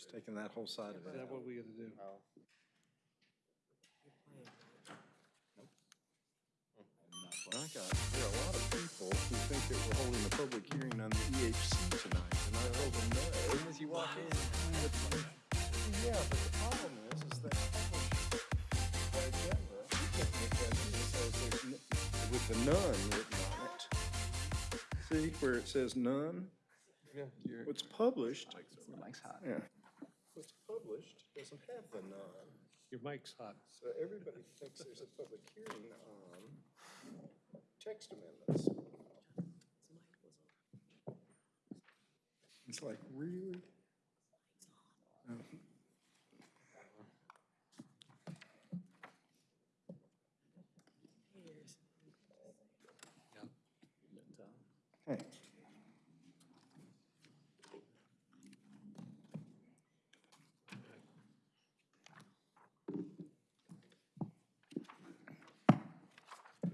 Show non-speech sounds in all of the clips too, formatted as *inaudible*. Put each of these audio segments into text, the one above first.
Just taking that whole side of Is it that out. what we gotta do? Oh. I got, there are a lot of people who think that we're holding a public hearing on the EHC tonight, and I told them no. As you walk in. Yeah, but the problem is, is that published by agenda, you can't make that in, it says there's n- with the none written on it. See where it says none? Yeah. What's published, mic's hot. yeah, what's published doesn't have the none. Your mic's hot. So everybody thinks there's a public hearing on text amendments. It's like, really?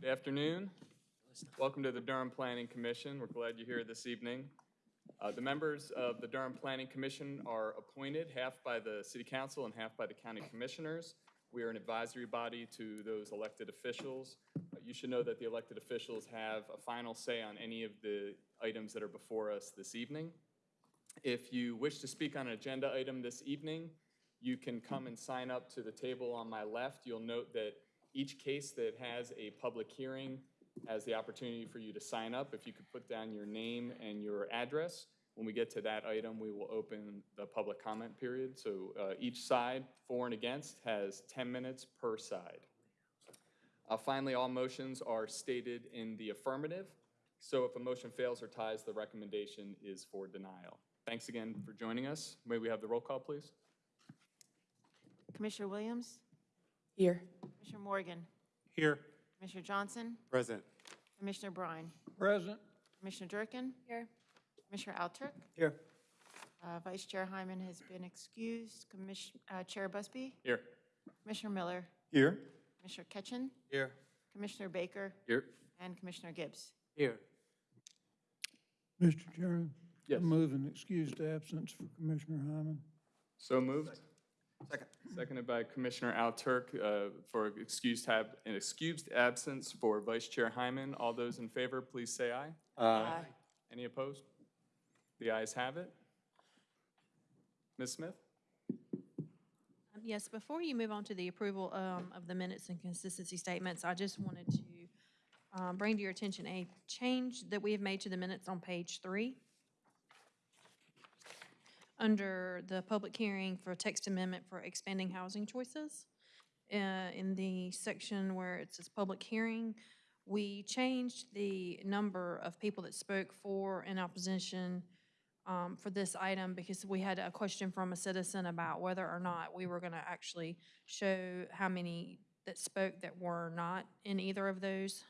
Good afternoon. Welcome to the Durham Planning Commission. We're glad you're here this evening. Uh, The members of the Durham Planning Commission are appointed half by the city council and half by the county commissioners. We are an advisory body to those elected officials. Uh, You should know that the elected officials have a final say on any of the items that are before us this evening. If you wish to speak on an agenda item this evening, you can come and sign up to the table on my left. You'll note that each case that has a public hearing has the opportunity for you to sign up. If you could put down your name and your address. When we get to that item, we will open the public comment period. So uh, each side, for and against, has 10 minutes per side. Uh, Finally, all motions are stated in the affirmative. So if a motion fails or ties, the recommendation is for denial. Thanks again for joining us. May we have the roll call, please? Commissioner Williams? Here. Commissioner Morgan? Here. Commissioner Johnson? Present. Commissioner Bryan? Present. Commissioner Durkin? Here. Commissioner Alturk? Here. Uh, Vice Chair Hyman has been excused. Commiss- uh, Chair Busby? Here. Commissioner Miller? Here? Commissioner Ketchen? Here. Commissioner Baker? Here. And Commissioner Gibbs. Here. Mr. Chairman? Yes. I move an excused absence for Commissioner Hyman. So moved. Second. Seconded by Commissioner Alturk uh, for excused have, an excused absence for Vice Chair Hyman. All those in favor, please say aye. Aye. Any opposed? The ayes have it. Ms. Smith? Um, Yes, before you move on to the approval um, of the minutes and consistency statements, I just wanted to um, bring to your attention a change that we have made to the minutes on page three. Under the public hearing for text amendment for expanding housing choices, uh, in the section where it says public hearing, we changed the number of people that spoke for and opposition um, for this item because we had a question from a citizen about whether or not we were going to actually show how many that spoke that were not in either of those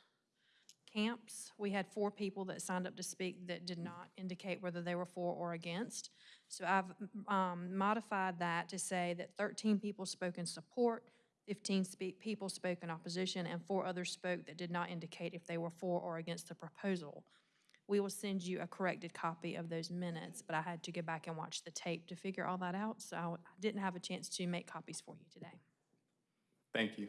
camps. We had four people that signed up to speak that did not indicate whether they were for or against. So I've um, modified that to say that 13 people spoke in support, 15 speak, people spoke in opposition, and four others spoke that did not indicate if they were for or against the proposal. We will send you a corrected copy of those minutes, but I had to go back and watch the tape to figure all that out, so I didn't have a chance to make copies for you today. Thank you.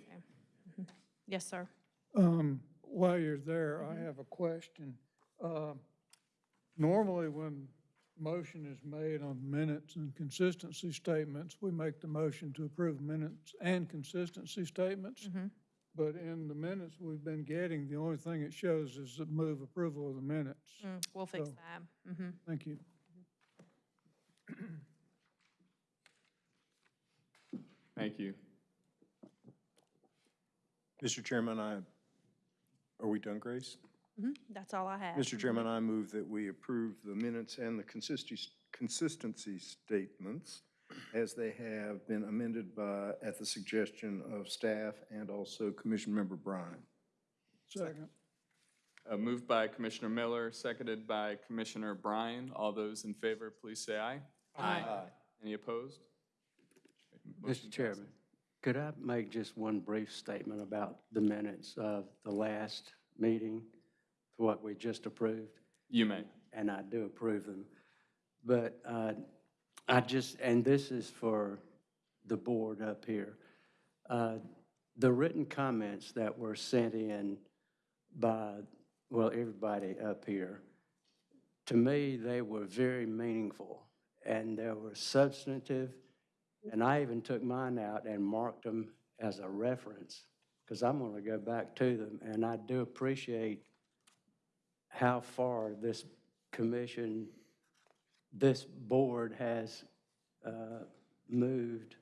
Yes, sir. Um, While you're there, I have a question. Uh, Normally, when motion is made on minutes and consistency statements, we make the motion to approve minutes and consistency statements. But in the minutes we've been getting, the only thing it shows is the move approval of the minutes. Mm, We'll fix So- that. Mhm. Thank you. Thank you. Mr. Chairman, I, are we done, Grace? Mhm. That's all I have. Mr. Chairman, I move that we approve the minutes and the consistency, consistency statements as they have been amended by, at the suggestion of staff and also Commission Member Bryan. Second. Uh, Moved by Commissioner Miller, seconded by Commissioner Bryan. All those in favor, please say aye. Aye. Any opposed? Motion Mr. Chairman, could I make just one brief statement about the minutes of the last meeting, what we just approved? You may. And I do approve them. But uh, I I just, and this is for the board up here. Uh, The written comments that were sent in by, well, everybody up here, to me, they were very meaningful, and they were substantive, and I even took mine out and marked them as a reference, because I'm going to go back to them, and I do appreciate how far this commission, this board has uh, moved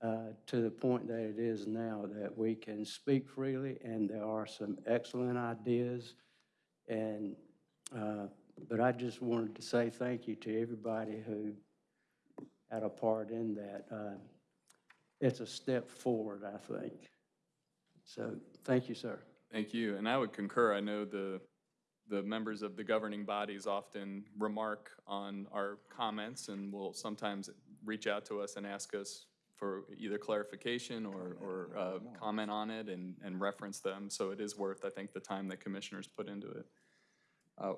uh, to the point that it is now, that we can speak freely, and there are some excellent ideas. And, uh, but I just wanted to say thank you to everybody who had a part in that. Uh, It's a step forward, I think. So, thank you, sir. Thank you, and I would concur. I know the, the members of the governing bodies often remark on our comments and will sometimes reach out to us and ask us for either clarification or, or uh, comment on it and, and reference them. So it is worth, I think, the time that commissioners put into it. Uh,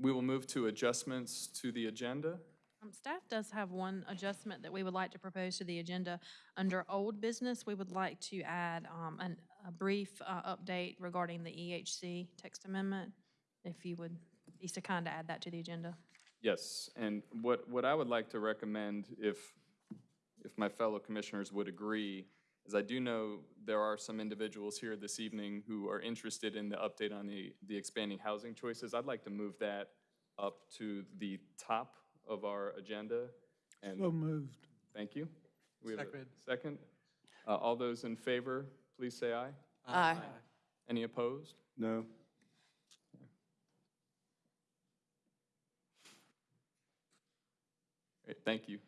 We will move to adjustments to the agenda. Um, Staff does have one adjustment that we would like to propose to the agenda. Under old business, we would like to add um, an, a brief uh, update regarding the EHC text amendment, if you would be so kind to add that to the agenda. Yes, and what, what I would like to recommend, if, if my fellow commissioners would agree, is I do know there are some individuals here this evening who are interested in the update on the, the expanding housing choices. I'd like to move that up to the top of our agenda. And So moved. thank you. We have a Second. Uh, All those in favor, please say aye. Aye. Any opposed? No? Great, Thank you.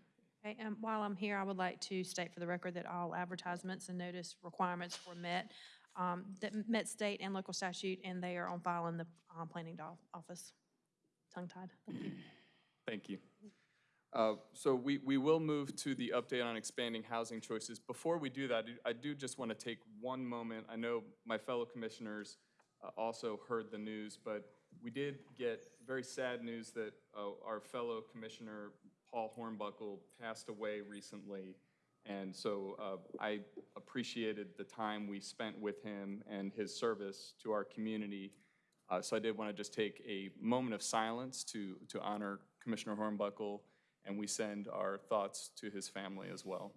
Okay, and while I'm here, I would like to state for the record that all advertisements and notice requirements were met, um, that met state and local statute, and they are on file in the um, planning do- office. Tongue-tied. Thank you. *clears throat* Thank you. Uh, So we, we will move to the update on expanding housing choices. Before we do that, I do- I do just want to take one moment. I know my fellow commissioners uh, also heard the news, but we did get very sad news that uh, our fellow Commissioner Paul Hornbuckle passed away recently. And so uh, I appreciated the time we spent with him and his service to our community. Uh, So I did want to just take a moment of silence to, to honor Commissioner Hornbuckle, and we send our thoughts to his family as well.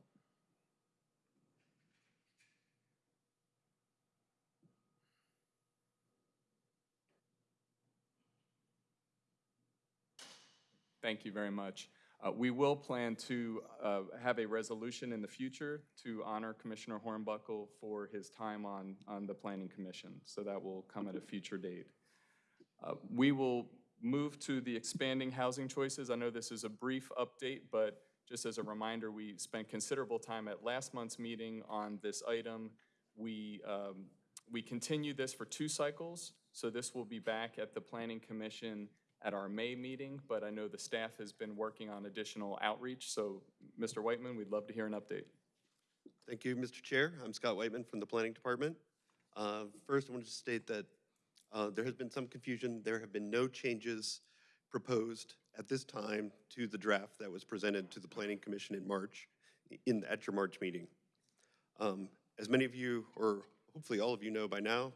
Thank you very much. Uh, We will plan to uh, have a resolution in the future to honor Commissioner Hornbuckle for his time on, on the Planning Commission, so that will come at a future date. Uh, We will move to the expanding housing choices. I know this is a brief update, but just as a reminder, we spent considerable time at last month's meeting on this item. We, um, we continued this for two cycles, so this will be back at the Planning Commission at our May meeting, but I know the staff has been working on additional outreach, so Mr. Whiteman, we'd love to hear an update. Thank you, Mr. Chair. I'm Scott Whiteman from the Planning Department. Uh, First, I want to state that uh, there has been some confusion. There have been no changes proposed at this time to the draft that was presented to the Planning Commission in March, in, at your March meeting. Um, As many of you, or hopefully all of you know by now,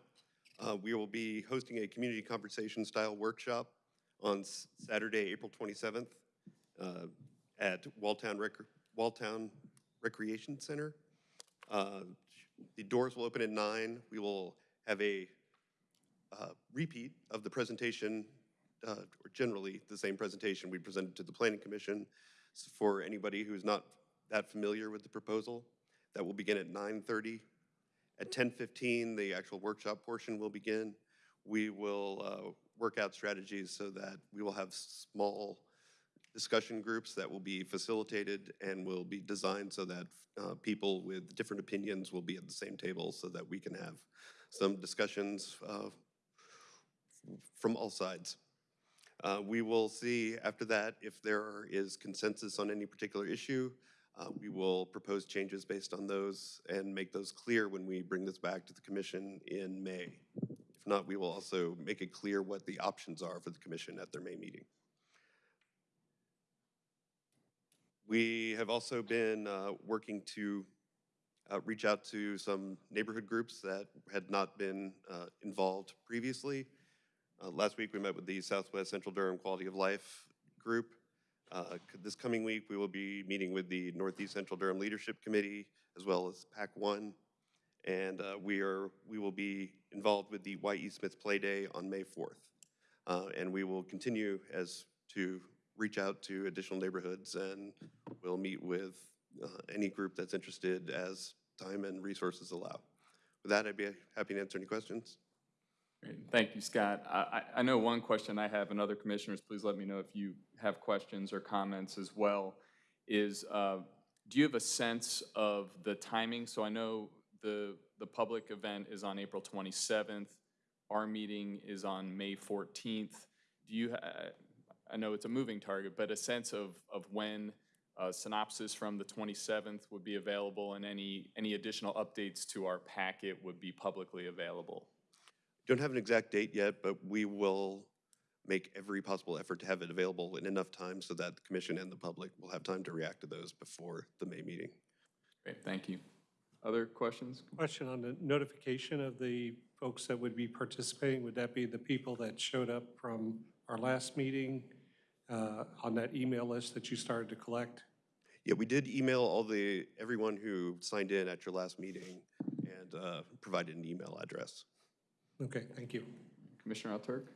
uh, we will be hosting a community conversation-style workshop on Saturday, April 27th, uh, at Walltown Rec- Walltown Recreation Center. Uh, The doors will open at nine. We will have a uh, repeat of the presentation, uh, or generally the same presentation we presented to the Planning Commission for anybody who's not that familiar with the proposal. That will begin at 9:30. At 10:15, the actual workshop portion will begin. We will uh, work out strategies so that we will have small discussion groups that will be facilitated and will be designed so that uh, people with different opinions will be at the same table so that we can have some discussions uh, from all sides. Uh, We will see after that if there is consensus on any particular issue. Uh, We will propose changes based on those and make those clear when we bring this back to the commission in May. Not, we will also make it clear what the options are for the commission at their May meeting. We have also been uh, working to uh, reach out to some neighborhood groups that had not been uh, involved previously. Uh, Last week, we met with the Southwest Central Durham Quality of Life Group. Uh, This coming week, we will be meeting with the Northeast Central Durham Leadership Committee, as well as PAC One. And uh, we are, we will be involved with the Y.E. Smith Play Day on May 4th. Uh, And we will continue as to reach out to additional neighborhoods and we'll meet with uh, any group that's interested as time and resources allow. With that, I'd be happy to answer any questions. Great. Thank you, Scott. I, I know one question I have, and other commissioners, please let me know if you have questions or comments as well, is, uh, do you have a sense of the timing? So I know the, the public event is on April 27th. Our meeting is on May 14th. Do you, ha- I know it's a moving target, but a sense of, of when uh, synopsis from the 27th would be available and any, any additional updates to our packet would be publicly available? Don't have an exact date yet, but we will make every possible effort to have it available in enough time so that the commission and the public will have time to react to those before the May meeting. Great, thank you. Other questions? Question on the notification of the folks that would be participating. Would that be the people that showed up from our last meeting uh, on that email list that you started to collect? Yeah, we did email all the, everyone who signed in at your last meeting and uh, provided an email address. Okay, thank you. Commissioner Alturk?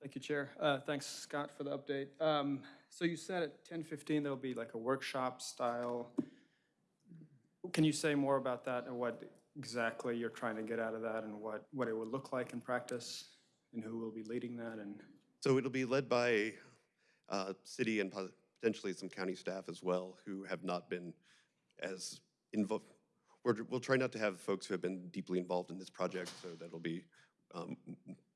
Thank you, Chair. Uh, Thanks, Scott, for the update. Um, So you said at 10:15 there'll be like a workshop style. Can you say more about that and what exactly you're trying to get out of that and what, what it would look like in practice? And who will be leading that and? So it'll be led by uh, city and potentially some county staff as well who have not been as involved. We're, we'll try not to have folks who have been deeply involved in this project, so that'll be um,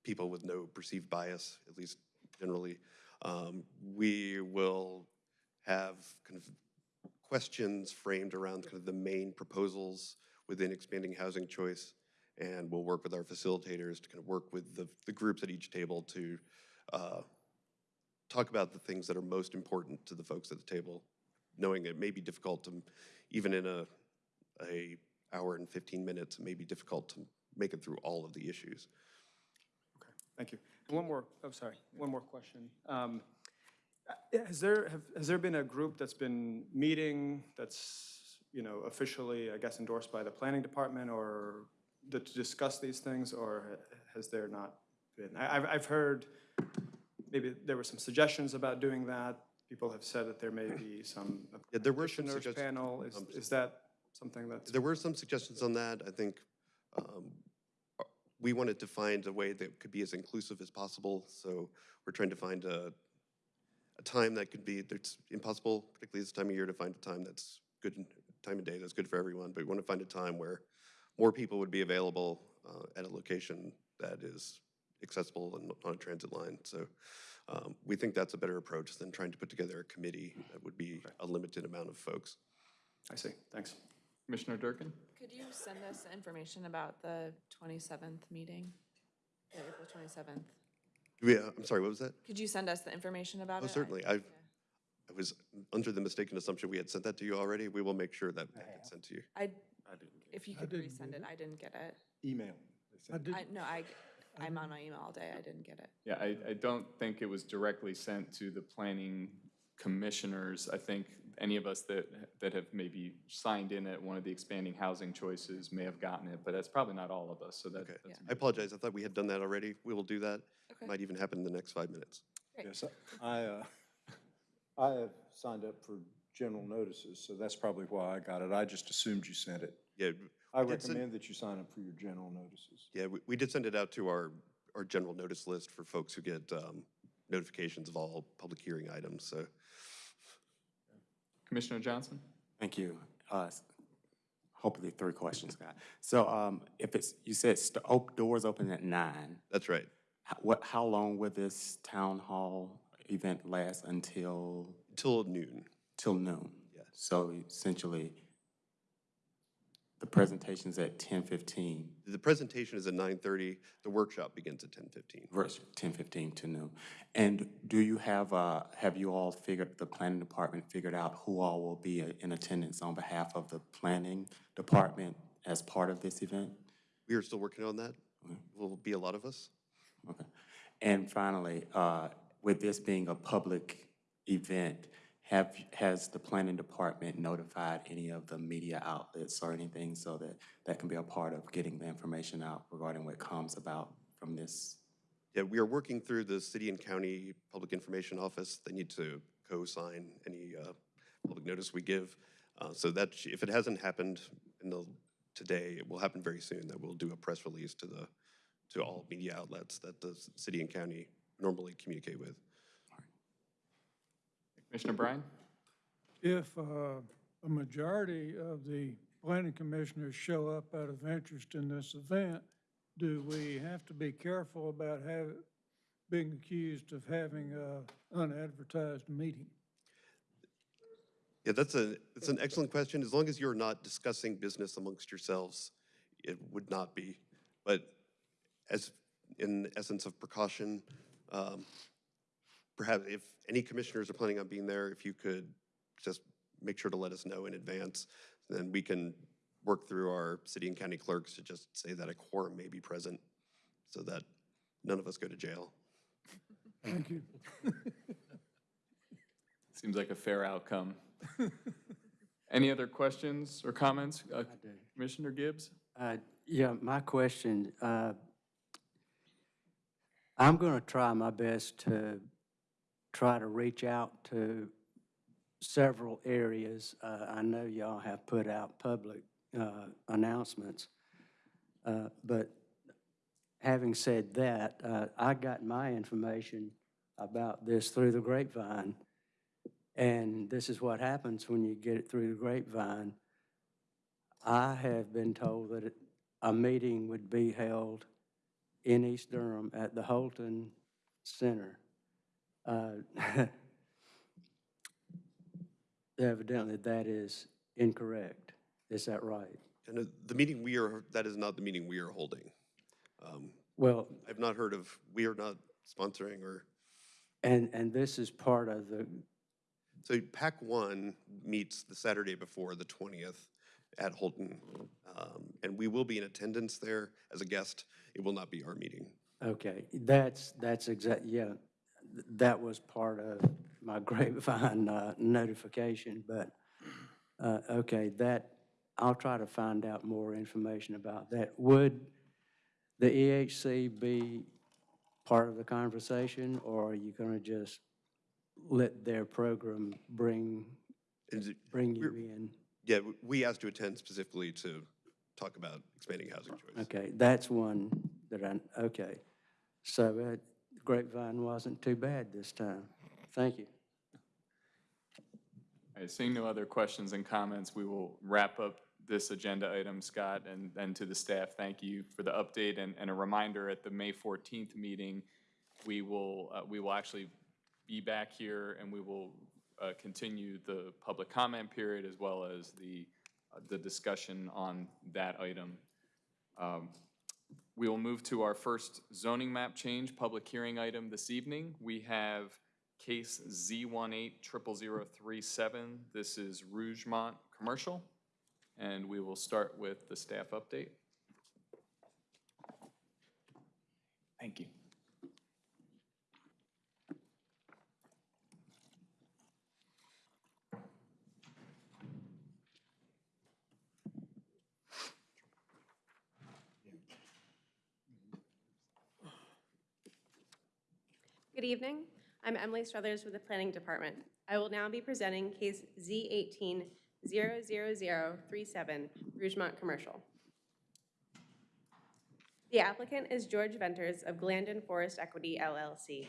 people with no perceived bias, at least generally. Um, We will have kind of questions framed around kind of the main proposals within expanding housing choice. And we'll work with our facilitators to kind of work with the, the groups at each table to uh, talk about the things that are most important to the folks at the table, knowing it may be difficult to, even in a, a hour and 15 minutes, it may be difficult to make it through all of the issues. Okay, thank you. One more, I'm oh, sorry, one more question. Um, Has there, have- has there been a group that's been meeting that's, you know, officially, I guess, endorsed by the planning department or to to discuss these things, or has there not been? I- I've, I've heard, maybe there were some suggestions about doing that. People have said that there may be some *clears throat* Yeah, there were some suggestions. panel. Is, um, is that something that's? There were some suggestions on that. I think um, uh, we wanted to find a way that could be as inclusive as possible. So we're trying to find a, a time that could be, it's impossible, particularly this time of year, to find a time that's good, time of day that's good for everyone. But we want to find a time where more people would be available uh, at a location that is accessible and on a transit line. So um, we think that's a better approach than trying to put together a committee that would be a limited amount of folks. I see, thanks. Commissioner Durkin? Could you send us information about the 27th meeting? The April 27th? Yeah, I'm sorry, what was that? Could you send us the information about oh, it? Oh, I- certainly. I, yeah. I was under the mistaken assumption we had sent that to you already. We will make sure that that gets sent to you. I, I didn't if you could didn't resend get it, I didn't get it. Email. I did, I, no, I, I'm on my email all day, I didn't get it. Yeah, I, I don't think it was directly sent to the planning commissioners. I think any of us that, that have maybe signed in at one of the expanding housing choices may have gotten it, but that's probably not all of us, so that, Okay. that's. a I apologize. I thought we had done that already. We will do that. Okay. Might even happen in the next five minutes. Yes, I, uh, *laughs* I have signed up for general notices, so that's probably why I got it. I just assumed you sent it. Yeah, I Did send- recommend that you sign up for your general notices. yeah, we, we did send it out to our, our general notice list for folks who get um, notifications of all public hearing items, so. Commissioner Johnson? Thank you. Uh, Hopefully, three questions, Scott. So um, if it's, you said st- op- doors open at nine, That's right. h- what, how long will this town hall event last until, Till noon. till noon? Yes. So essentially, The presentation's at ten fifteen, The presentation is at 9:30, the workshop begins at 10:15. versus ten fifteen to noon. And do you have, uh, have you all figured, the planning department figured out who all will be in attendance on behalf of the planning department as part of this event? We are still working on that. Will be a lot of us. Okay. And finally, uh, with this being a public event, have, has the planning department notified any of the media outlets or anything so that that can be a part of getting the information out regarding what comes about from this? Yeah, we are working through the city and county public information office. They need to co-sign any uh, public notice we give. Uh, So that, if it hasn't happened in the, today, it will happen very soon, that we'll do a press release to the, to all media outlets that the city and county normally communicate with. Commissioner Bryan? If uh, a majority of the planning commissioners show up out of interest in this event, do we have to be careful about having, being accused of having an unadvertised meeting? Yeah, that's a, it's an excellent question. As long as you're not discussing business amongst yourselves, it would not be. But as, in essence of precaution, um, perhaps if any commissioners are planning on being there, if you could just make sure to let us know in advance, then we can work through our city and county clerks to just say that a quorum may be present, so that none of us go to jail. Thank you. *laughs* Seems like a fair outcome. *laughs* Any other questions or comments? Uh, Commissioner Gibbs? Uh, Yeah, my question, uh, I'm going to try my best to try to reach out to several areas. Uh, I know y'all have put out public uh, announcements, Uh, but having said that, uh, I got my information about this through the grapevine, and this is what happens when you get it through the grapevine. I have been told that a meeting would be held in East Durham at the Holton Center. Uh, *laughs* Evidently, that is incorrect. Is that right? And uh, the meeting we are, that is not the meeting we are holding. Um, Well, I've not heard of, we are not sponsoring or, and, and this is part of the, so PAC one meets the Saturday before, the 20th, at Holton. Um, And we will be in attendance there as a guest. It will not be our meeting. okay, that's, that's exact, yeah, that was part of my *laughs* grapevine uh, notification, but, uh, okay, that, I'll try to find out more information about that. Would the EHC be part of the conversation, or are you going to just let their program bring, it- bring you in? Yeah, we asked to attend specifically to talk about expanding housing choice. Okay, that's one that I, okay. So uh, Grapevine wasn't too bad this time. Thank you. All right, seeing no other questions and comments, we will wrap up this agenda item, Scott, and, and to the staff, thank you for the update and, and a reminder at the May 14th meeting, we will, uh, we will actually be back here and we will uh, continue the public comment period as well as the, uh, the discussion on that item. Um, We will move to our first zoning map change, public hearing item this evening. We have case Z180037. This is Rougemont Commercial, and we will start with the staff update. Thank you. Good evening. I'm Emily Struthers with the Planning Department. I will now be presenting case Z18-00037, Rougemont Commercial. The applicant is George Venters of Glandon Forest Equity LLC.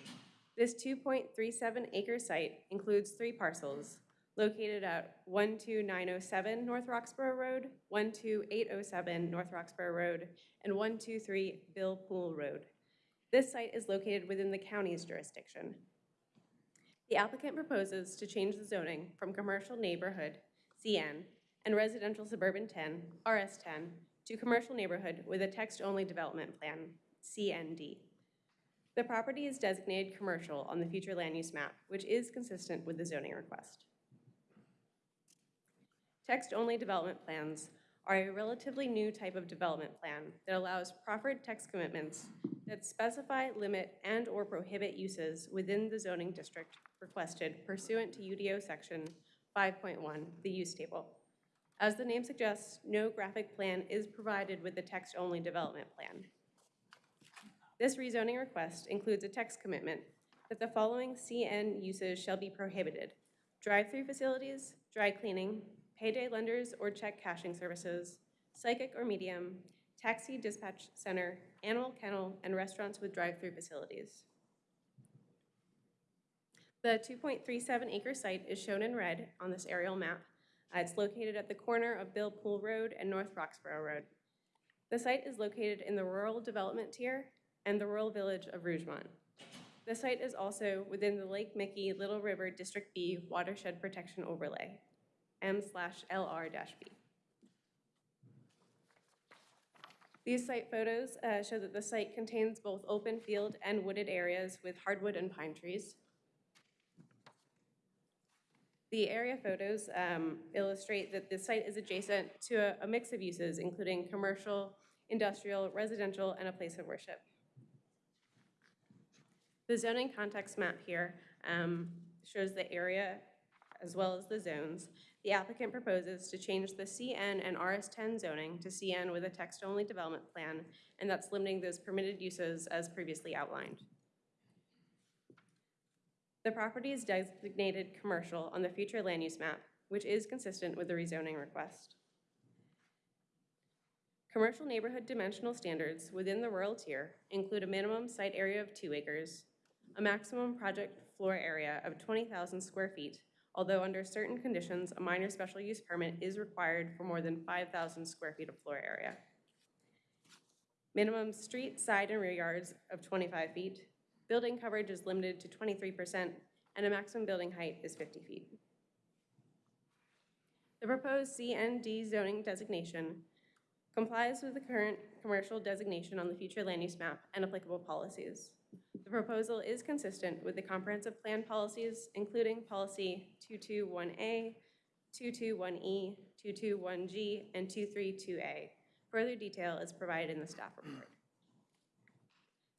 This 2.37 acre site includes three parcels located at 12907 North Roxboro Road, 12807 North Roxboro Road, and 123 Bill Poole Road. This site is located within the county's jurisdiction. The applicant proposes to change the zoning from commercial neighborhood, CN, and residential suburban 10, RS10, to commercial neighborhood with a text-only development plan, CND. The property is designated commercial on the future land use map, which is consistent with the zoning request. Text-only development plans are a relatively new type of development plan that allows proffered text commitments that specify, limit, and/or prohibit uses within the zoning district requested pursuant to UDO Section 5.1, the use table. As the name suggests, no graphic plan is provided with the text-only development plan. This rezoning request includes a text commitment that the following CN uses shall be prohibited. Drive-through facilities, dry cleaning, payday lenders or check cashing services, psychic or medium, taxi dispatch center, animal kennel, and restaurants with drive-through facilities. The 2.37 acre site is shown in red on this aerial map. Uh, It's located at the corner of Bill Poole Road and North Roxboro Road. The site is located in the rural development tier and the rural village of Rougemont. The site is also within the Lake Michie Little River District B Watershed Protection Overlay, M slash LR dash B. These site photos uh, show that the site contains both open field and wooded areas with hardwood and pine trees. The area photos um, illustrate that the site is adjacent to a- a mix of uses, including commercial, industrial, residential, and a place of worship. The zoning context map here um, shows the area as well as the zones. The applicant proposes to change the CN and RS10 zoning to CN with a text-only development plan, and that's limiting those permitted uses as previously outlined. The property is designated commercial on the future land use map, which is consistent with the rezoning request. Commercial neighborhood dimensional standards within the rural tier include a minimum site area of two acres, a maximum project floor area of 20,000 square feet, although under certain conditions, a minor special use permit is required for more than 5,000 square feet of floor area. Minimum street, side, and rear yards of 25 feet. Building coverage is limited to 23%, and a maximum building height is 50 feet. The proposed CND zoning designation complies with the current commercial designation on the future land use map and applicable policies. The proposal is consistent with the comprehensive plan policies, including policy 221A, 221E, 221G, and 232A. Further detail is provided in the staff report.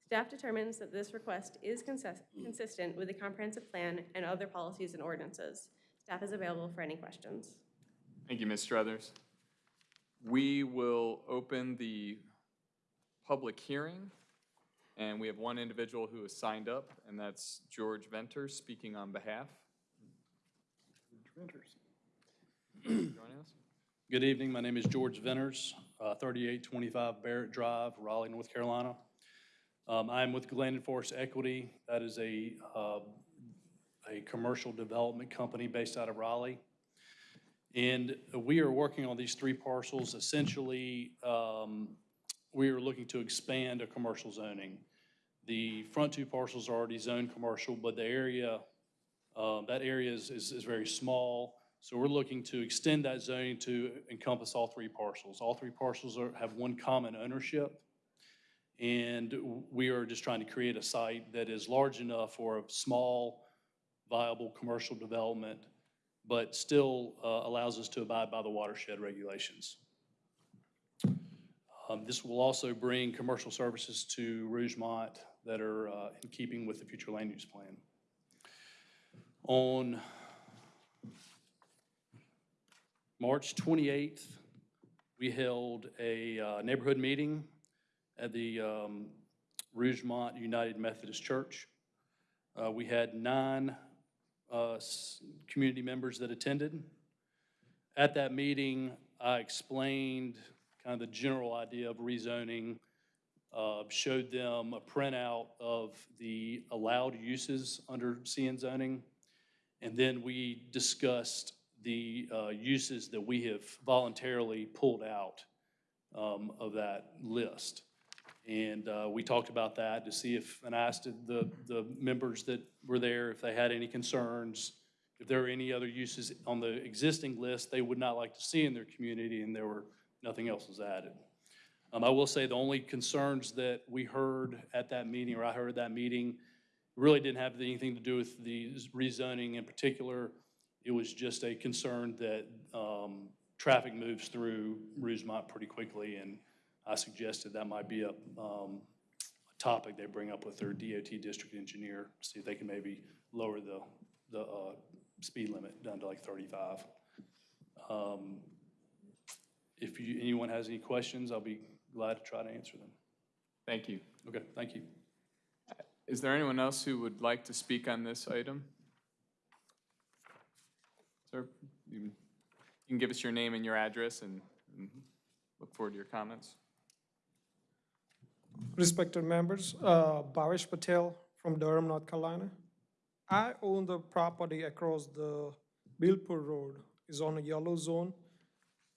Staff determines that this request is consis- consistent with the comprehensive plan and other policies and ordinances. Staff is available for any questions. Thank you, Ms. Struthers. We will open the public hearing, and we have one individual who has signed up, and that's George Venter, speaking on behalf. Joining us? Good evening. My name is George Venters, uh, 3825 Barrett Drive, Raleigh, North Carolina. Um, I'm with Glendon Forest Equity. That is a, uh, a commercial development company based out of Raleigh. And we are working on these three parcels. Essentially, um, we are looking to expand a commercial zoning. The front two parcels are already zoned commercial, but the area, uh, that area is, is is very small. So we're looking to extend that zoning to encompass all three parcels. All three parcels are, have one common ownership. And we are just trying to create a site that is large enough for a small, viable commercial development, but still uh, allows us to abide by the watershed regulations. Um, This will also bring commercial services to Rougemont that are uh, in keeping with the future land use plan. On March 28th, we held a uh, neighborhood meeting at the um, Rougemont United Methodist Church. Uh, We had nine uh, community members that attended. At that meeting, I explained kind of the general idea of rezoning, uh, showed them a printout of the allowed uses under CN zoning, and then we discussed the uh, uses that we have voluntarily pulled out um, of that list. And uh, we talked about that to see if, and I asked the, the members that were there if they had any concerns, if there are any other uses on the existing list they would not like to see in their community, and there were, nothing else was added. Um, I will say the only concerns that we heard at that meeting, or I heard at that meeting, really didn't have anything to do with the rezoning in particular. It was just a concern that um, traffic moves through Rougemont pretty quickly, and I suggested that might be a, um, a topic they bring up with their DOT district engineer, see if they can maybe lower the, the uh, speed limit down to like 35. Um, If you, anyone has any questions, I'll be glad to try to answer them. Thank you. Okay, thank you. Is there anyone else who would like to speak on this item? Sir, you you can give us your name and your address and and look forward to your comments. Respected members, uh, Bhavesh Patel from Durham, North Carolina. I own the property across the Billpur Road, is on a yellow zone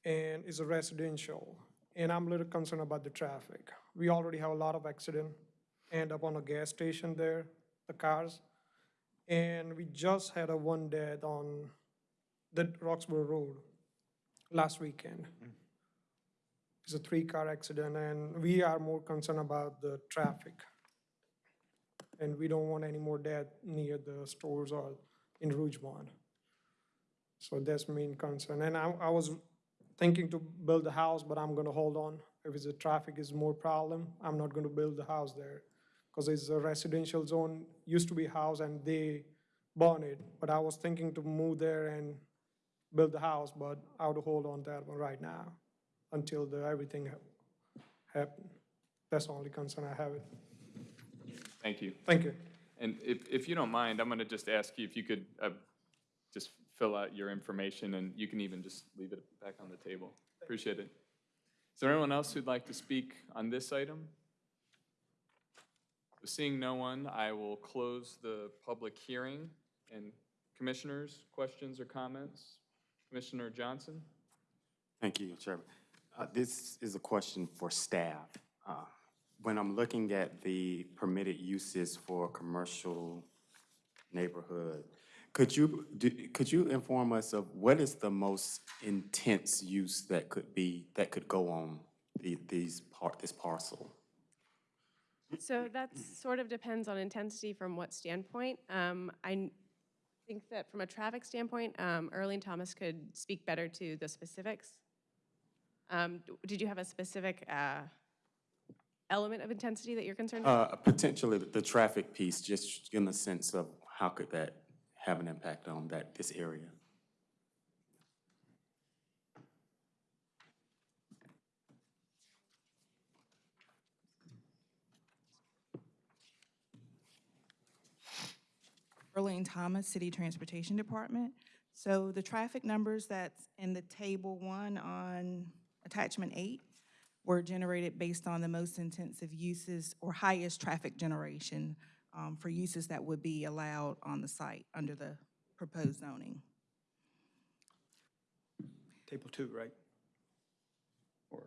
and is a residential. And I'm a little concerned about the traffic. We already have a lot of accident, end up on a gas station there, the cars. And we just had a one death on the Roxboro Road last weekend. Mm. It's a three-car accident, and we are more concerned about the traffic. And we don't want any more death near the stores or in Rougemont. So that's main concern. And I, I was thinking to build a house, but I'm gonna hold on. If it's the traffic is more problem, I'm not gonna build the house there. Because it's a residential zone, used to be house and they bought it. But I was thinking to move there and build the house, but I would hold on that one right now until the, everything hap- happen. That's the only concern I have. It. Thank you. Thank you. And if, if you don't mind, I'm going to just ask you if you could uh, just fill out your information, and you can even just leave it back on the table. Appreciate it. Is there anyone else who'd like to speak on this item? Seeing no one, I will close the public hearing. And commissioners, questions or comments? Commissioner Johnson? Thank you, Chairman. Uh, This is a question for staff. Uh, When I'm looking at the permitted uses for commercial neighborhood, could you, do- could you inform us of what is the most intense use that could be, that could go on the- these, par- this parcel? So that sort of depends on intensity from what standpoint. Um, I think that from a traffic standpoint, um, Earlene Thomas could speak better to the specifics. Um, Did you have a specific uh, element of intensity that you're concerned about? Uh, Potentially, the traffic piece, just in the sense of how could that have an impact on that, this area? Earlene Thomas, City Transportation Department. So the traffic numbers that's in the table one on attachment eight were generated based on the most intensive uses or highest traffic generation um, for uses that would be allowed on the site under the proposed zoning. Table two, right? Or,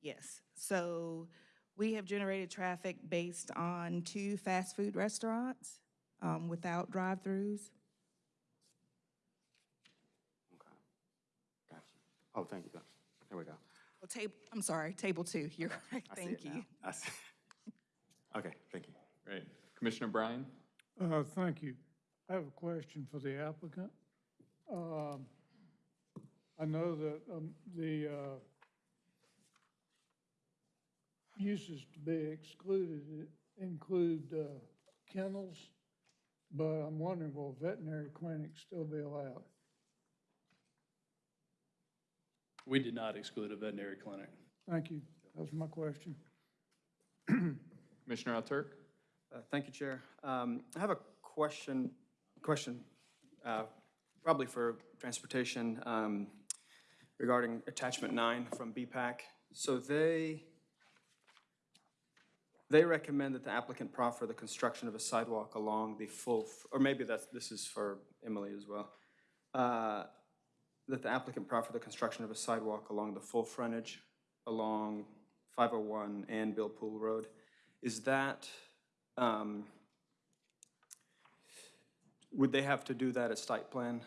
Yes, so we have generated traffic based on two fast food restaurants um, without drive-throughs. Okay. Gotcha. Oh, thank you. There we go. Well, table, I'm sorry, table two, you're *laughs* correct, I see thank it now. you. I see. *laughs* Okay, thank you. Great. Commissioner Bryan? Uh, thank you. I have a question for the applicant. Um, I know that, um, the, uh, uses to be excluded include, uh, kennels, but I'm wondering, will veterinary clinics still be allowed? We did not exclude a veterinary clinic. Thank you. That was my question. *clears throat* Commissioner Alturk? Uh, thank you, Chair. Um, I have a question, question, uh, probably for transportation, um, regarding attachment nine from BPAC. So they, they recommend that the applicant proffer the construction of a sidewalk along the full, or maybe that's, this is for Emily as well. Uh, That the applicant proffer the construction of a sidewalk along the full frontage along 501 and Bill Poole Road. Is that, um, would they have to do that as site plan?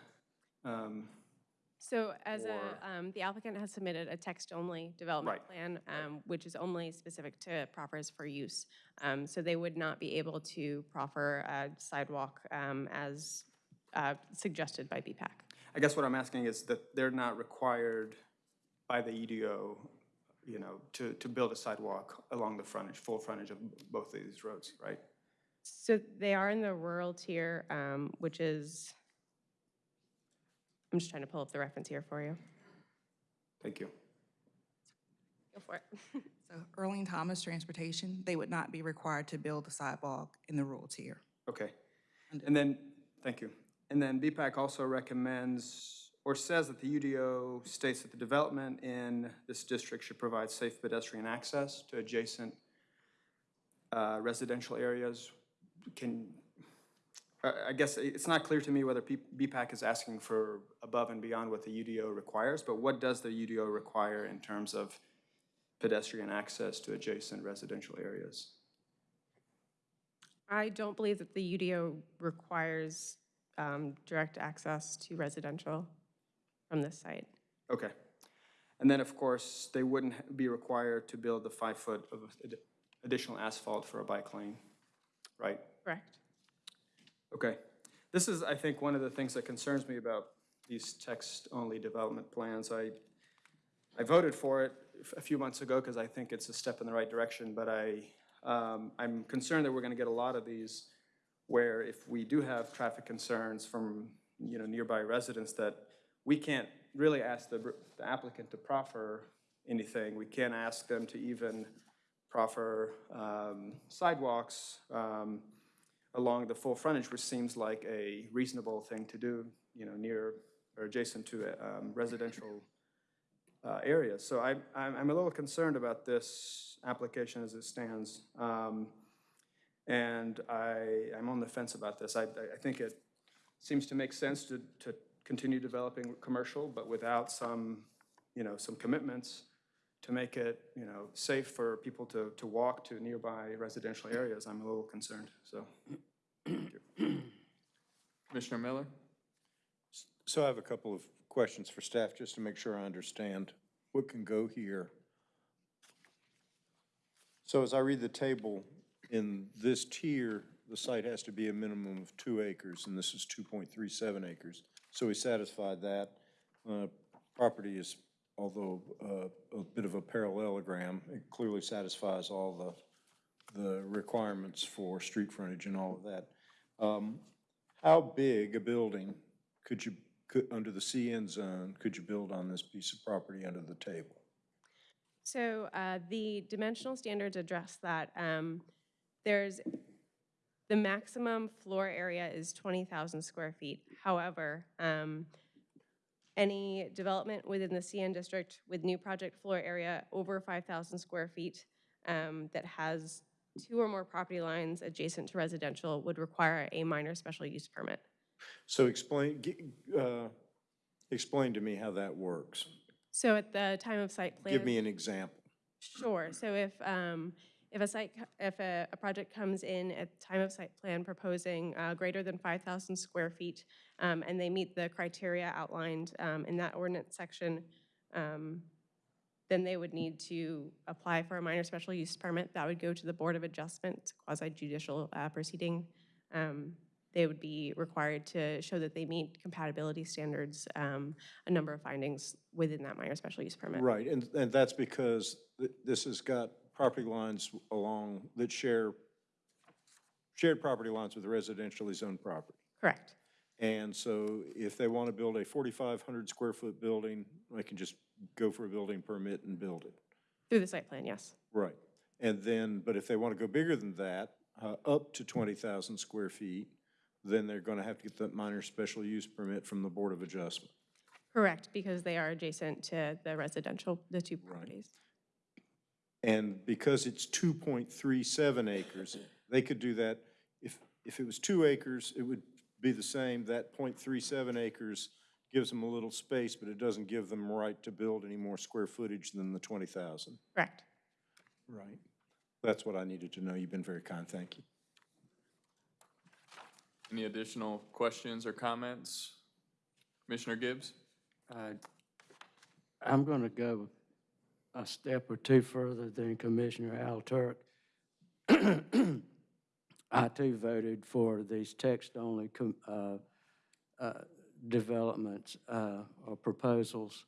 Um, So as Or- a, um, the applicant has submitted a text-only development plan, um, which is only specific to proffers for use. Um, So they would not be able to proffer a sidewalk um, as uh, suggested by BPAC. I guess what I'm asking is that they're not required by the UDO, you know, to, to build a sidewalk along the frontage, full frontage of both of these roads, right? So they are in the rural tier, um, which is, I'm just trying to pull up the reference here for you. Thank you. Go for it. *laughs* So Arlene Thomas Transportation, they would not be required to build a sidewalk in the rural tier. Okay. And then, thank you. And then BPAC also recommends, or says that the UDO states that the development in this district should provide safe pedestrian access to adjacent uh, residential areas. Can, I guess it's not clear to me whether BPAC is asking for above and beyond what the UDO requires, but what does the UDO require in terms of pedestrian access to adjacent residential areas? I don't believe that the UDO requires um, direct access to residential from this site. Okay. And then, of course, they wouldn't be required to build the five foot of additional asphalt for a bike lane, right? Correct. Okay. This is, I think, one of the things that concerns me about these text-only development plans. I, I voted for it a few months ago because I think it's a step in the right direction, but I, um, I'm concerned that we're going to get a lot of these where if we do have traffic concerns from, you know, nearby residents, that we can't really ask the the applicant to proffer anything. We can't ask them to even proffer um, sidewalks um, along the full frontage, which seems like a reasonable thing to do, you know, near or adjacent to um, residential uh. So I, I'm, I'm a little concerned about this application as it stands. Um, And I, I'm on the fence about this. I I think it seems to make sense to, to continue developing commercial, but without some, you know, some commitments to make it, you know, safe for people to, to walk to nearby residential areas. I'm a little concerned, so. Commissioner Miller? So I have a couple of questions for staff, just to make sure I understand what can go here. So as I read the table, in this tier, the site has to be a minimum of two acres, and this is two point three seven acres. So we satisfied that. Uh, Property is, although uh, a bit of a parallelogram, it clearly satisfies all the, the requirements for street frontage and all of that. Um, How big a building could you, could, under the CN zone, could you build on this piece of property under the table? So uh, the dimensional standards address that. Um, There's, the maximum floor area is 20,000 square feet. However, um, any development within the CN district with new project floor area over 5,000 square feet um, that has two or more property lines adjacent to residential would require a minor special use permit. So explain, uh, explain to me how that works. So at the time of site plan. Give me an example. Sure, so if, um, if a site, if a, a project comes in at time of site plan proposing, uh, greater than five thousand square feet, um, and they meet the criteria outlined, um, in that ordinance section, um, then they would need to apply for a minor special use permit. That would go to the Board of Adjustment, quasi judicial, uh, proceeding. Um, they would be required to show that they meet compatibility standards, um, a number of findings within that minor special use permit. Right, and, and that's because th- this has got property lines along, that share, shared property lines with residentially zoned property. Correct. And so if they want to build a 4,500 square foot building, they can just go for a building permit and build it. Through the site plan, yes. Right. And then, but if they want to go bigger than that, uh, up to 20,000 square feet, then they're going to have to get that minor special use permit from the Board of Adjustment. Correct, because they are adjacent to the residential, the two properties. And because it's 2.37 acres, they could do that, if, if it was two acres, it would be the same. That .37 acres gives them a little space, but it doesn't give them right to build any more square footage than the 20,000. Correct. Right. That's what I needed to know. You've been very kind, thank you. Any additional questions or comments? Commissioner Gibbs? Uh, I'm going to go a step or two further than Commissioner Alturk. I too voted for these text-only uh, uh, developments uh, or proposals.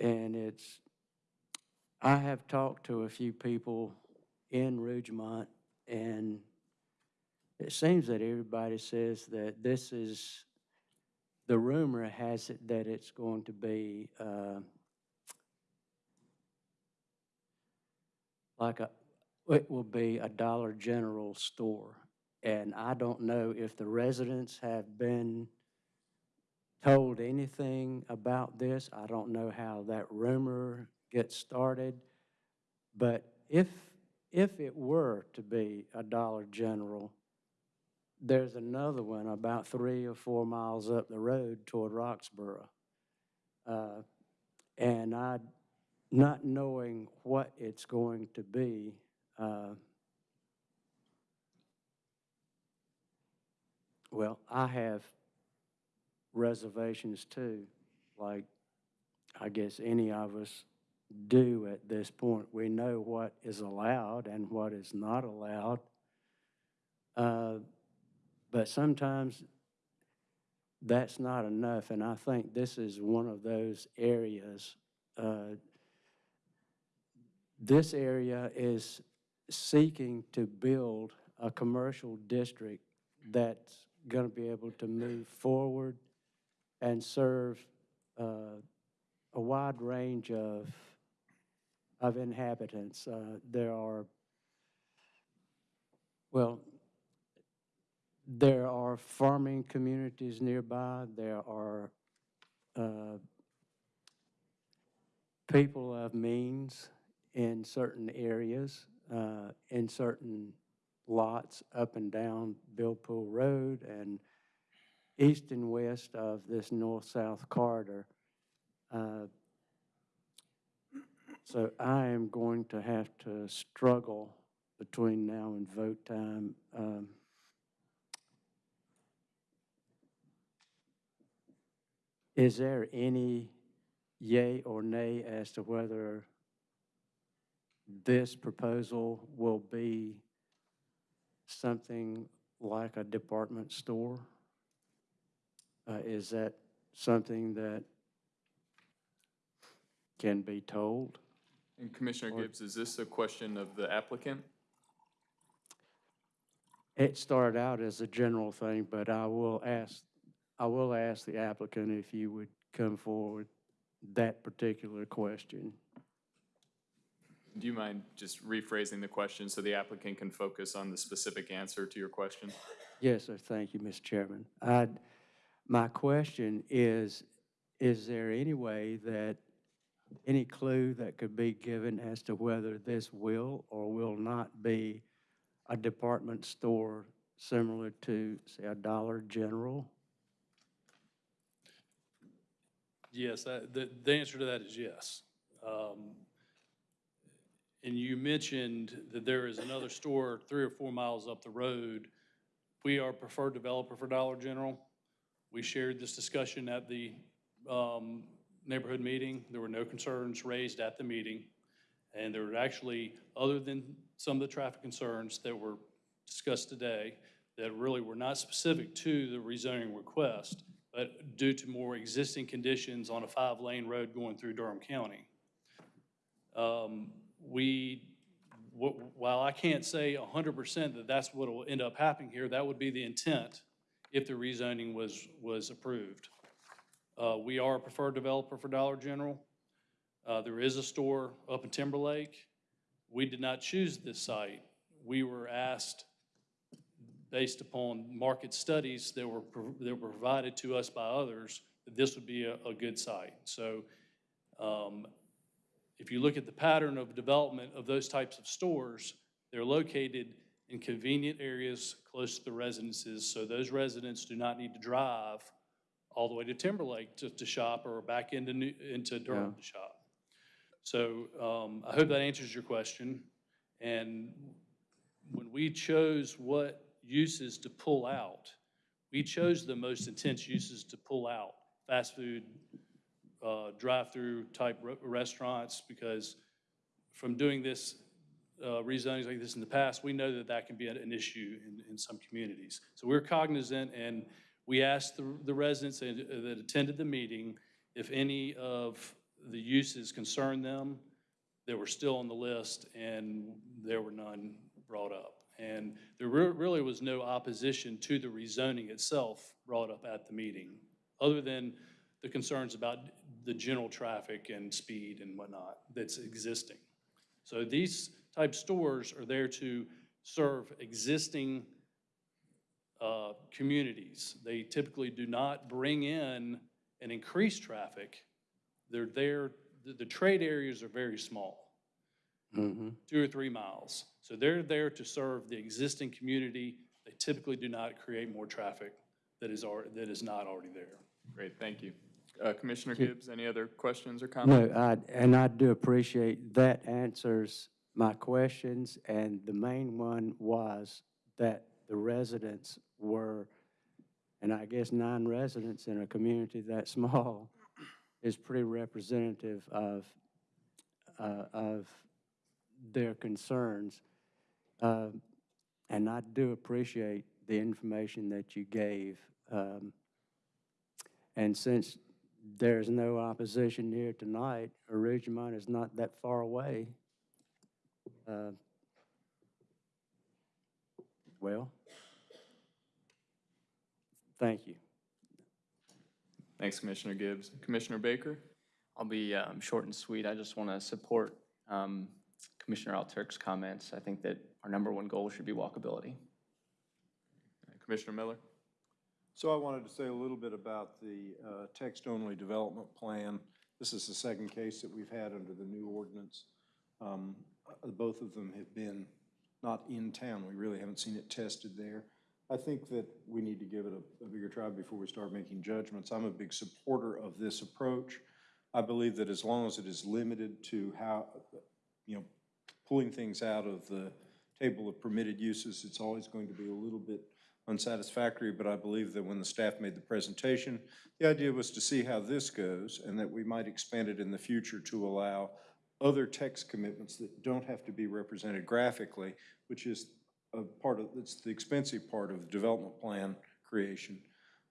And it's, I have talked to a few people in Rougemont, and it seems that everybody says that this is the rumor has it that it's going to be like a, it will be a Dollar General store. And I don't know if the residents have been told anything about this. I don't know how that rumor gets started. But if, if it were to be a Dollar General, there's another one about three or four miles up the road toward Roxboro. Uh, And I, not knowing what it's going to be, uh, well, I have reservations too, like I guess any of us do at this point. We know what is allowed and what is not allowed. Uh, but sometimes that's not enough, and I think this is one of those areas. Uh, This area is seeking to build a commercial district that's going to be able to move forward and serve uh, a wide range of, of inhabitants. Uh, There are, well, there are farming communities nearby. There are uh, people of means in certain areas, uh, in certain lots up and down Bill Poole Road and east and west of this north-south corridor. Uh, So I am going to have to struggle between now and vote time. Um, Is there any yay or nay as to whether this proposal will be something like a department store? Uh, Is that something that can be told? And Commissioner Or- Gibbs, is this a question of the applicant? It started out as a general thing, but I will ask, I will ask the applicant if you would come forward that particular question. Do you mind just rephrasing the question so the applicant can focus on the specific answer to your question? Yes, sir, thank you, Mr. Chairman. I'd, my question is, is there any way that, any clue that could be given as to whether this will or will not be a department store similar to, say, a Dollar General? Yes, that- the, the answer to that is yes. Um, And you mentioned that there is another store three or four miles up the road. We are preferred developer for Dollar General. We shared this discussion at the um, neighborhood meeting. There were no concerns raised at the meeting. And there were actually, other than some of the traffic concerns that were discussed today, that really were not specific to the rezoning request, but due to more existing conditions on a five-lane road going through Durham County. Um, We, while I can't say hundred percent that that's what will end up happening here, that would be the intent if the rezoning was, was approved. Uh, We are a preferred developer for Dollar General. Uh, There is a store up in Timberlake. We did not choose this site. We were asked, based upon market studies that were, that were provided to us by others, that this would be a, a good site. So um, if you look at the pattern of development of those types of stores, they're located in convenient areas close to the residences, so those residents do not need to drive all the way to Timberlake to, to shop or back into, New- into Durham to shop. So um, I hope that answers your question. And when we chose what uses to pull out. We chose the most intense uses to pull out, fast food, uh, drive-through type re- restaurants, because from doing this, uh, like this in the past, we know that that can be an- issue in, in some communities. So we're cognizant, and we asked the the residents that that attended the meeting if any of the uses concerned them that were still on the list, and there were none brought up. And there re- really was no opposition to the rezoning itself brought up at the meeting, other than the concerns about the general traffic and speed and whatnot that's existing. So these type stores are there to serve existing uh, communities. They typically do not bring in and increase traffic. They're there, the, the trade areas are very small, Mm-hmm. two or three miles. So they're there to serve the existing community. They typically do not create more traffic that is, al- that is not already there. Great, thank you. Uh, Commissioner Gibbs, any other questions or comments? No, I, and I do appreciate that answers my questions, and the main one was that the residents were, and I guess nine residents in a community that *laughs* small is pretty representative of, uh, of their concerns. Uh, And I do appreciate the information that you gave. Um, And since there's no opposition here tonight, or Rougemont is not that far away. Uh, Well, thank you. Thanks, Commissioner Gibbs. Commissioner Baker? I'll be um, short and sweet. I just want to support um, Commissioner Alturk's comments. I think that our number one goal should be walkability. Commissioner Miller? So I wanted to say a little bit about the uh, text-only development plan. This is the second case that we've had under the new ordinance. Um, uh, Both of them have been not in town. We really haven't seen it tested there. I think that we need to give it a- a bigger try before we start making judgments. I'm a big supporter of this approach. I believe that as long as it is limited to how, you know, pulling things out of the table of permitted uses, it's always going to be a little bit unsatisfactory, but I believe that when the staff made the presentation, the idea was to see how this goes and that we might expand it in the future to allow other text commitments that don't have to be represented graphically, which is a part of, it's the expensive part of the development plan creation.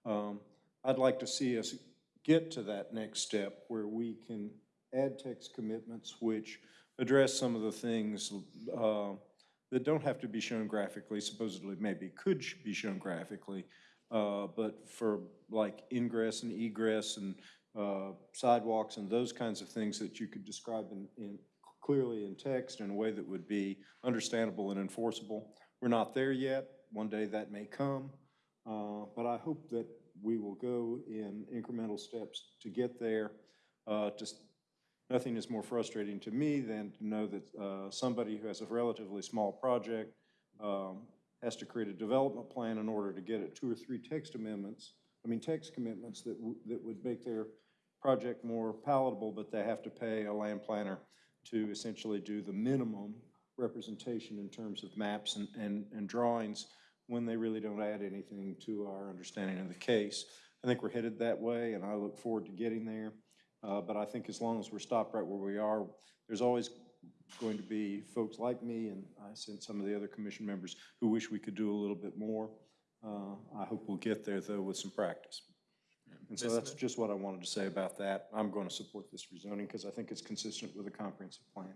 Um, I'd like to see us get to that next step where we can add text commitments which address some of the things uh, that don't have to be shown graphically, supposedly maybe could be shown graphically, uh, but for like ingress and egress and uh, sidewalks and those kinds of things that you could describe in, in, clearly in text in a way that would be understandable and enforceable. We're not there yet. One day that may come. Uh, But I hope that we will go in incremental steps to get there. Uh, Just, nothing is more frustrating to me than to know that uh, somebody who has a relatively small project um, has to create a development plan in order to get it two or three text amendments, I mean, text commitments that, that would make their project more palatable, but they have to pay a land planner to essentially do the minimum representation in terms of maps and, and, and drawings when they really don't add anything to our understanding of the case. I think we're headed that way, and I look forward to getting there. Uh, but I think as long as we're stopped right where we are, there's always going to be folks like me, and I sense some of the other commission members who wish we could do a little bit more. Uh, I hope we'll get there, though, with some practice. And so that's just what I wanted to say about that. I'm going to support this rezoning because I think it's consistent with a comprehensive plan.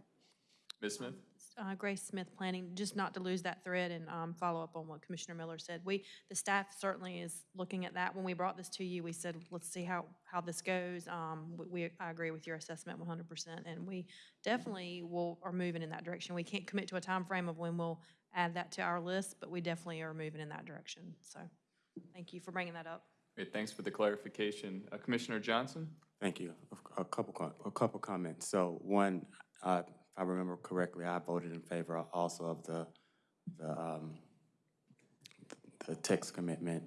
Ms. Smith? Uh, Grace Smith Planning, just not to lose that thread and um, follow up on what Commissioner Miller said. We, the staff certainly is looking at that. When we brought this to you, we said, let's see how, how this goes. Um, we- We, I agree with your assessment 100%, and we definitely will, are moving in that direction. We can't commit to a time frame of when we'll add that to our list, but we definitely are moving in that direction. So, thank you for bringing that up. Great, thanks for the clarification. Uh, Commissioner Johnson? Thank you. A- A couple, a couple comments. So one, uh, if I remember correctly, I voted in favor also of the, the, um, the text commitment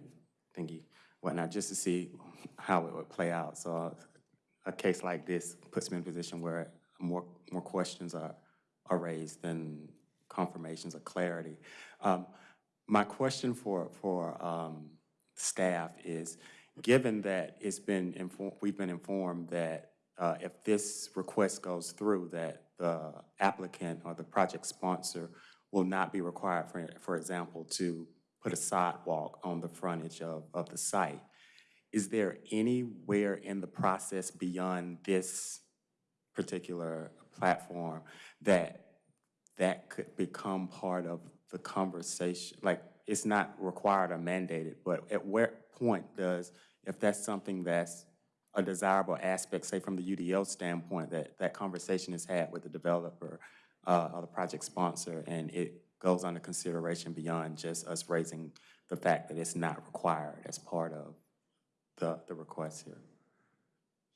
thingy, whatnot, just to see how it would play out. So a case like this puts me in a position where more, more questions are, are raised than confirmations or clarity. Um, My question for, for um, staff is, given that it's been, inform- we've been informed that uh, if this request goes through, that the applicant or the project sponsor will not be required, for, for example, to put a sidewalk on the frontage of, of the site. Is there anywhere in the process beyond this particular platform that that could become part of the conversation? Like, it's not required or mandated, but at what point does, if that's something that's a desirable aspect, say from the UDO standpoint, that that conversation is had with the developer uh, or the project sponsor, and it goes under consideration beyond just us raising the fact that it's not required as part of the, the request here?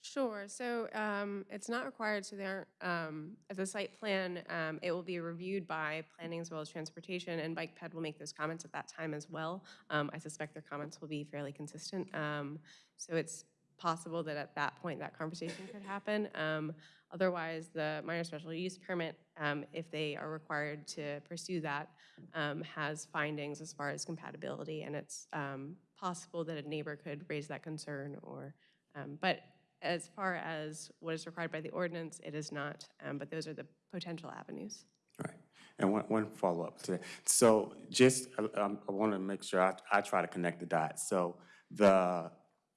Sure, so um, it's not required, so there, um, as a site plan, um, it will be reviewed by planning as well as transportation, and Bike Ped will make those comments at that time as well. Um, I suspect their comments will be fairly consistent. Um, So it's possible that at that point, that conversation could happen. Um, Otherwise, the minor special use permit, um, if they are required to pursue that, um, has findings as far as compatibility, and it's um, possible that a neighbor could raise that concern or, um, but as far as what is required by the ordinance, it is not, um, but those are the potential avenues. Right. And one, one follow-up to that. So just, um, I want to make sure I, I try to connect the dots. So the,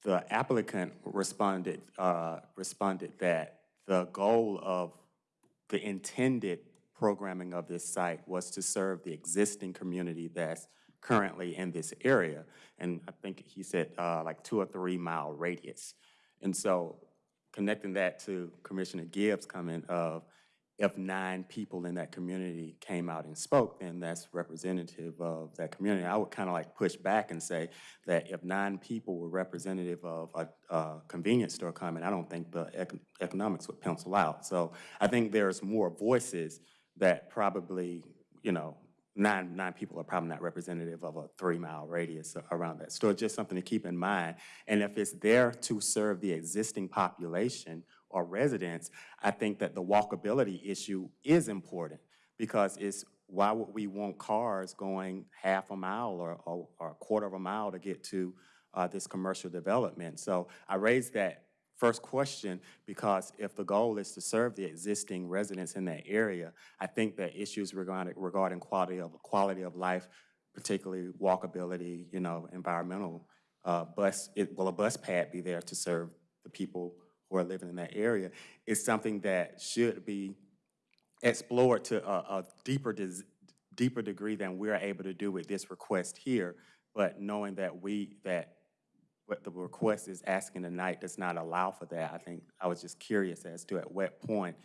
the applicant responded, uh, responded that the goal of the intended programming of this site was to serve the existing community that's currently in this area. And I think he said, uh, like two or three mile radius. And so connecting that to Commissioner Gibbs' comment of if nine people in that community came out and spoke, then that's representative of that community. I would kind of like push back and say that if nine people were representative of a, a convenience store comment, I don't think the econ- economics would pencil out. So I think there's more voices that probably, you know, nine, nine people are probably not representative of a three-mile radius around that store. Just something to keep in mind. And if it's there to serve the existing population or residents, I think that the walkability issue is important because it's, why would we want cars going half a mile or, or, or a quarter of a mile to get to uh, this commercial development? So I raised that first question because if the goal is to serve the existing residents in that area, I think that issues regarding, regarding quality of, quality of life, particularly walkability, you know, environmental, uh, bus, it, will a bus pad be there to serve the people who are living in that area, is something that should be explored to a, a deeper, deeper degree than we're able to do with this request here. But knowing that we, that what the request is asking tonight does not allow for that, I think, I was just curious as to at what point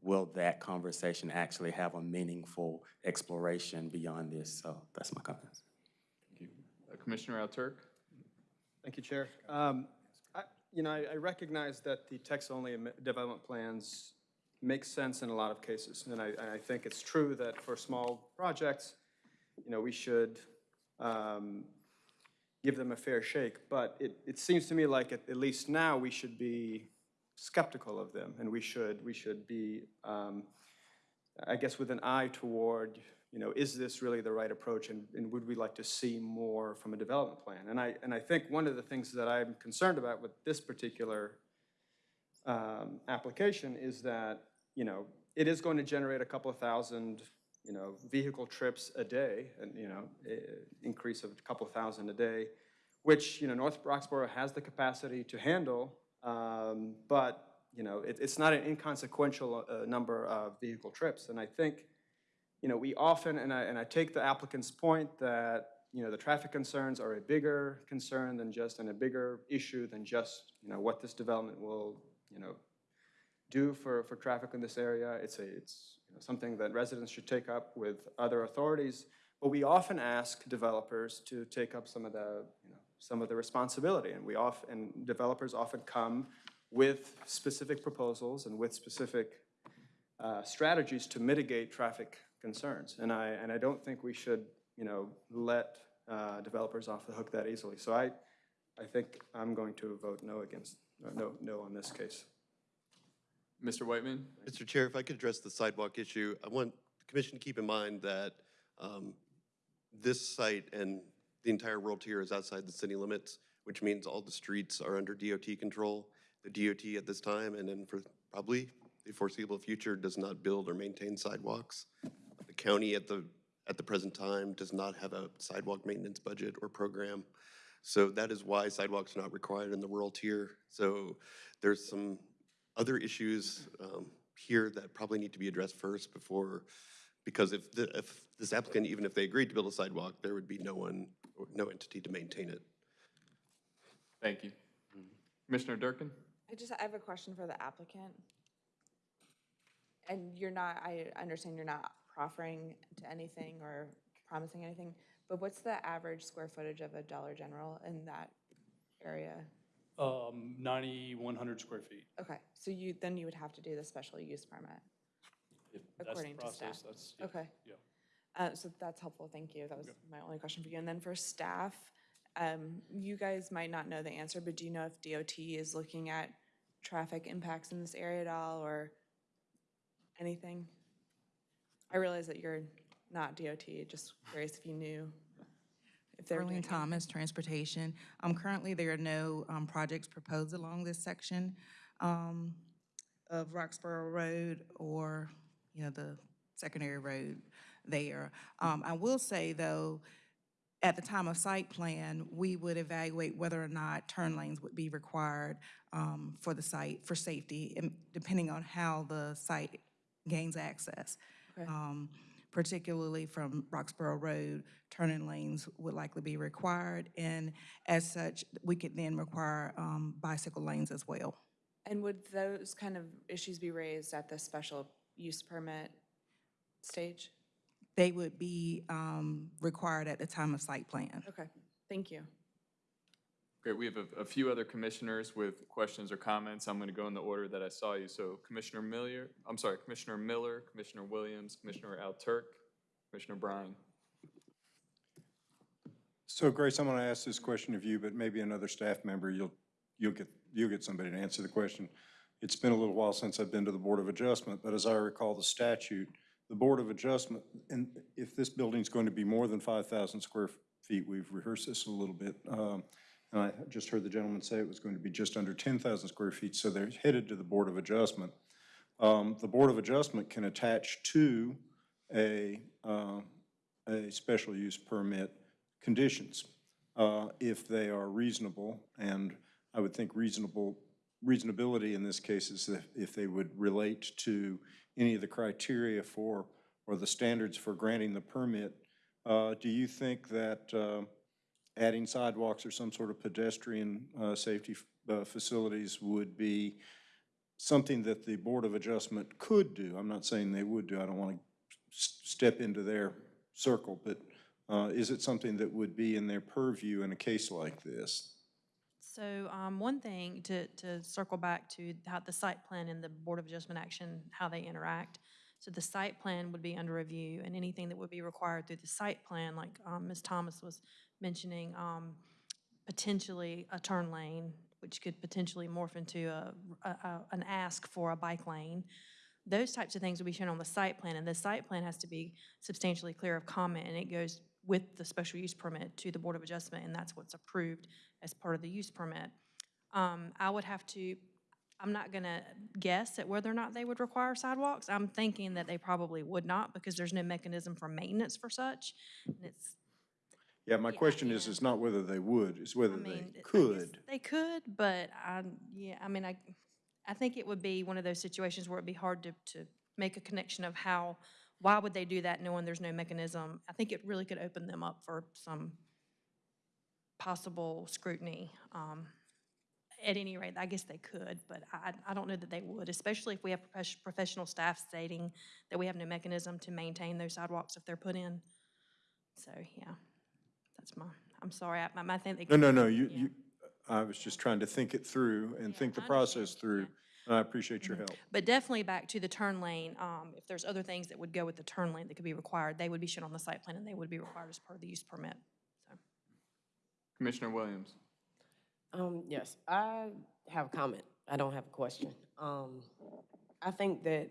will that conversation actually have a meaningful exploration beyond this? So that's my comments. Thank you. Uh, Commissioner Alturk? Thank you, Chair. Um, I- You know, I I recognize that the text-only development plans make sense in a lot of cases. And I, I think it's true that for small projects, you know, we should um, give them a fair shake. But it, it seems to me like at, at least now, we should be skeptical of them. And we should, we should be, um, I guess, with an eye toward, you know, is this really the right approach? And, and would we like to see more from a development plan? And I, and I think one of the things that I'm concerned about with this particular um, application is that, you know, it is going to generate a couple of thousand, you know, vehicle trips a day, and, you know, increase of a couple of thousand a day, which, you know, North Roxboro has the capacity to handle, um, but, you know, it, it's not an inconsequential uh, number of vehicle trips. And I think, you know, we often, and I, and I take the applicant's point that, you know, the traffic concerns are a bigger concern than just, and a bigger issue than just, you know, what this development will, you know, do for, for traffic in this area. It's a, it's you know, something that residents should take up with other authorities. But we often ask developers to take up some of the, you know, some of the responsibility. And we often, and developers often come with specific proposals and with specific uh, strategies to mitigate traffic concerns. And I, and I don't think we should, you know, let uh, developers off the hook that easily. So I, I think I'm going to vote no against, uh, no, no on this case. Mr. Whitman? Mr. Chair, if I could address the sidewalk issue, I want the commission to keep in mind that um, this site and the entire rural tier is outside the city limits, which means all the streets are under DOT control. The DOT at this time, and then for probably the foreseeable future, does not build or maintain sidewalks. The county at the, at the present time does not have a sidewalk maintenance budget or program. So that is why sidewalks are not required in the rural tier. So there's some other issues um, here that probably need to be addressed first before, because if, the- if this applicant, even if they agreed to build a sidewalk, there would be no one, or no entity to maintain it. Thank you. Commissioner Durkin? I just, I have a question for the applicant. And you're not, I understand you're not proffering to anything or promising anything, but what's the average square footage of a Dollar General in that area? Um, 9,100 square feet. Okay, so you, then you would have to do the special use permit, If that's the according to staff? process, that's, yeah, Okay. yeah. Uh, so that's helpful, thank you. That was my only question for you. And then for staff, um, you guys might not know the answer, but do you know if DOT is looking at traffic impacts in this area at all or anything? I realize that you're not DOT, just curious if you knew. If they're Arlene. Thomas, Transportation. Um, currently, there are no, um, projects proposed along this section, um, of Roxboro Road or, you know, the secondary road there. Um, I will say, though, at the time of site plan, we would evaluate whether or not turn lanes would be required, um, for the site, for safety, depending on how the site gains access. Okay. Um, particularly from Roxboro Road, turning lanes would likely be required, and as such, we could then require um, bicycle lanes as well. And would those kind of issues be raised at the special use permit stage? They would be um, required at the time of site plan. Okay, thank you. Great, we have a, a few other commissioners with questions or comments. I'm going to go in the order that I saw you. So Commissioner Miller, I'm sorry, Commissioner Miller, Commissioner Williams, Commissioner Alturk, Commissioner Bryan. So Grace, I'm going to ask this question of you, but maybe another staff member, you'll, you'll get, you'll get somebody to answer the question. It's been a little while since I've been to the Board of Adjustment, but as I recall the statute, the Board of Adjustment, and if this building's going to be more than 5,000 square feet, we've rehearsed this a little bit, um, and I just heard the gentleman say it was going to be just under 10,000 square feet, so they're headed to the Board of Adjustment. Um, The Board of Adjustment can attach to a, uh, a special use permit conditions uh, if they are reasonable, and I would think reasonable, reasonability in this case is if, they would relate to any of the criteria for, or the standards for granting the permit. Uh, Do you think that uh, adding sidewalks or some sort of pedestrian uh, safety uh, facilities would be something that the Board of Adjustment could do? I'm not saying they would do, I don't want to step into their circle, but uh, is it something that would be in their purview in a case like this? So um, one thing, to, to circle back to how the site plan and the Board of Adjustment action, how they interact. So the site plan would be under review, and anything that would be required through the site plan, like um, Ms. Thomas was mentioning, um, potentially a turn lane, which could potentially morph into a, a- a- an ask for a bike lane. Those types of things will be shown on the site plan, and the site plan has to be substantially clear of comment, and it goes with the special use permit to the Board of Adjustment, and that's what's approved as part of the use permit. Um, I would have to, I'm not gonna guess at whether or not they would require sidewalks. I'm thinking that they probably would not, because there's no mechanism for maintenance for such. And it's, Yeah, my question is, is not whether they would, it's whether I they mean, guess could. They could, but I, yeah, I mean, I, I think it would be one of those situations where it'd be hard to, to make a connection of how, why would they do that knowing there's no mechanism? I think it really could open them up for some possible scrutiny. Um, At any rate, I guess they could, but I, I don't know that they would, especially if we have profes- professional staff stating that we have no mechanism to maintain those sidewalks if they're put in. So, yeah, that's my, I'm sorry, I, I think they. No, no, no, you, yeah. you, I was just trying to think it through and think the I understand, process through, and I appreciate your help. But definitely back to the turn lane, um, if there's other things that would go with the turn lane that could be required, they would be shown on the site plan and they would be required as part of the use permit. Commissioner Williams. Um, yes, I have a comment. I don't have a question. Um, I think that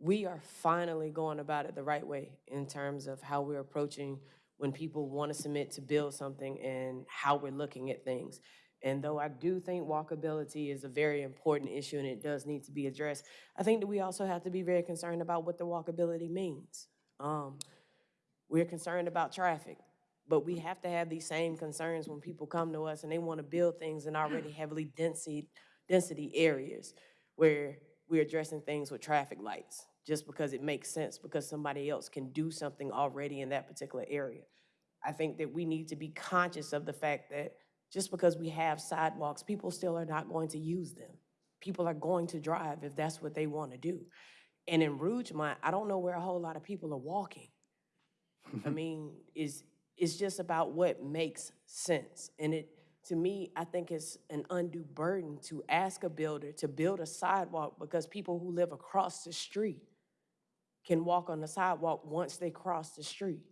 we are finally going about it the right way in terms of how we're approaching when people want to submit to build something and how we're looking at things. And though I do think walkability is a very important issue and it does need to be addressed, I think that we also have to be very concerned about what the walkability means. Um, we're concerned about traffic, but we have to have these same concerns when people come to us and they want to build things in already *clears throat* heavily density, density areas where we're addressing things with traffic lights, just because it makes sense, because somebody else can do something already in that particular area. I think that we need to be conscious of the fact that just because we have sidewalks, people still are not going to use them. People are going to drive if that's what they want to do. And in Rougemont, I don't know where a whole lot of people are walking. I *laughs* mean, it's, it's just about what makes sense. And it, to me, I think it's an undue burden to ask a builder to build a sidewalk because people who live across the street can walk on the sidewalk once they cross the street.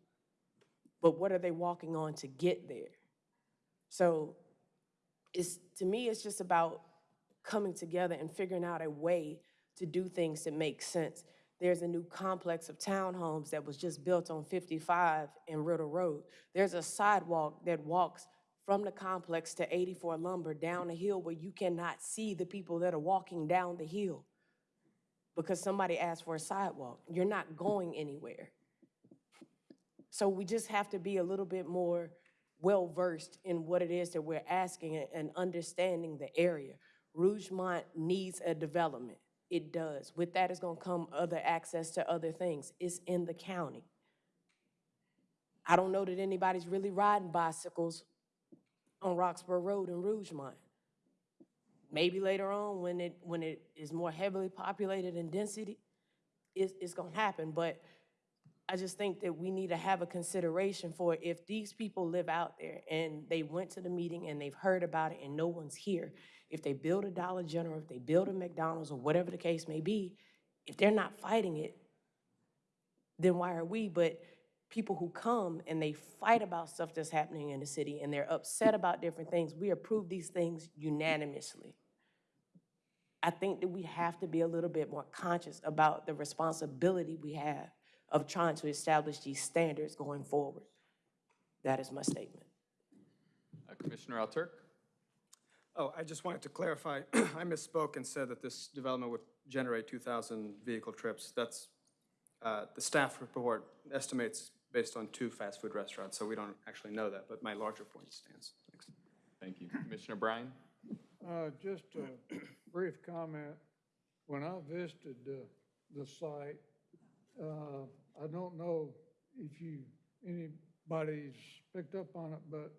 But what are they walking on to get there? So it's, to me, it's just about coming together and figuring out a way to do things that make sense. There's a new complex of townhomes that was just built on 55 and Riddle Road. There's a sidewalk that walks from the complex to 84 Lumber down the hill where you cannot see the people that are walking down the hill because somebody asked for a sidewalk. You're not going anywhere. So we just have to be a little bit more well-versed in what it is that we're asking and- and understanding the area. Rougemont needs a development. It does. With that is gonna come other access to other things. It's in the county. I don't know that anybody's really riding bicycles on Roxboro Road in Rougemont. Maybe later on, when it, when it is more heavily populated in density, it's, it's gonna happen, but I just think that we need to have a consideration for if these people live out there and they went to the meeting and they've heard about it and no one's here, if they build a Dollar General, if they build a McDonald's or whatever the case may be, if they're not fighting it, then why are we? But people who come and they fight about stuff that's happening in the city and they're upset about different things, we approve these things unanimously. I think that we have to be a little bit more conscious about the responsibility we have of trying to establish these standards going forward. That is my statement. Uh, Commissioner Alturk? Oh, I just wanted to clarify, *clears throat* I misspoke and said that this development would generate 2,000 vehicle trips. That's, uh, the staff report estimates based on two fast food restaurants, so we don't actually know that, but my larger point stands. Thanks. Thank you. Commissioner Bryan? Uh, just a *clears throat* brief comment. When I visited the, the site, uh, I don't know if you, anybody's picked up on it, but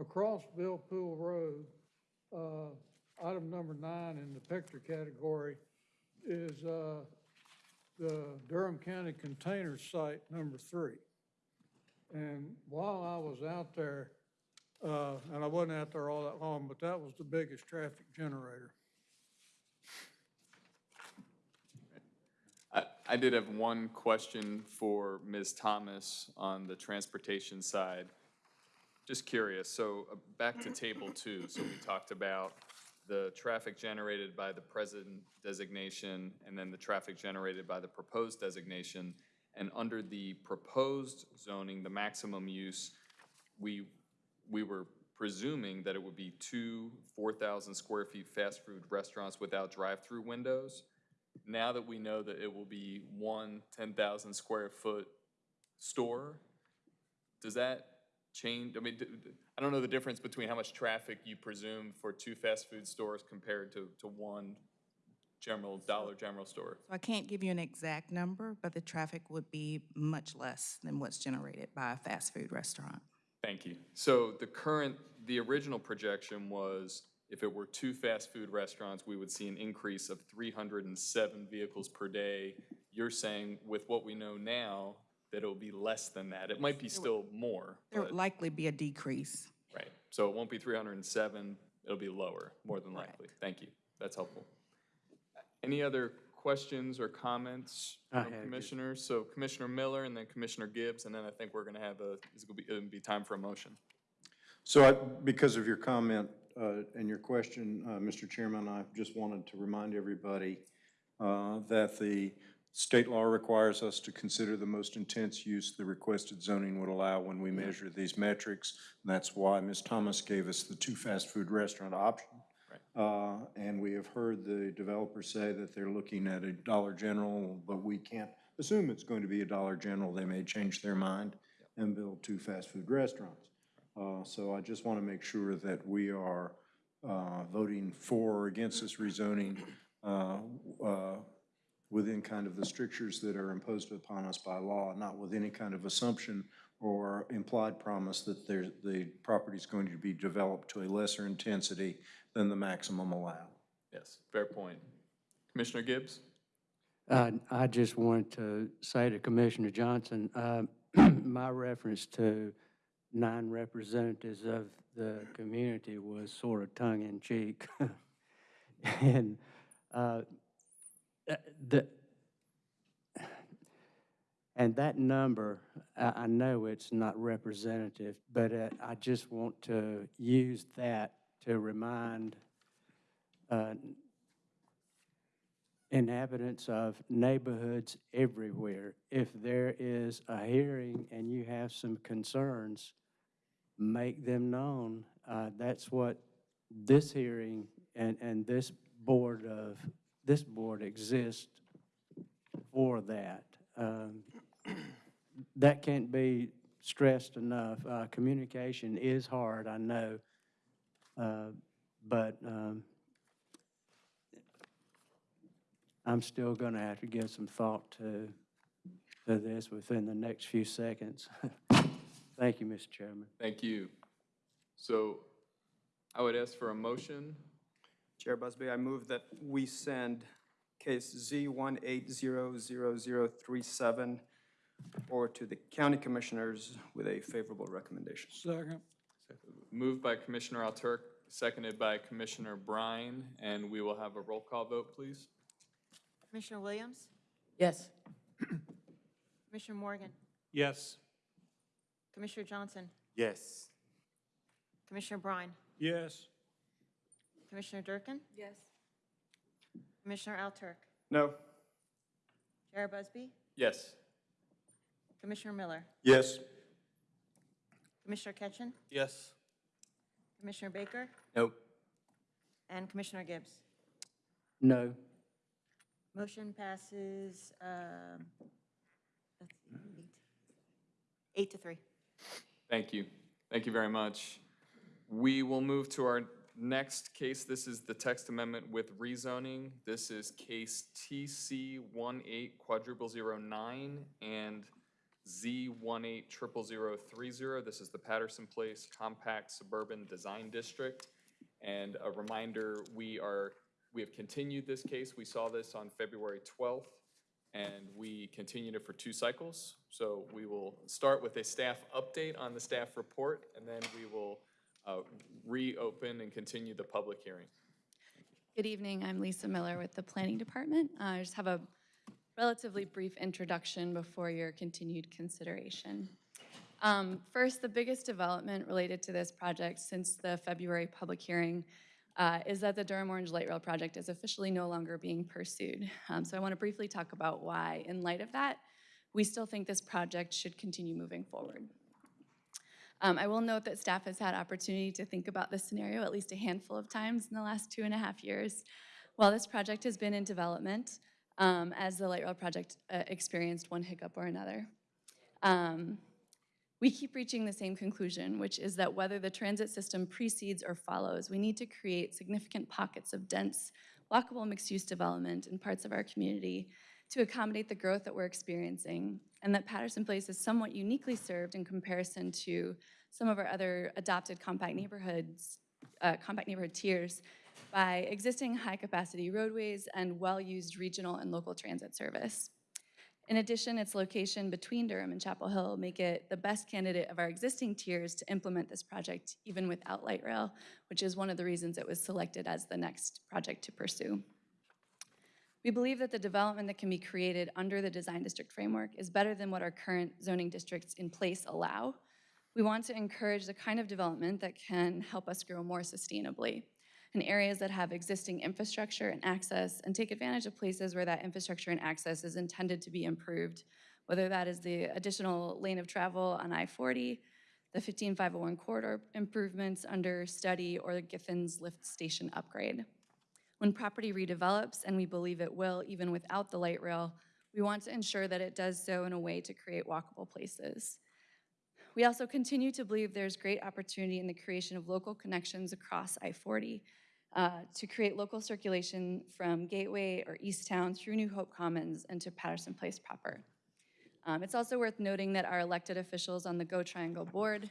across Bill Poole Road, uh, item number nine in the picture category is, uh, the Durham County Container Site number three. And while I was out there, uh, and I wasn't out there all that long, but that was the biggest traffic generator. I, I did have one question for Ms. Thomas on the transportation side. Just curious, so uh, back to table two, so we talked about the traffic generated by the present designation and then the traffic generated by the proposed designation. And under the proposed zoning, the maximum use, we, we were presuming that it would be two 4,000 square feet fast food restaurants without drive-through windows. Now that we know that it will be one 10,000 square foot store, does that change? I mean, I don't know the difference between how much traffic you presume for two fast food stores compared to, to one general, Dollar General store. So I can't give you an exact number, but the traffic would be much less than what's generated by a fast food restaurant. Thank you. So the current, the original projection was if it were two fast food restaurants, we would see an increase of 307 vehicles per day. You're saying with what we know now, that it'll be less than that. It might be still more, There but, would likely be a decrease. right. So it won't be 307, it'll be lower, more than likely. Thank you. That's helpful. Any other questions or comments I from have, yes. commissioners? So Commissioner Miller and then Commissioner Gibbs, and then I think we're gonna have a, it's gonna be, it'll be time for a motion. So I, because of your comment uh, and your question, uh, Mr. Chairman, I just wanted to remind everybody uh, that the State law requires us to consider the most intense use the requested zoning would allow when we measure these metrics. And that's why Ms. Thomas gave us the two fast food restaurant option. Uh, And we have heard the developers say that they're looking at a Dollar General, but we can't assume it's going to be a Dollar General. They may change their mind and build two fast food restaurants. Uh, So I just want to make sure that we are uh, voting for or against this rezoning uh, uh, within kind of the strictures that are imposed upon us by law, not with any kind of assumption or implied promise that the property is going to be developed to a lesser intensity than the maximum allowed. Yes, fair point. Commissioner Gibbs? Uh, I just wanted to say to Commissioner Johnson, uh, *clears throat* my reference to nine representatives of the community was sort of tongue-in-cheek. *laughs* And uh, uh, the, and that number, I, I know it's not representative, but uh, I just want to use that to remind uh, inhabitants of neighborhoods everywhere, if there is a hearing and you have some concerns, make them known. Uh, That's what this hearing and, and this board of, this board exists for that. Um, That can't be stressed enough. Uh, Communication is hard, I know, uh, but um, I'm still going to have to give some thought to, to this within the next few seconds. *laughs* Thank you, Mr. Chairman. Thank you. So I would ask for a motion. Chair Busby, I move that we send case Z one eight zero zero zero three seven or to the county commissioners with a favorable recommendation. Second. Moved by Commissioner Alturk, seconded by Commissioner Bryan, and we will have a roll call vote, please. Commissioner Williams? Yes. Commissioner Morgan? Yes. Commissioner Johnson? Yes. Commissioner Bryan? Yes. Commissioner Durkin? Yes. Commissioner Alturk? No. Chair Busby? Yes. Commissioner Miller? Yes. Commissioner Ketchen? Yes. Commissioner Baker? Nope. And Commissioner Gibbs? No. Motion passes, um, eight- eight to three. Thank you. Thank you very much. We will move to our next case. This is the text amendment with rezoning. This is case TC 18 quadruple zero nine and Z 18 triple zero three zero. This is the Patterson Place Compact Suburban Design District. And a reminder, we are, we have continued this case. We saw this on February 12th, and we continued it for two cycles. So we will start with a staff update on the staff report, and then we will uh, reopen and continue the public hearing. Good evening, I'm Lisa Miller with the Planning Department. Uh, I just have a relatively brief introduction before your continued consideration. Um, First, the biggest development related to this project since the February public hearing uh, is that the Durham Orange Light Rail project is officially no longer being pursued. Um, So I want to briefly talk about why, in light of that, we still think this project should continue moving forward. Um, I will note that staff has had opportunity to think about this scenario at least a handful of times in the last two and a half years. While this project has been in development, um, as the light rail project uh, experienced one hiccup or another. Um, we keep reaching the same conclusion, which is that whether the transit system precedes or follows, we need to create significant pockets of dense, walkable mixed-use development in parts of our community to accommodate the growth that we're experiencing, and that Patterson Place is somewhat uniquely served in comparison to some of our other adopted compact neighborhoods, uh, compact neighborhood tiers, by existing high-capacity roadways and well-used regional and local transit service. In addition, its location between Durham and Chapel Hill make it the best candidate of our existing tiers to implement this project even without light rail, which is one of the reasons it was selected as the next project to pursue. We believe that the development that can be created under the design district framework is better than what our current zoning districts in place allow. We want to encourage the kind of development that can help us grow more sustainably. In areas that have existing infrastructure and access, and take advantage of places where that infrastructure and access is intended to be improved, whether that is the additional lane of travel on I-40, the 15501 corridor improvements under study, or the Giffens Lift Station upgrade. When property redevelops, and we believe it will even without the light rail, we want to ensure that it does so in a way to create walkable places. We also continue to believe there's great opportunity in the creation of local connections across I-40 uh, to create local circulation from Gateway or Eastowne through New Hope Commons and to Patterson Place proper. Um, It's also worth noting that our elected officials on the Go Triangle Board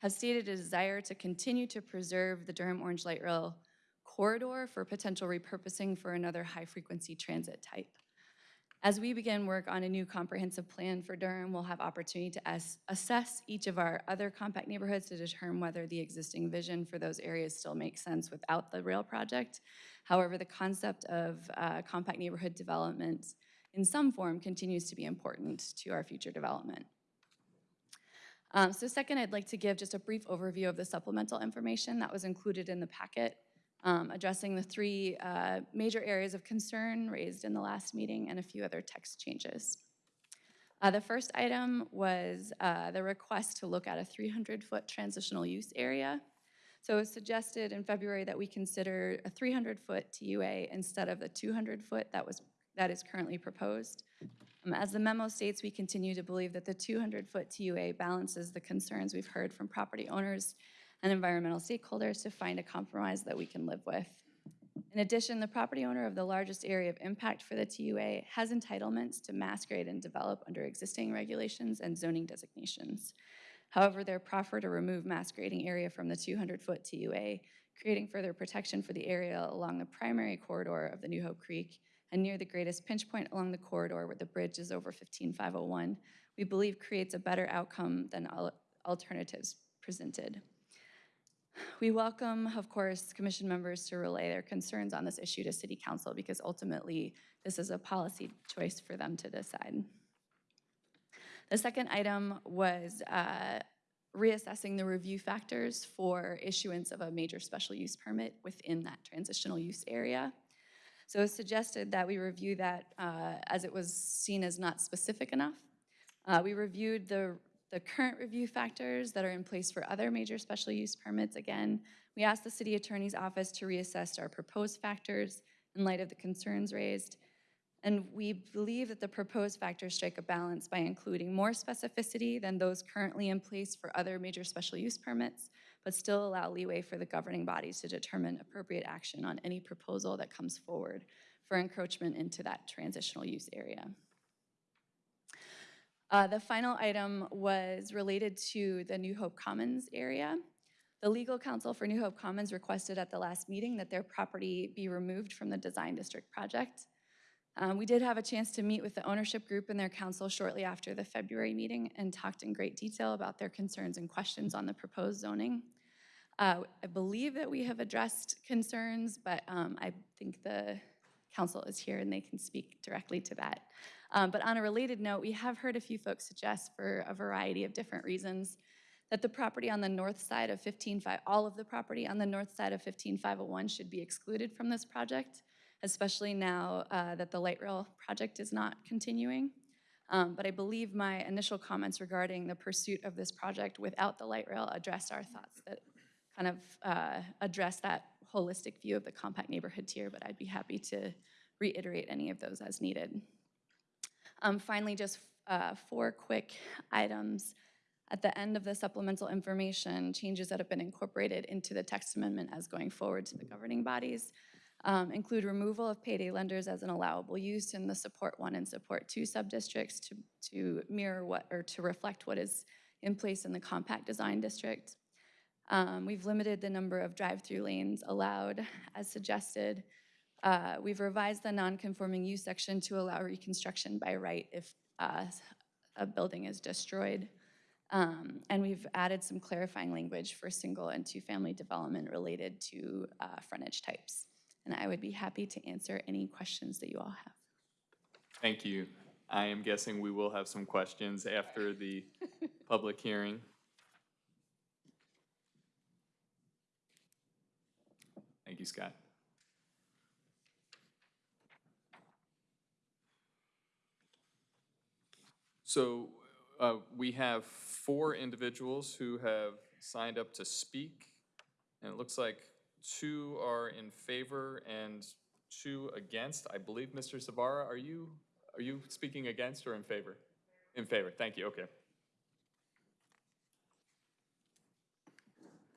have stated a desire to continue to preserve the Durham Orange Light Rail corridor for potential repurposing for another high-frequency transit type. As we begin work on a new comprehensive plan for Durham, we'll have opportunity to as- assess each of our other compact neighborhoods to determine whether the existing vision for those areas still makes sense without the rail project. However, the concept of uh, compact neighborhood development in some form continues to be important to our future development. Um, So second, I'd like to give just a brief overview of the supplemental information that was included in the packet, um, addressing the three uh, major areas of concern raised in the last meeting and a few other text changes. Uh, The first item was uh, the request to look at a 300-foot transitional use area. So it was suggested in February that we consider a 300-foot TUA instead of the 200-foot that was, that is currently proposed. Um, As the memo states, we continue to believe that the 200-foot TUA balances the concerns we've heard from property owners and environmental stakeholders to find a compromise that we can live with. In addition, the property owner of the largest area of impact for the TUA has entitlements to mass grade and develop under existing regulations and zoning designations. However, their proffer to remove mass grading area from the 200-foot TUA, creating further protection for the area along the primary corridor of the New Hope Creek and near the greatest pinch point along the corridor where the bridge is over 15501, we believe creates a better outcome than alternatives presented. We welcome, of course, commission members to relay their concerns on this issue to city council because ultimately this is a policy choice for them to decide. The second item was uh, reassessing the review factors for issuance of a major special use permit within that transitional use area. So it was suggested that we review that uh, as it was seen as not specific enough. Uh, We reviewed the, the current review factors that are in place for other major special use permits. Again, we asked the city attorney's office to reassess our proposed factors in light of the concerns raised. And we believe that the proposed factors strike a balance by including more specificity than those currently in place for other major special use permits, but still allow leeway for the governing bodies to determine appropriate action on any proposal that comes forward for encroachment into that transitional use area. Uh, The final item was related to the New Hope Commons area. The legal counsel for New Hope Commons requested at the last meeting that their property be removed from the design district project. Um, We did have a chance to meet with the ownership group and their counsel shortly after the February meeting and talked in great detail about their concerns and questions on the proposed zoning. Uh, I believe that we have addressed concerns, but um, I think the counsel is here and they can speak directly to that. Um, But on a related note, we have heard a few folks suggest for a variety of different reasons that the property on the north side of 155, all of the property on the north side of 15501 should be excluded from this project, especially now uh, that the light rail project is not continuing. Um, But I believe my initial comments regarding the pursuit of this project without the light rail addressed our thoughts that kind of uh, address that holistic view of the compact neighborhood tier, but I'd be happy to reiterate any of those as needed. Um, Finally, just uh, four quick items. At the end of the supplemental information, changes that have been incorporated into the text amendment as going forward to the governing bodies um, include removal of payday lenders as an allowable use in the Support One and Support Two subdistricts to, to mirror what, or to reflect what is in place in the compact design district. Um, We've limited the number of drive-through lanes allowed as suggested. Uh, We've revised the non-conforming use section to allow reconstruction by right if uh, a building is destroyed. Um, And we've added some clarifying language for single and two-family development related to uh, frontage types. And I would be happy to answer any questions that you all have. Thank you. I am guessing we will have some questions after the *laughs* public hearing. Thank you, Scott. So uh, we have four individuals who have signed up to speak, and it looks like two are in favor and two against. I believe, Mr. Savara, are you, are you speaking against or in favor? In favor, thank you, okay.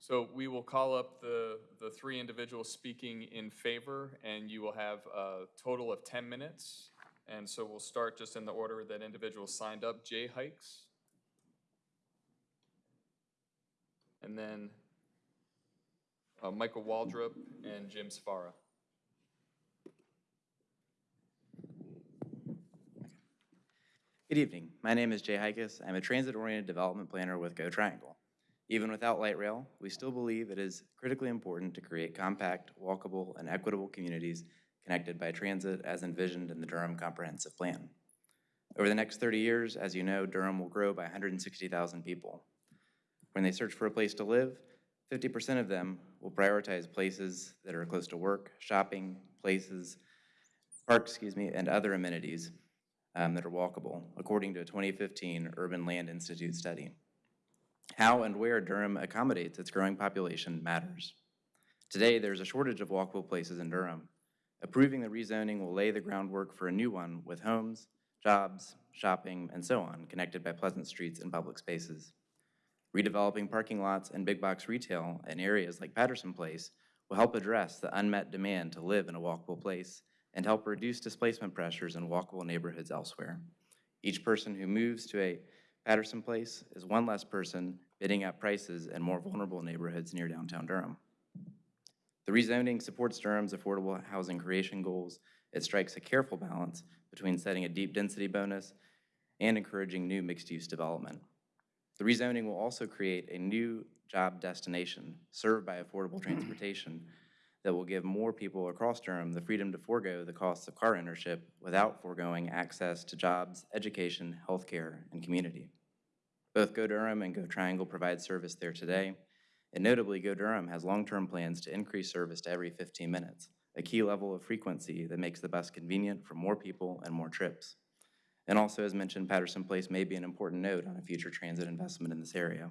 So we will call up the, the three individuals speaking in favor, and you will have a total of 10 minutes. And so we'll start just in the order that individuals signed up. Jay Heikes. And then uh, Michael Waldrop and Jim Savara. Good evening. My name is Jay Heikes. I'm a transit-oriented development planner with Go Triangle. Even without light rail, we still believe it is critically important to create compact, walkable, and equitable communities connected by transit as envisioned in the Durham Comprehensive Plan. Over the next 30 years, as you know, Durham will grow by 160,000 people. When they search for a place to live, 50% of them will prioritize places that are close to work, shopping, places, parks, excuse me, and other amenities um, that are walkable, according to a 2015 Urban Land Institute study. How and where Durham accommodates its growing population matters. Today, there's a shortage of walkable places in Durham. Approving the rezoning will lay the groundwork for a new one with homes, jobs, shopping, and so on connected by pleasant streets and public spaces. Redeveloping parking lots and big box retail in areas like Patterson Place will help address the unmet demand to live in a walkable place and help reduce displacement pressures in walkable neighborhoods elsewhere. Each person who moves to a Patterson Place is one less person bidding up prices in more vulnerable neighborhoods near downtown Durham. The rezoning supports Durham's affordable housing creation goals. It strikes a careful balance between setting a deep density bonus and encouraging new mixed-use development. The rezoning will also create a new job destination served by affordable *clears throat* transportation that will give more people across Durham the freedom to forego the costs of car ownership without foregoing access to jobs, education, healthcare, and community. Both Go Durham and Go Triangle provide service there today, and notably, Go Durham has long-term plans to increase service to every 15 minutes, a key level of frequency that makes the bus convenient for more people and more trips. And also, as mentioned, Patterson Place may be an important node on a future transit investment in this area.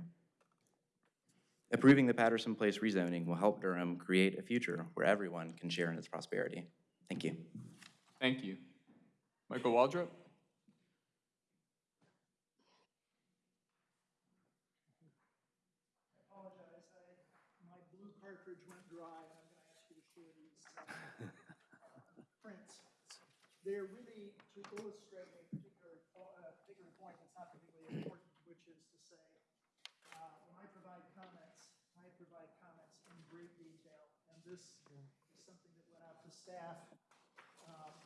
Approving the Patterson Place rezoning will help Durham create a future where everyone can share in its prosperity. Thank you. Thank you. Michael Waldrop? apologize, I, my blue cartridge went dry, and I'm gonna ask you to share these uh, prints. They're really to illustrate a particular, uh, particular point that's not particularly important, which is to say, uh, when I provide comments, I provide comments in great detail, and this is something that went out to staff. um,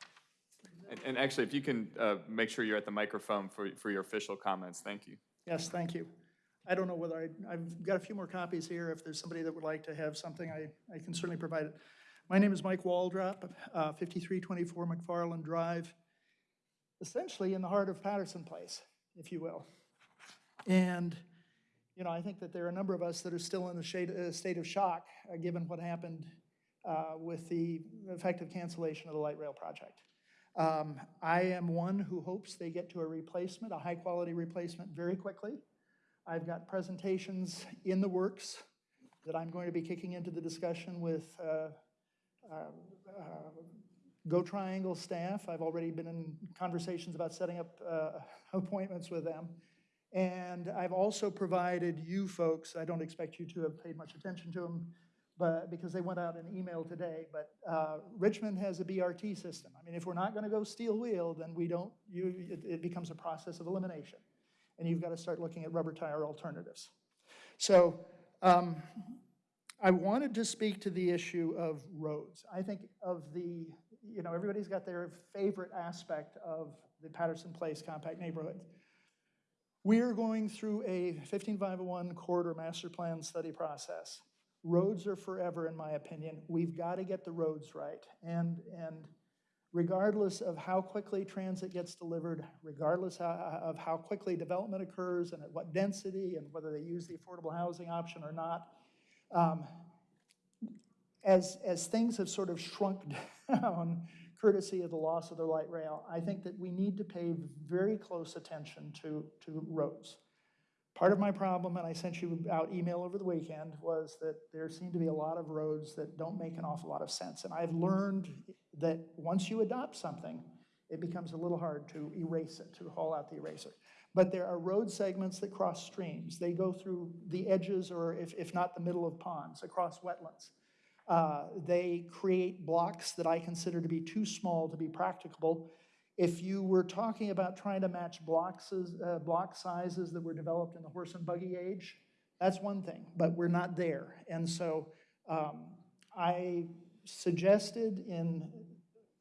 And, and actually, if you can uh, make sure you're at the microphone for, for your official comments, thank you. Yes, thank you. I don't know whether I, I've got a few more copies here. If there's somebody that would like to have something, I, I can certainly provide it. My name is Mike Waldrop, uh, 5324 McFarland Drive, essentially in the heart of Patterson Place, if you will. And, you know, I think that there are a number of us that are still in a shade, uh, state of shock, uh, given what happened uh, with the effective cancellation of the light rail project. Um, I am one who hopes they get to a replacement, a high-quality replacement, very quickly. I've got presentations in the works that I'm going to be kicking into the discussion with uh, Go Triangle staff. I've already been in conversations about setting up uh, *laughs* appointments with them. And I've also provided you folks, I don't expect you to have paid much attention to them, but because they went out in email today, but uh, Richmond has a BRT system. I mean, if we're not going to go steel wheel, then we don't, you, it, it becomes a process of elimination. And you've got to start looking at rubber tire alternatives. So um, I wanted to speak to the issue of roads. I think of the, you know, everybody's got their favorite aspect of the Patterson Place compact neighborhood. We are going through a 15501 corridor master plan study process. Roads are forever, in my opinion. We've got to get the roads right. And, and regardless of how quickly transit gets delivered, regardless of how quickly development occurs and at what density and whether they use the affordable housing option or not, um, as, as things have sort of shrunk *laughs* down courtesy of the loss of the light rail, I think that we need to pay very close attention to, to roads. Part of my problem, and I sent you out email over the weekend, was that there seem to be a lot of roads that don't make an awful lot of sense. And I've learned that once you adopt something, it becomes a little hard to erase it, to haul out the eraser. But there are road segments that cross streams. They go through the edges, or if, if not the middle of ponds, across wetlands. Uh, They create blocks that I consider to be too small to be practicable. If you were talking about trying to match blocks, uh, block sizes that were developed in the horse and buggy age, that's one thing, but we're not there. And so um, I suggested in,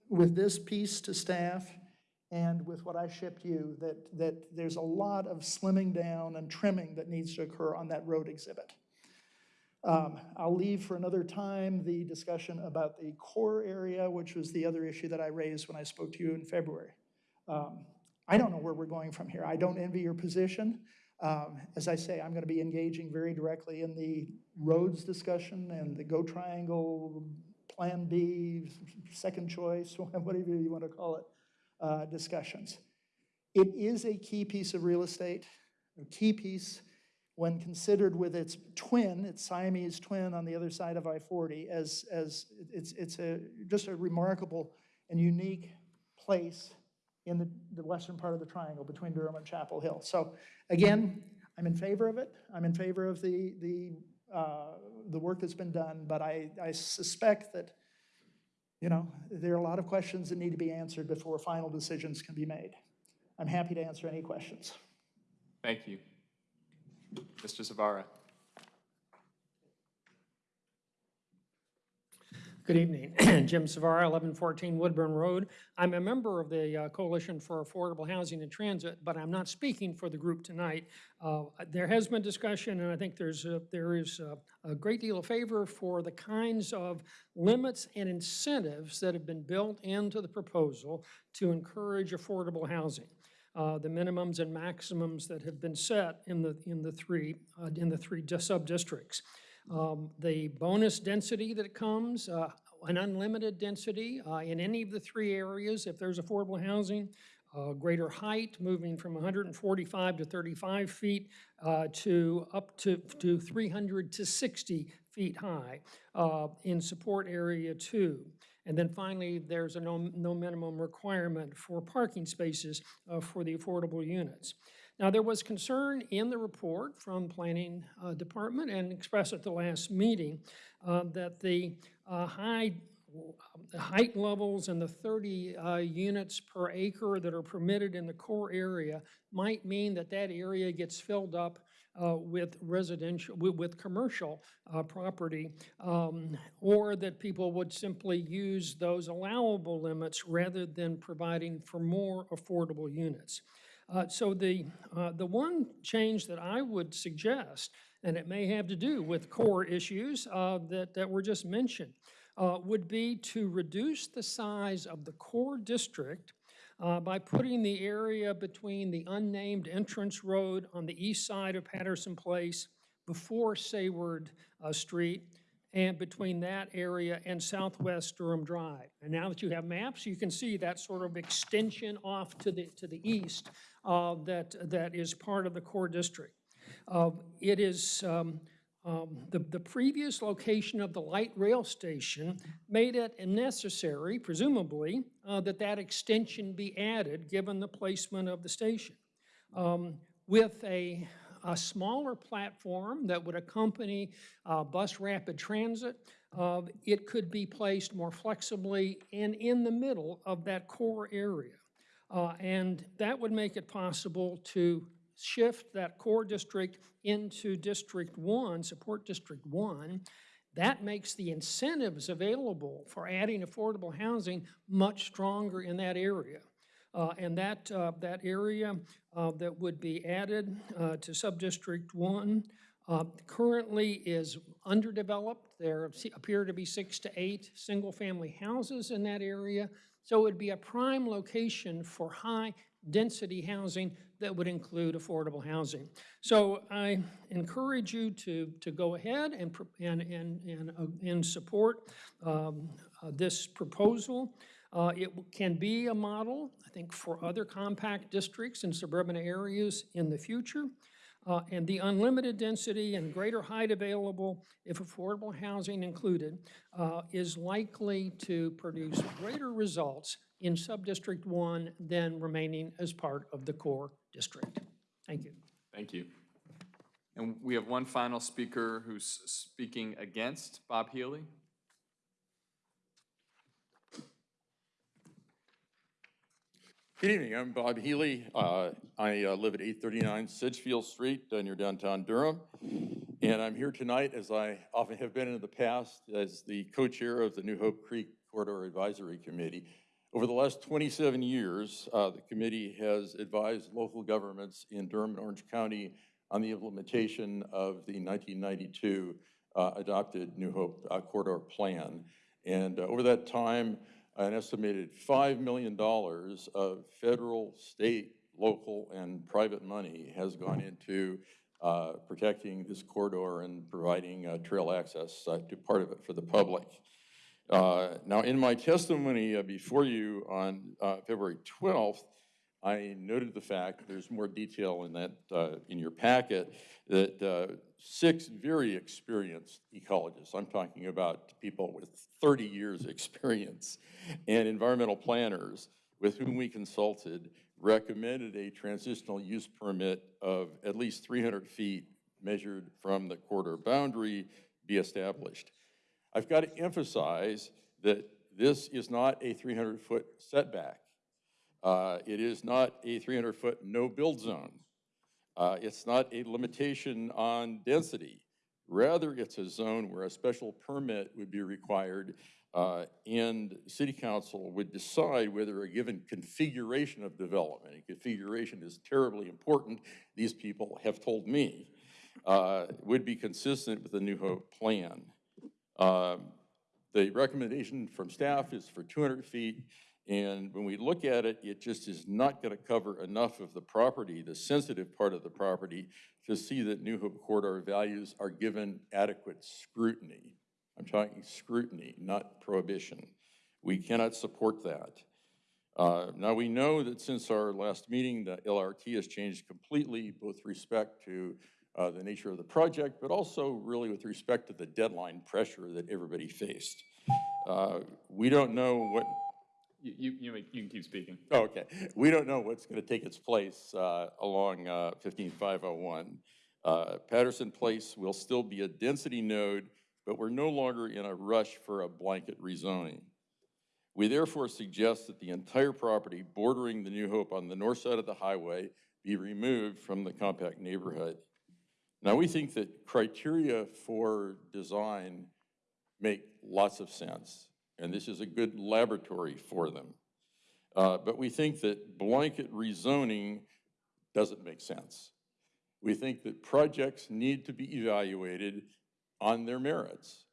with this piece to staff and with what I shipped you, that, that there's a lot of slimming down and trimming that needs to occur on that road exhibit. Um, I'll leave for another time the discussion about the core area, which was the other issue that I raised when I spoke to you in February. Um, I don't know where we're going from here. I don't envy your position. Um, As I say, I'm going to be engaging very directly in the roads discussion and the Go Triangle, Plan B, second choice, *laughs* whatever you want to call it, uh, discussions. It is a key piece of real estate, a key piece when considered with its twin, its Siamese twin on the other side of I-40, as, as it's, it's a, just a remarkable and unique place in the, the western part of the triangle between Durham and Chapel Hill. So again, I'm in favor of it. I'm in favor of the, the, uh, the work that's been done, but I, I suspect that, you know, there are a lot of questions that need to be answered before final decisions can be made. I'm happy to answer any questions. Thank you. Mr. Savara. Good evening. *clears throat* Jim Savara, 1114 Woodburn Road. I'm a member of the uh, Coalition for Affordable Housing and Transit, but I'm not speaking for the group tonight. Uh, There has been discussion, and I think there's, a- there is a- a great deal of favor for the kinds of limits and incentives that have been built into the proposal to encourage affordable housing. Uh, The minimums and maximums that have been set in the, in the three, uh, in the three dis- sub-districts. Um, The bonus density that comes, uh, an unlimited density uh, in any of the three areas, if there's affordable housing, uh, greater height, moving from 145 to 35 feet uh, to up to, to 300 to 60 feet high uh, in support area two. And then finally, there's a no, no minimum requirement for parking spaces uh, for the affordable units. Now, there was concern in the report from Planning uh, Department and expressed at the last meeting uh, that the uh, high the height levels and the 30 uh, units per acre that are permitted in the core area might mean that that area gets filled up uh, with residential, with, with commercial uh, property, um, or that people would simply use those allowable limits rather than providing for more affordable units. Uh, So the, uh, the one change that I would suggest, and it may have to do with core issues uh, that, that were just mentioned, uh, would be to reduce the size of the core district uh, by putting the area between the unnamed entrance road on the east side of Patterson Place before Sayward uh, Street and between that area and Southwest Durham Drive. And now that you have maps, you can see that sort of extension off to the, to the east uh, that, that is part of the core district. Uh, It is, um, um, the, the previous location of the light rail station made it necessary, presumably, uh, that that extension be added, given the placement of the station. Um, With a, a smaller platform that would accompany uh, bus rapid transit, uh, it could be placed more flexibly and in the middle of that core area. Uh, And that would make it possible to shift that core district into District One, Support District One. That makes the incentives available for adding affordable housing much stronger in that area. Uh, And that, uh, that area uh, that would be added to Subdistrict One uh, currently is underdeveloped. There appear to be six to eight single-family houses in that area. So it would be a prime location for high density housing that would include affordable housing. So I encourage you to, to go ahead and, and, and, and, uh, and support um, uh, this proposal. Uh, It can be a model, I think, for other compact districts in suburban areas in the future. Uh, And the unlimited density and greater height available, if affordable housing included, uh, is likely to produce greater results in Sub-District 1 than remaining as part of the core district. Thank you. Thank you. And we have one final speaker who's speaking against Bob Healy. Good evening, I'm Bob Healy. Uh, I uh, live at 839 Sedgefield Street uh, near downtown Durham. And I'm here tonight, as I often have been in the past, as the co-chair of the New Hope Creek Corridor Advisory Committee. Over the last 27 years, uh, the committee has advised local governments in Durham and Orange County on the implementation of the 1992 uh, adopted New Hope uh, Corridor Plan. And over that time, an estimated $5 million of federal, state, local, and private money has gone into uh, protecting this corridor and providing uh, trail access uh, to part of it for the public. Uh, Now, in my testimony uh, before you on uh, February 12th, I noted the fact, there's more detail in that, in your packet, that six very experienced ecologists, I'm talking about people with 30 years' *laughs* experience, and environmental planners with whom we consulted recommended a transitional use permit of at least 300 feet measured from the corridor boundary be established. I've got to emphasize that this is not a 300-foot setback. Uh, It is not a 300-foot no-build zone. Uh, It's not a limitation on density. Rather, it's a zone where a special permit would be required, uh, and city council would decide whether a given configuration of development, and configuration is terribly important, these people have told me, uh, would be consistent with the New Hope plan. Um, The recommendation from staff is for 200 feet, and when we look at it, it just is not going to cover enough of the property, the sensitive part of the property, to see that New Hope corridor values are given adequate scrutiny. I'm talking scrutiny, not prohibition. We cannot support that. Uh, Now, we know that since our last meeting, the LRT has changed completely, both respect to uh, the nature of the project, but also really with respect to the deadline pressure that everybody faced. Uh, We don't know what, You, you, you can keep speaking. Oh, okay. We don't know what's going to take its place uh, along uh, 15501. Uh, Patterson Place will still be a density node, but we're no longer in a rush for a blanket rezoning. We therefore suggest that the entire property bordering the New Hope on the north side of the highway be removed from the compact neighborhood. Now, we think that criteria for design make lots of sense, and this is a good laboratory for them. Uh, But we think that blanket rezoning doesn't make sense. We think that projects need to be evaluated on their merits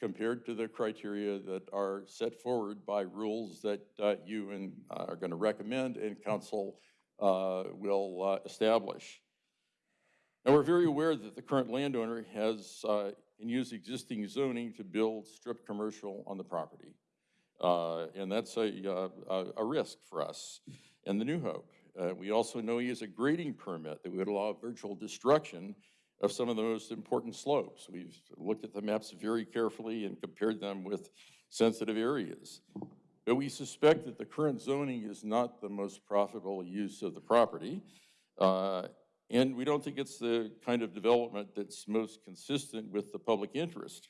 compared to the criteria that are set forward by rules that uh, you and uh, are going to recommend and council uh, will uh, establish. And we're very aware that the current landowner has, uh, and use existing zoning to build strip commercial on the property. Uh, And that's a, uh, a, a risk for us and the New Hope. Uh, We also know he has a grading permit that would allow virtual destruction of some of the most important slopes. We've looked at the maps very carefully and compared them with sensitive areas. But we suspect that the current zoning is not the most profitable use of the property. And we don't think it's the kind of development that's most consistent with the public interest.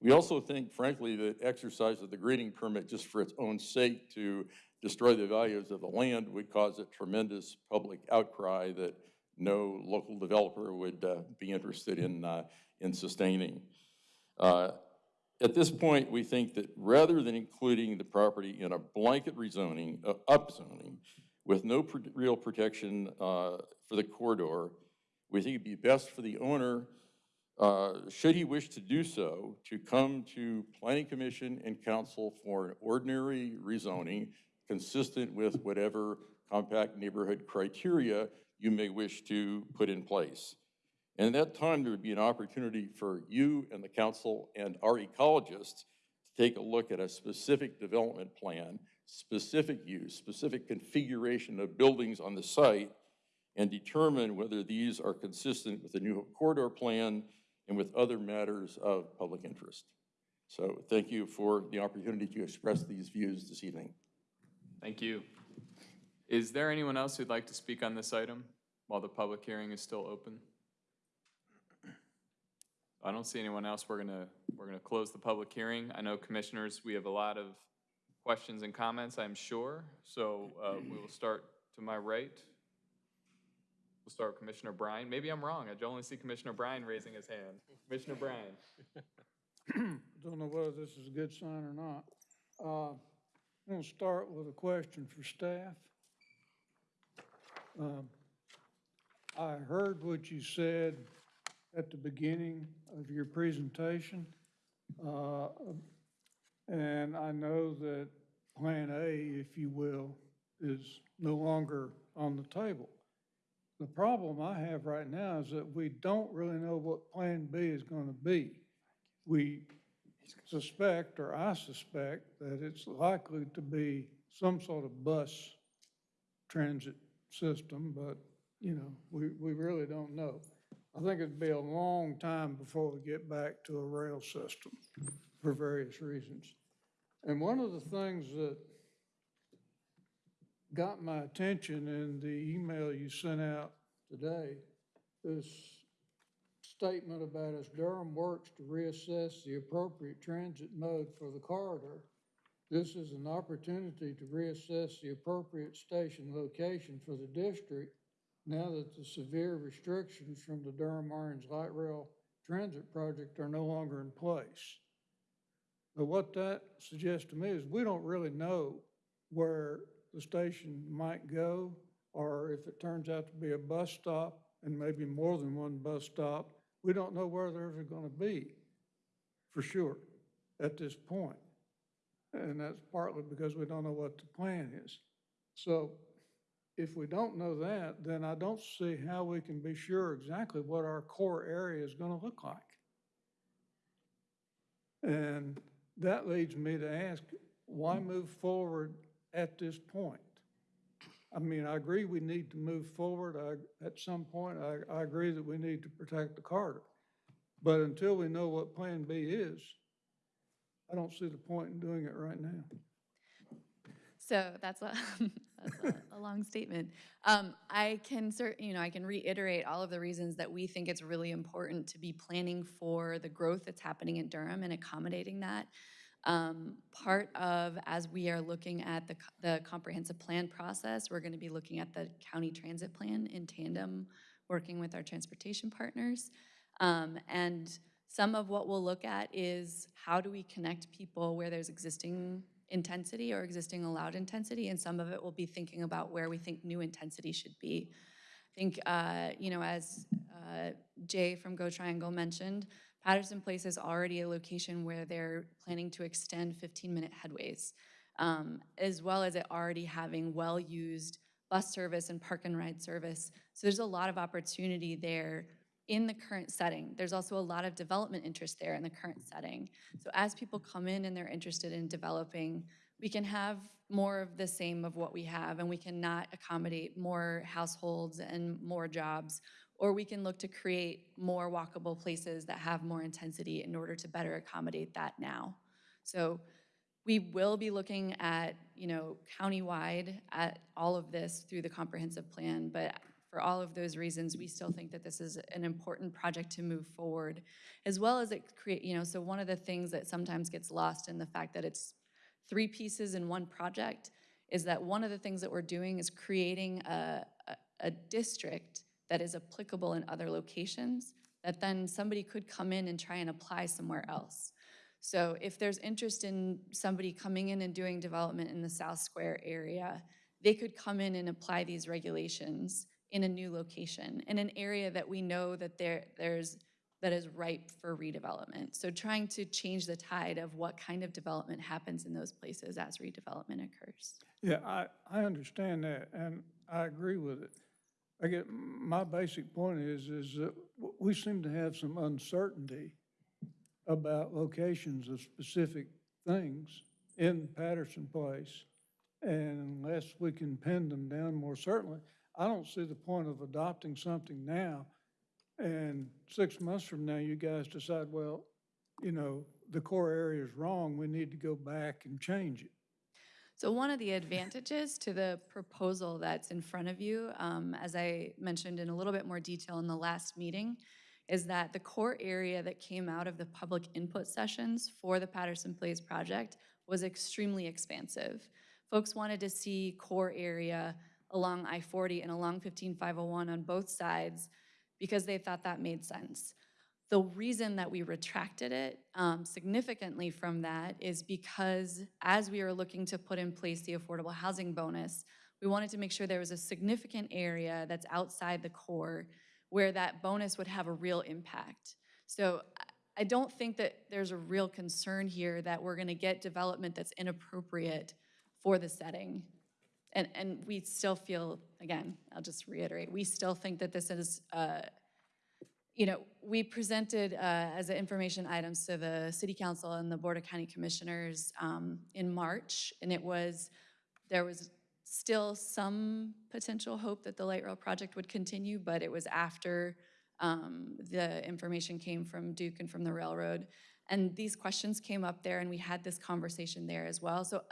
We also think, frankly, that exercise of the grading permit just for its own sake to destroy the values of the land would cause a tremendous public outcry that no local developer would uh, be interested in, uh, in sustaining. Uh, At this point, we think that rather than including the property in a blanket rezoning, uh, upzoning, with no real protection uh, for the corridor, we think it'd be best for the owner, uh, should he wish to do so, to come to Planning Commission and Council for an ordinary rezoning consistent with whatever compact neighborhood criteria you may wish to put in place. And at that time, there would be an opportunity for you and the council and our ecologists to take a look at a specific development plan, specific use, specific configuration of buildings on the site, and determine whether these are consistent with the New Corridor Plan and with other matters of public interest. So thank you for the opportunity to express these views this evening. Thank you. Is there anyone else who'd like to speak on this item while the public hearing is still open? I don't see anyone else. We're gonna, we're gonna close the public hearing. I know commissioners, we have a lot of questions and comments, I'm sure. So uh, we will start to my right. We'll start with Commissioner Bryan. Maybe I'm wrong. I only see Commissioner Bryan raising his hand. Commissioner Bryan. *clears throat* Don't know whether this is a good sign or not. Uh, I'm going to start with a question for staff. Um, I heard what you said at the beginning of your presentation. uh, And I know that Plan A, if you will, is no longer on the table. The problem I have right now is that we don't really know what Plan B is going to be. We suspect, or I suspect, that it's likely to be some sort of bus transit system, but, you know, we, we really don't know. I think it'd be a long time before we get back to a rail system for various reasons. And one of the things that got my attention in the email you sent out today, this statement about as Durham works to reassess the appropriate transit mode for the corridor, this is an opportunity to reassess the appropriate station location for the district now that the severe restrictions from the Durham Orange Light Rail Transit Project are no longer in place. But what that suggests to me is we don't really know where the station might go, or if it turns out to be a bus stop and maybe more than one bus stop, we don't know where they're ever going to be, for sure, at this point. And that's partly because we don't know what the plan is. So if we don't know that, then I don't see how we can be sure exactly what our core area is going to look like. And that leads me to ask, why move forward at this point? I mean, I agree we need to move forward. I, at some point, I, I agree that we need to protect the corridor. But until we know what Plan B is, I don't see the point in doing it right now. So that's a, *laughs* that's a, a long statement. Um, I can cert, you know, I can reiterate all of the reasons that we think it's really important to be planning for the growth that's happening in Durham and accommodating that. Um, part of, as we are looking at the, the comprehensive plan process, we're gonna be looking at the county transit plan in tandem, working with our transportation partners. Um, and some of what we'll look at is how do we connect people where there's existing intensity or existing allowed intensity, and some of it will be thinking about where we think new intensity should be. I think, uh, you know, as uh, Jay from Go Triangle mentioned, Patterson Place is already a location where they're planning to extend 15-minute headways, um, as well as it already having well-used bus service and park and ride service. So there's a lot of opportunity there in the current setting. There's also a lot of development interest there in the current setting. So as people come in and they're interested in developing, we can have more of the same of what we have and we cannot accommodate more households and more jobs. Or we can look to create more walkable places that have more intensity in order to better accommodate that now. So we will be looking at, you know, countywide at all of this through the comprehensive plan, but for all of those reasons, we still think that this is an important project to move forward, as well as it create, you know, so one of the things that sometimes gets lost in the fact that it's three pieces in one project is that one of the things that we're doing is creating a, a, a district that is applicable in other locations that then somebody could come in and try and apply somewhere else. So if there's interest in somebody coming in and doing development in the South Square area, they could come in and apply these regulations in a new location, in an area that we know that there, there's that is ripe for redevelopment. So trying to change the tide of what kind of development happens in those places as redevelopment occurs. Yeah, I, I understand that, and I agree with it. I get, my basic point is, is that we seem to have some uncertainty about locations of specific things in Patterson Place. And unless we can pin them down more certainly, I don't see the point of adopting something now. And six months from now, you guys decide, well, you know, the core area is wrong, we need to go back and change it. So one of the advantages to the proposal that's in front of you, um, as I mentioned in a little bit more detail in the last meeting, is that the core area that came out of the public input sessions for the Patterson Place project was extremely expansive. Folks wanted to see core area along I-40 and along 15501 on both sides because they thought that made sense. The reason that we retracted it um, significantly from that is because as we were looking to put in place the affordable housing bonus, we wanted to make sure there was a significant area that's outside the core where that bonus would have a real impact. So I- don't think that there's a real concern here that we're gonna get development that's inappropriate for the setting. And, and we still feel, again, I'll just reiterate, we still think that this is, uh, you know, we presented uh, as information items to the city council and the board of county commissioners um, in March, and it was, there was still some potential hope that the light rail project would continue, but it was after um, the information came from Duke and from the railroad. And these questions came up there, and we had this conversation there as well. So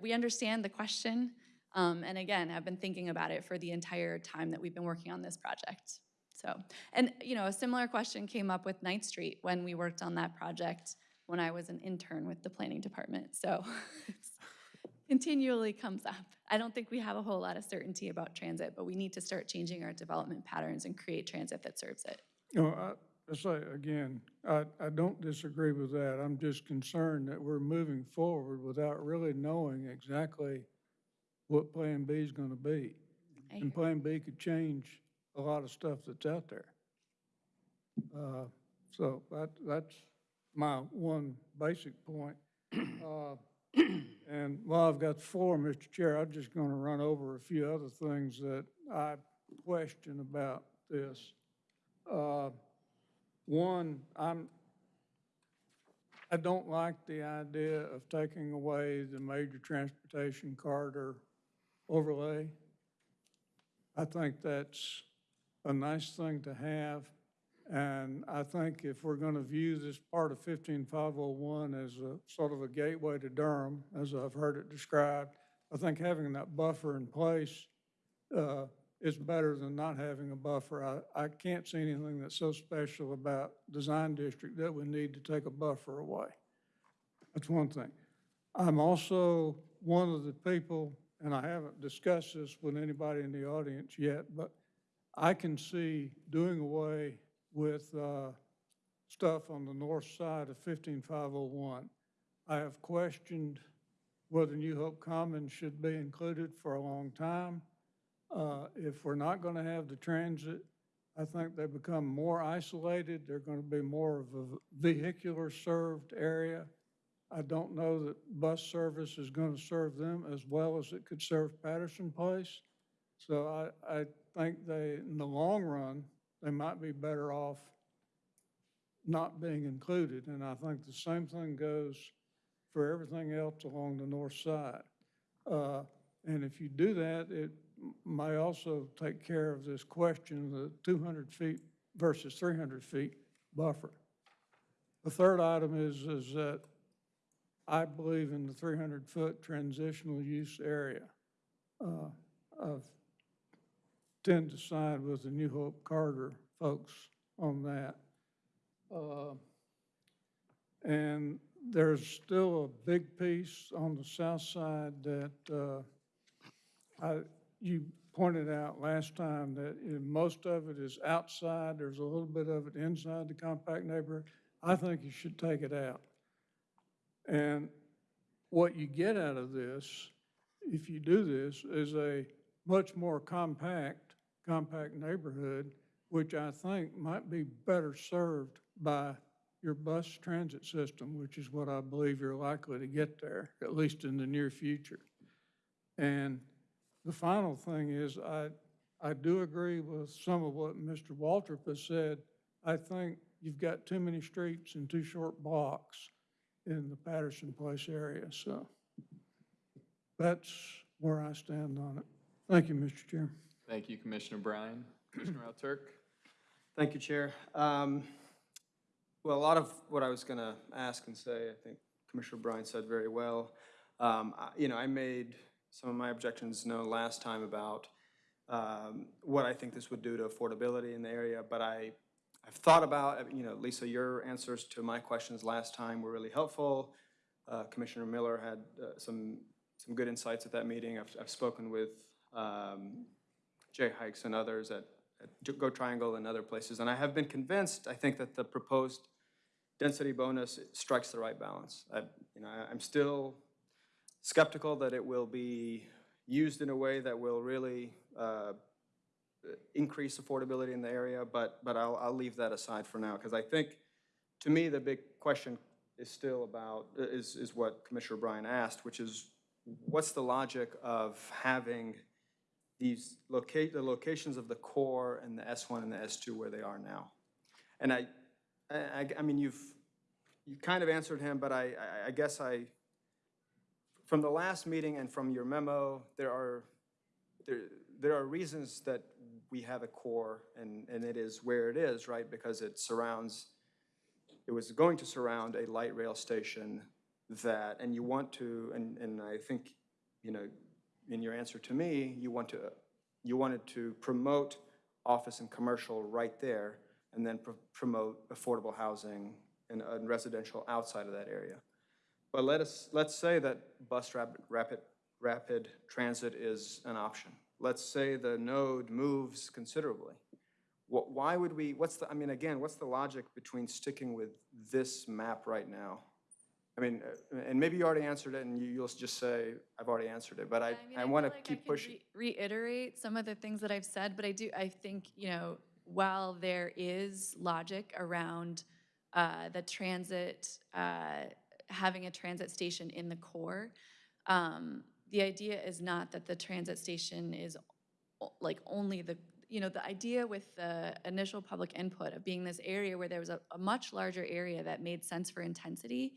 we understand the question, um, and again, I've been thinking about it for the entire time that we've been working on this project. So, and, you know, a similar question came up with Ninth Street when we worked on that project when I was an intern with the planning department. So *laughs* continually comes up. I don't think we have a whole lot of certainty about transit, but we need to start changing our development patterns and create transit that serves it. Know, I, say, again, I, I don't disagree with that. I'm just concerned that we're moving forward without really knowing exactly what Plan B is gonna be. And Plan B could change a lot of stuff that's out there. Uh, So that, that's my one basic point. *clears throat* Uh, And while I've got the floor, Mr. Chair, I'm just gonna run over a few other things that I question about this. Uh, One, I'm, I don't like the idea of taking away the major transportation corridor overlay. I think that's a nice thing to have. And I think if we're going to view this part of 15501 as a sort of a gateway to Durham, as I've heard it described, I think having that buffer in place uh, is better than not having a buffer. I, I can't see anything that's so special about design district that we need to take a buffer away. That's one thing. I'm also one of the people, and I haven't discussed this with anybody in the audience yet, but I can see doing away with uh, stuff on the north side of 15501. I have questioned whether New Hope Commons should be included for a long time. Uh, If we're not going to have the transit, I think they become more isolated. They're going to be more of a vehicular-served area. I don't know that bus service is going to serve them as well as it could serve Patterson Place. So I, I think they, in the long run, they might be better off not being included. And I think the same thing goes for everything else along the north side. Uh, And if you do that, it may also take care of this question, the 200 feet versus 300 feet buffer. The third item is, is that I believe in the 300-foot transitional use area. Uh, I've tend to side with the New Hope Corridor folks on that. Uh, And there's still a big piece on the south side that uh, I, you pointed out last time that most of it is outside, there's a little bit of it inside the compact neighborhood. I think you should take it out. And what you get out of this, if you do this, is a much more compact, compact neighborhood which I think might be better served by your bus transit system, which is what I believe you're likely to get there, at least in the near future. And the final thing is, I, I do agree with some of what Mr. Waltrip has said. I think you've got too many streets and too short blocks in the Patterson Place area, so that's where I stand on it. Thank you, Mr. Chair. Thank you, Commissioner Bryan. Commissioner Alturk? Thank you, Chair. Um, Well, a lot of what I was going to ask and say, I think Commissioner Bryan said very well. Um, I- You know, I made some of my objections known last time about um, what I think this would do to affordability in the area, but I, I've thought about, you know, Lisa, your answers to my questions last time were really helpful. Uh, Commissioner Miller had uh, some, some good insights at that meeting. I've, I've spoken with um, Jay Heikes and others at, at Go Triangle and other places, and I have been convinced, I think that the proposed density bonus strikes the right balance. I, you know, I- I'm still skeptical that it will be used in a way that will really uh, increase affordability in the area, but, but I'll, I'll leave that aside for now, because I think, to me, the big question is still about, is, is what Commissioner Bryan asked, which is, what's the logic of having these locate, the locations of the core and the S1 and the S2 where they are now? And I, I, I mean, you've, you kind of answered him, but I, I- I guess I, from the last meeting and from your memo, there are, there, there are reasons that we have a core and, and it is where it is, right? Because it surrounds, it was going to surround a light rail station that, and you want to, and, and I think, you know, in your answer to me, you want to, you wanted to promote office and commercial right there and then pr- promote affordable housing and, and residential outside of that area. But let us, let's say that bus rapid, rapid, rapid transit is an option. Let's say the node moves considerably. Wh- Why would we, what's the, I mean, again, what's the logic between sticking with this map right now? I mean, uh, and maybe you already answered it and you- you'll just say, I've already answered it, but I, mean, I feel want to like keep pushing. re- Reiterate some of the things that I've said, but I do, I think, you know, while there is logic around uh, the transit, uh, having a transit station in the core, um, the idea is not that the transit station is like only the, you know, the idea with the initial public input of being this area where there was a, a much larger area that made sense for intensity,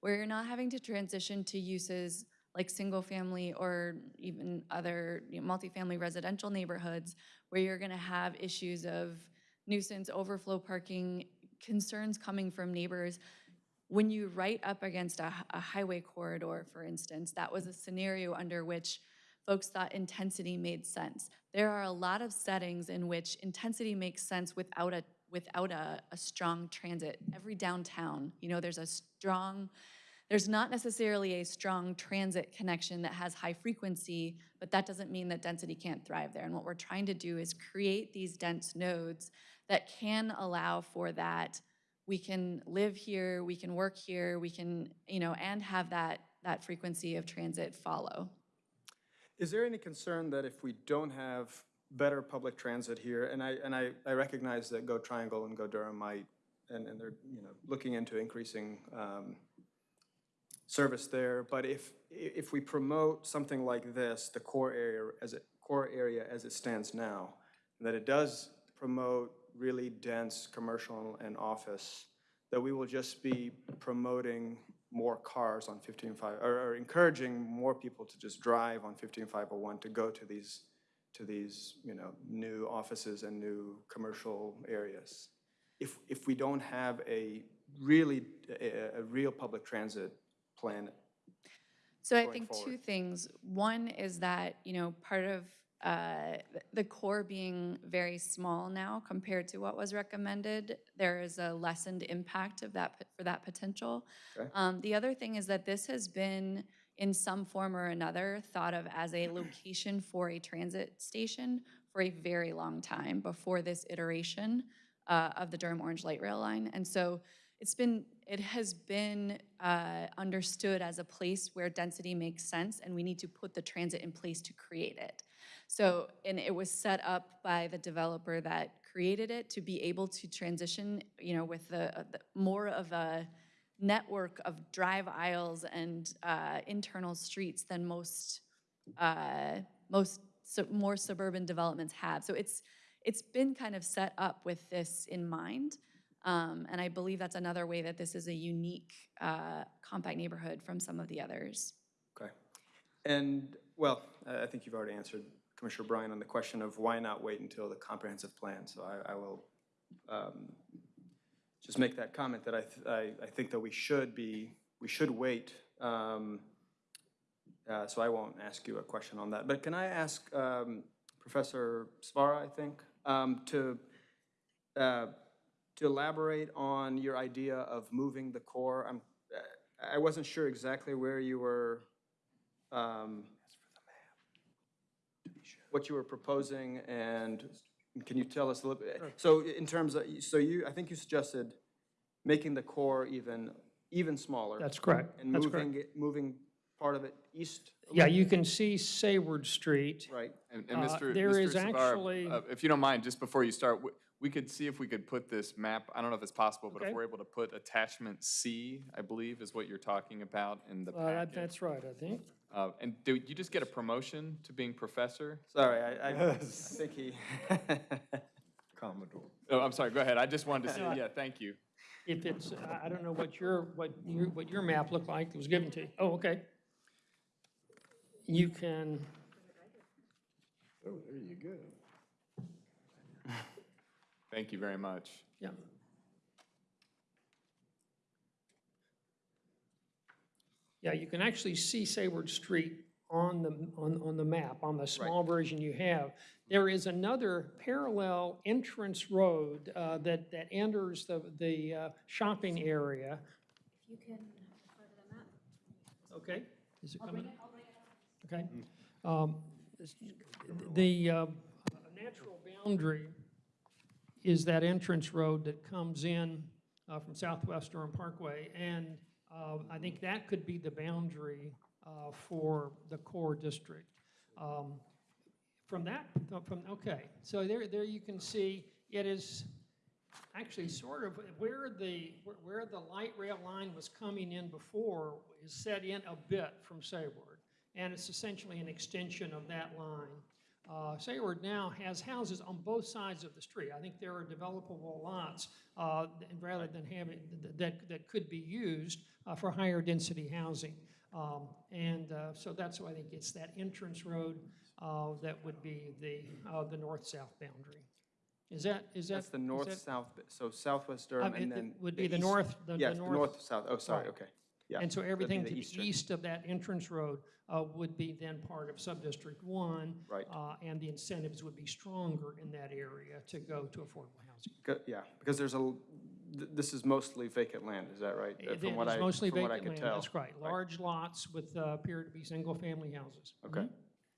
where you're not having to transition to uses like single-family or even other you know, multifamily residential neighborhoods, where you're gonna have issues of nuisance, overflow parking, concerns coming from neighbors. When you write up against a highway corridor, for instance, that was a scenario under which folks thought intensity made sense. There are a lot of settings in which intensity makes sense without a, without a, a strong transit. Every downtown, you know, there's a strong, there's not necessarily a strong transit connection that has high frequency, but that doesn't mean that density can't thrive there. And what we're trying to do is create these dense nodes that can allow for that. We can live here, we can work here, we can, you know, and have that, that frequency of transit follow. Is there any concern that if we don't have better public transit here, and I, and I, I recognize that Go Triangle and Go Durham might, and, and they're, you know, looking into increasing um, service there, but if, if we promote something like this, the core area as it, core area as it stands now, that it does promote really dense commercial and office, that we will just be promoting more cars on 155, or, or encouraging more people to just drive on 15501 to go to these, to these, you know, new offices and new commercial areas. If, if we don't have a really, a, a real public transit plan So I think two things. One is that, you know, part of uh, the core being very small now compared to what was recommended, there is a lessened impact of that, for that potential. Okay. Um, The other thing is that this has been, in some form or another, thought of as a location for a transit station for a very long time before this iteration uh, of the Durham Orange Light Rail line. And so it's been, it has been uh, understood as a place where density makes sense, and we need to put the transit in place to create it. So, and it was set up by the developer that created it to be able to transition, you know, with the, uh, the more of a network of drive aisles and uh, internal streets than most, uh, most more suburban developments have. So it's, it's been kind of set up with this in mind. Um, And I believe that's another way that this is a unique uh, compact neighborhood from some of the others. Okay. And, well, I think you've already answered Commissioner Bryan on the question of why not wait until the comprehensive plan. So I, I will um, just make that comment that I, th- I, I think that we should be, we should wait. um, uh, So I won't ask you a question on that. But can I ask um, Professor Svara, I think, um, to, uh, to elaborate on your idea of moving the core? I'm, I wasn't sure exactly where you were, um, what you were proposing, and can you tell us a little bit? So in terms of, so you, I think you suggested making the core even, even smaller. That's correct. And That's correct. moving, it- moving part of it east? a Yeah, little? you can see Sayward Street. Right. And, and Uh, Mr. there Mr. is Savara, actually- uh, If you don't mind, just before you start, we- we could see if we could put this map, I don't know if it's possible, but if we're able to put attachment C, I believe is what you're talking about in the Uh, that- packet. That's right, I think. Uh, And do you just get a promotion to being professor? Sorry, I, I I think he. *laughs* Commodore. Oh, I'm sorry, go ahead. I just wanted to *laughs* see, yeah, thank you. If it's, I- I don't know what your, what your, what your map looked like that was given to you. Oh, okay. You can, Oh, there you go. Thank you very much. yeah. Yeah, you can actually see Sayward Street on the, on, on the map, on the small version you have. There is another parallel entrance road uh, that, that enters the, the uh, shopping area. If you can Okay, is it coming? Okay. Um, The uh, natural boundary is that entrance road that comes in uh, from Southwest Durham Parkway, and uh, I think that could be the boundary uh, for the core district. Um, From that, uh, from, okay, so there, there you can see, it is actually sort of where the, where- where the light rail line was coming in before is set in a bit from Sayward. And it's essentially an extension of that line. Uh, Sayward now has houses on both sides of the street. I think there are developable lots uh, th- rather than having, th- that, that could be used uh, for higher density housing. Um, And uh, so that's why I think it's that entrance road uh, that would be the, uh, the north-south boundary. Is that, is that? That's the is that- north-south, bit, so southwest Durham Um, it- and it then. would be the east- north- the- the Yes, the north- north-south, oh, sorry, Right. okay. Yeah. And so that'd be everything the to the eastern. east of that entrance road uh, would be then part of Sub-District One. Right. uh, And the incentives would be stronger in that area to go to affordable housing. Go- Yeah, because there's a, l- th- this is mostly vacant land, is that right? Uh, It From what is I, mostly from what I vacant could land, tell. that's right. Large lots with, uh, appear to be single-family houses. Okay,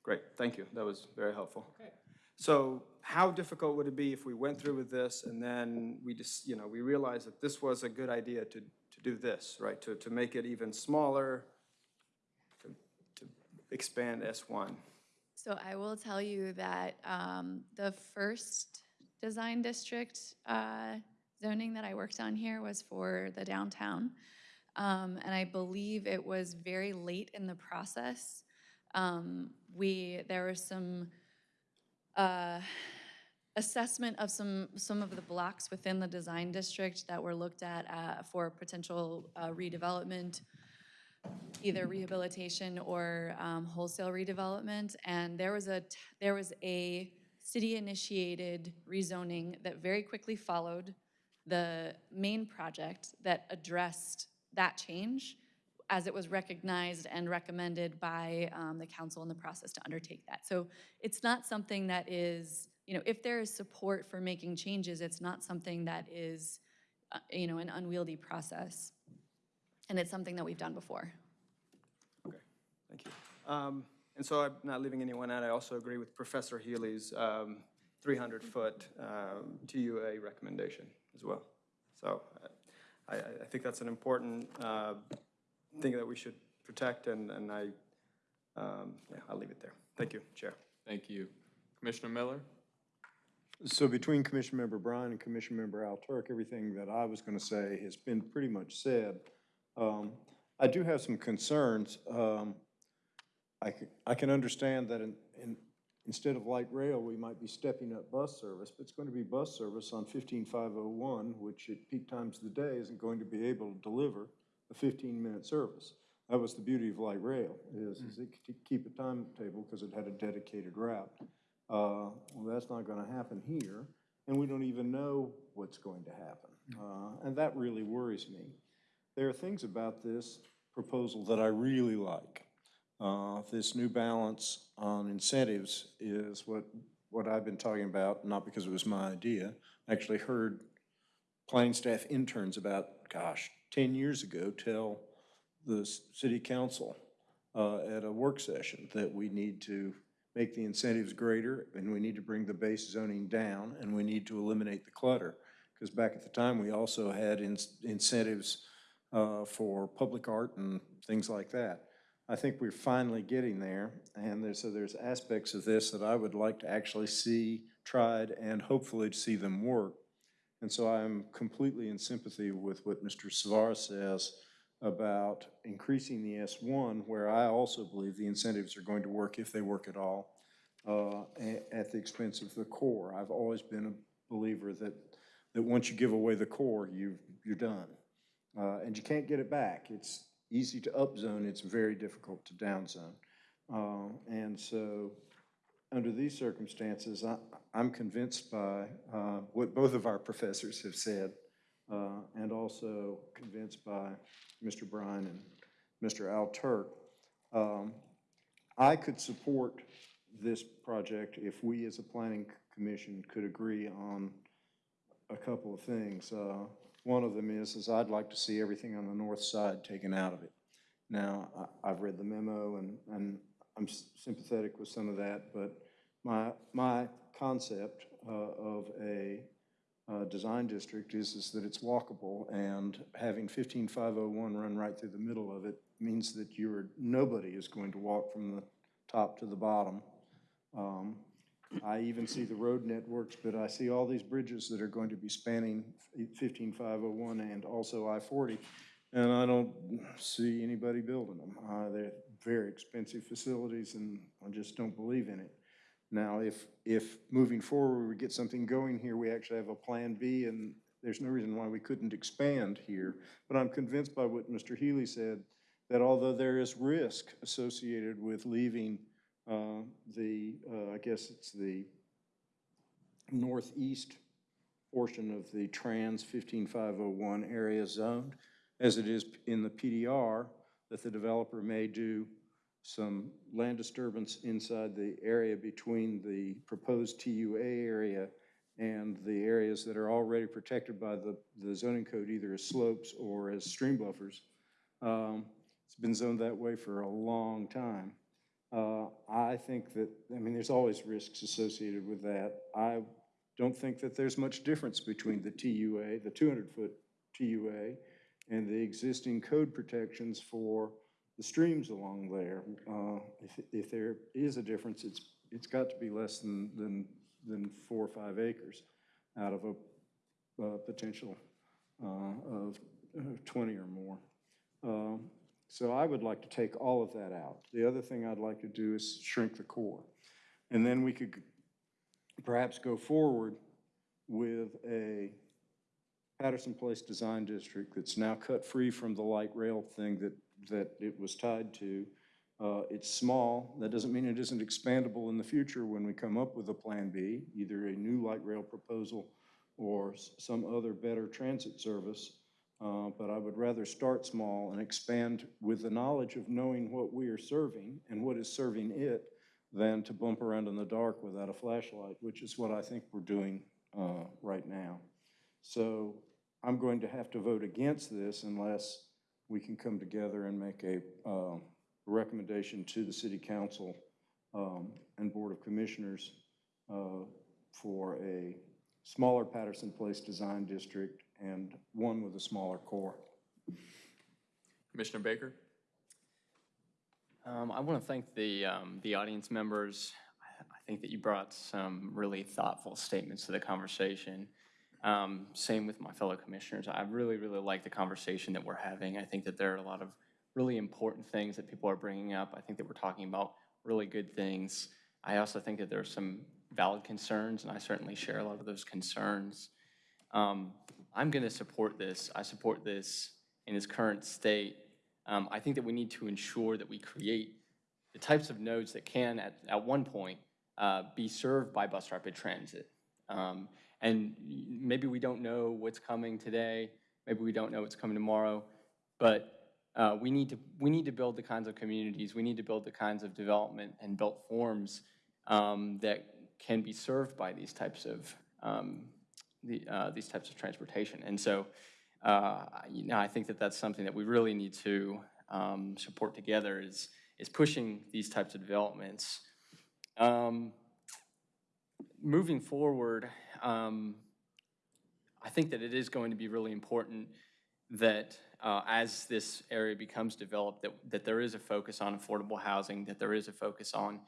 great, thank you, that was very helpful. Okay. So how difficult would it be if we went through with this and then we just, you know, we realized that this was a good idea to, to do this, right? To, to make it even smaller, to, to expand S1? So I will tell you that um, the first design district uh, zoning that I worked on here was for the downtown. Um, And I believe it was very late in the process. Um, We, there were some uh, assessment of some, some of the blocks within the design district that were looked at uh, for potential uh, redevelopment either rehabilitation or um, wholesale redevelopment. And there was a, there was a city-initiated rezoning that very quickly followed the main project that addressed that change as it was recognized and recommended by um, the council in the process to undertake that. So it's not something that is, you know, if there is support for making changes, it's not something that is, uh, you know, an unwieldy process. And it's something that we've done before. Okay, thank you. Um, And so I'm not leaving anyone out, I also agree with Professor Healy's 300-foot TUA recommendation as well. So uh, I, I I think that's an important uh, thing that we should protect, and, and I, um, yeah, I'll leave it there. Thank you, Chair. Thank you. Commissioner Miller? So between Commission Member Bryan and Commission Member Alturk, everything that I was going to say has been pretty much said. Um, I do have some concerns. Um, I can, I can understand that in, in, instead of light rail, we might be stepping up bus service, but it's going to be bus service on 15501, which at peak times of the day isn't going to be able to deliver a 15-minute service. That was the beauty of light rail, is, is it could keep a timetable because it had a dedicated route. Uh, Well, that's not going to happen here, and we don't even know what's going to happen. Uh, And that really worries me. There are things about this proposal that I really like. Uh, This new balance on incentives is what, what I've been talking about, not because it was my idea. I Actually heard planning staff interns about, gosh, 10 years ago, tell the city council uh, at a work session that we need to make the incentives greater, and we need to bring the base zoning down, and we need to eliminate the clutter. Because back at the time, we also had ins- incentives uh, for public art and things like that. I think we're finally getting there, and there's, so there's aspects of this that I would like to actually see tried and hopefully to see them work. And so I'm completely in sympathy with what Mr. Savara says about increasing the S1, where I also believe the incentives are going to work if they work at all, uh, at the expense of the core. I've always been a believer that, that once you give away the core, you, you're done. Uh, And you can't get it back. It's easy to upzone, it's very difficult to downzone. Uh, And so, under these circumstances, I, I'm convinced by uh, what both of our *laughs* professors have said, uh, and also convinced by Mr. Bryan and Mr. Alturk. Um, I could support this project if we, as a planning commission, could agree on a couple of things. Uh, One of them is, is I'd like to see everything on the north side taken out of it. Now, I, I've read the memo and, and I'm sympathetic with some of that, but my, my concept uh, of a uh, design district is, is that it's walkable, and having 15501 run right through the middle of it means that you're, nobody is going to walk from the top to the bottom. Um, I even see the road networks, but I see all these bridges that are going to be spanning 15501 and also I-40, and I don't see anybody building them. Uh, They're very expensive facilities, and I just don't believe in it. Now, if, if moving forward, we get something going here, we actually have a Plan B, and there's no reason why we couldn't expand here. But I'm convinced by what Mr. Healy said, that although there is risk associated with leaving uh, the, uh, I guess it's the northeast portion of the trans 15501 area zoned, as it is in the PDR, that the developer may do some land disturbance inside the area between the proposed TUA area and the areas that are already protected by the, the zoning code, either as slopes or as stream buffers. Um, It's been zoned that way for a long time. Uh, I think that, I mean, there's always risks associated with that. I don't think that there's much difference between the TUA, the 200-foot TUA, and the existing code protections for the streams along there. Uh, If, if there is a difference, it's, it's got to be less than, than, than four or five acres out of a, uh potential uh, of uh, 20 or more. Um, So I would like to take all of that out. The other thing I'd like to do is shrink the core. And then we could perhaps go forward with a Patterson Place Design District that's now cut free from the light rail thing that, that it was tied to. Uh, It's small, that doesn't mean it isn't expandable in the future when we come up with a Plan B, either a new light rail proposal or some other better transit service. Uh, But I would rather start small and expand with the knowledge of knowing what we are serving and what is serving it than to bump around in the dark without a flashlight, which is what I think we're doing uh, right now. So I'm going to have to vote against this unless we can come together and make a um, recommendation to the city council um, and board of commissioners uh, for a smaller Patterson Place Design District and one with a smaller core. Commissioner Baker? Um, I want to thank the, um, the audience members. I- I think that you brought some really thoughtful statements to the conversation. Um, Same with my fellow commissioners. I really, really like the conversation that we're having. I think that there are a lot of really important things that people are bringing up. I think that we're talking about really good things. I also think that there are some valid concerns, and I certainly share a lot of those concerns. Um, I'm going to support this. I support this in its current state. Um, I think that we need to ensure that we create the types of nodes that can, at, at one point, uh, be served by bus rapid transit. Um, and maybe we don't know what's coming today, maybe we don't know what's coming tomorrow, but uh, we need to we need to build the kinds of communities, we need to build the kinds of development and built forms um, that can be served by these types of um, the, uh, these types of transportation. And so, uh, you know, I think that that's something that we really need to um, support together is is pushing these types of developments. Um, moving forward, um, I think that it is going to be really important that uh, as this area becomes developed, that, that there is a focus on affordable housing, that there is a focus on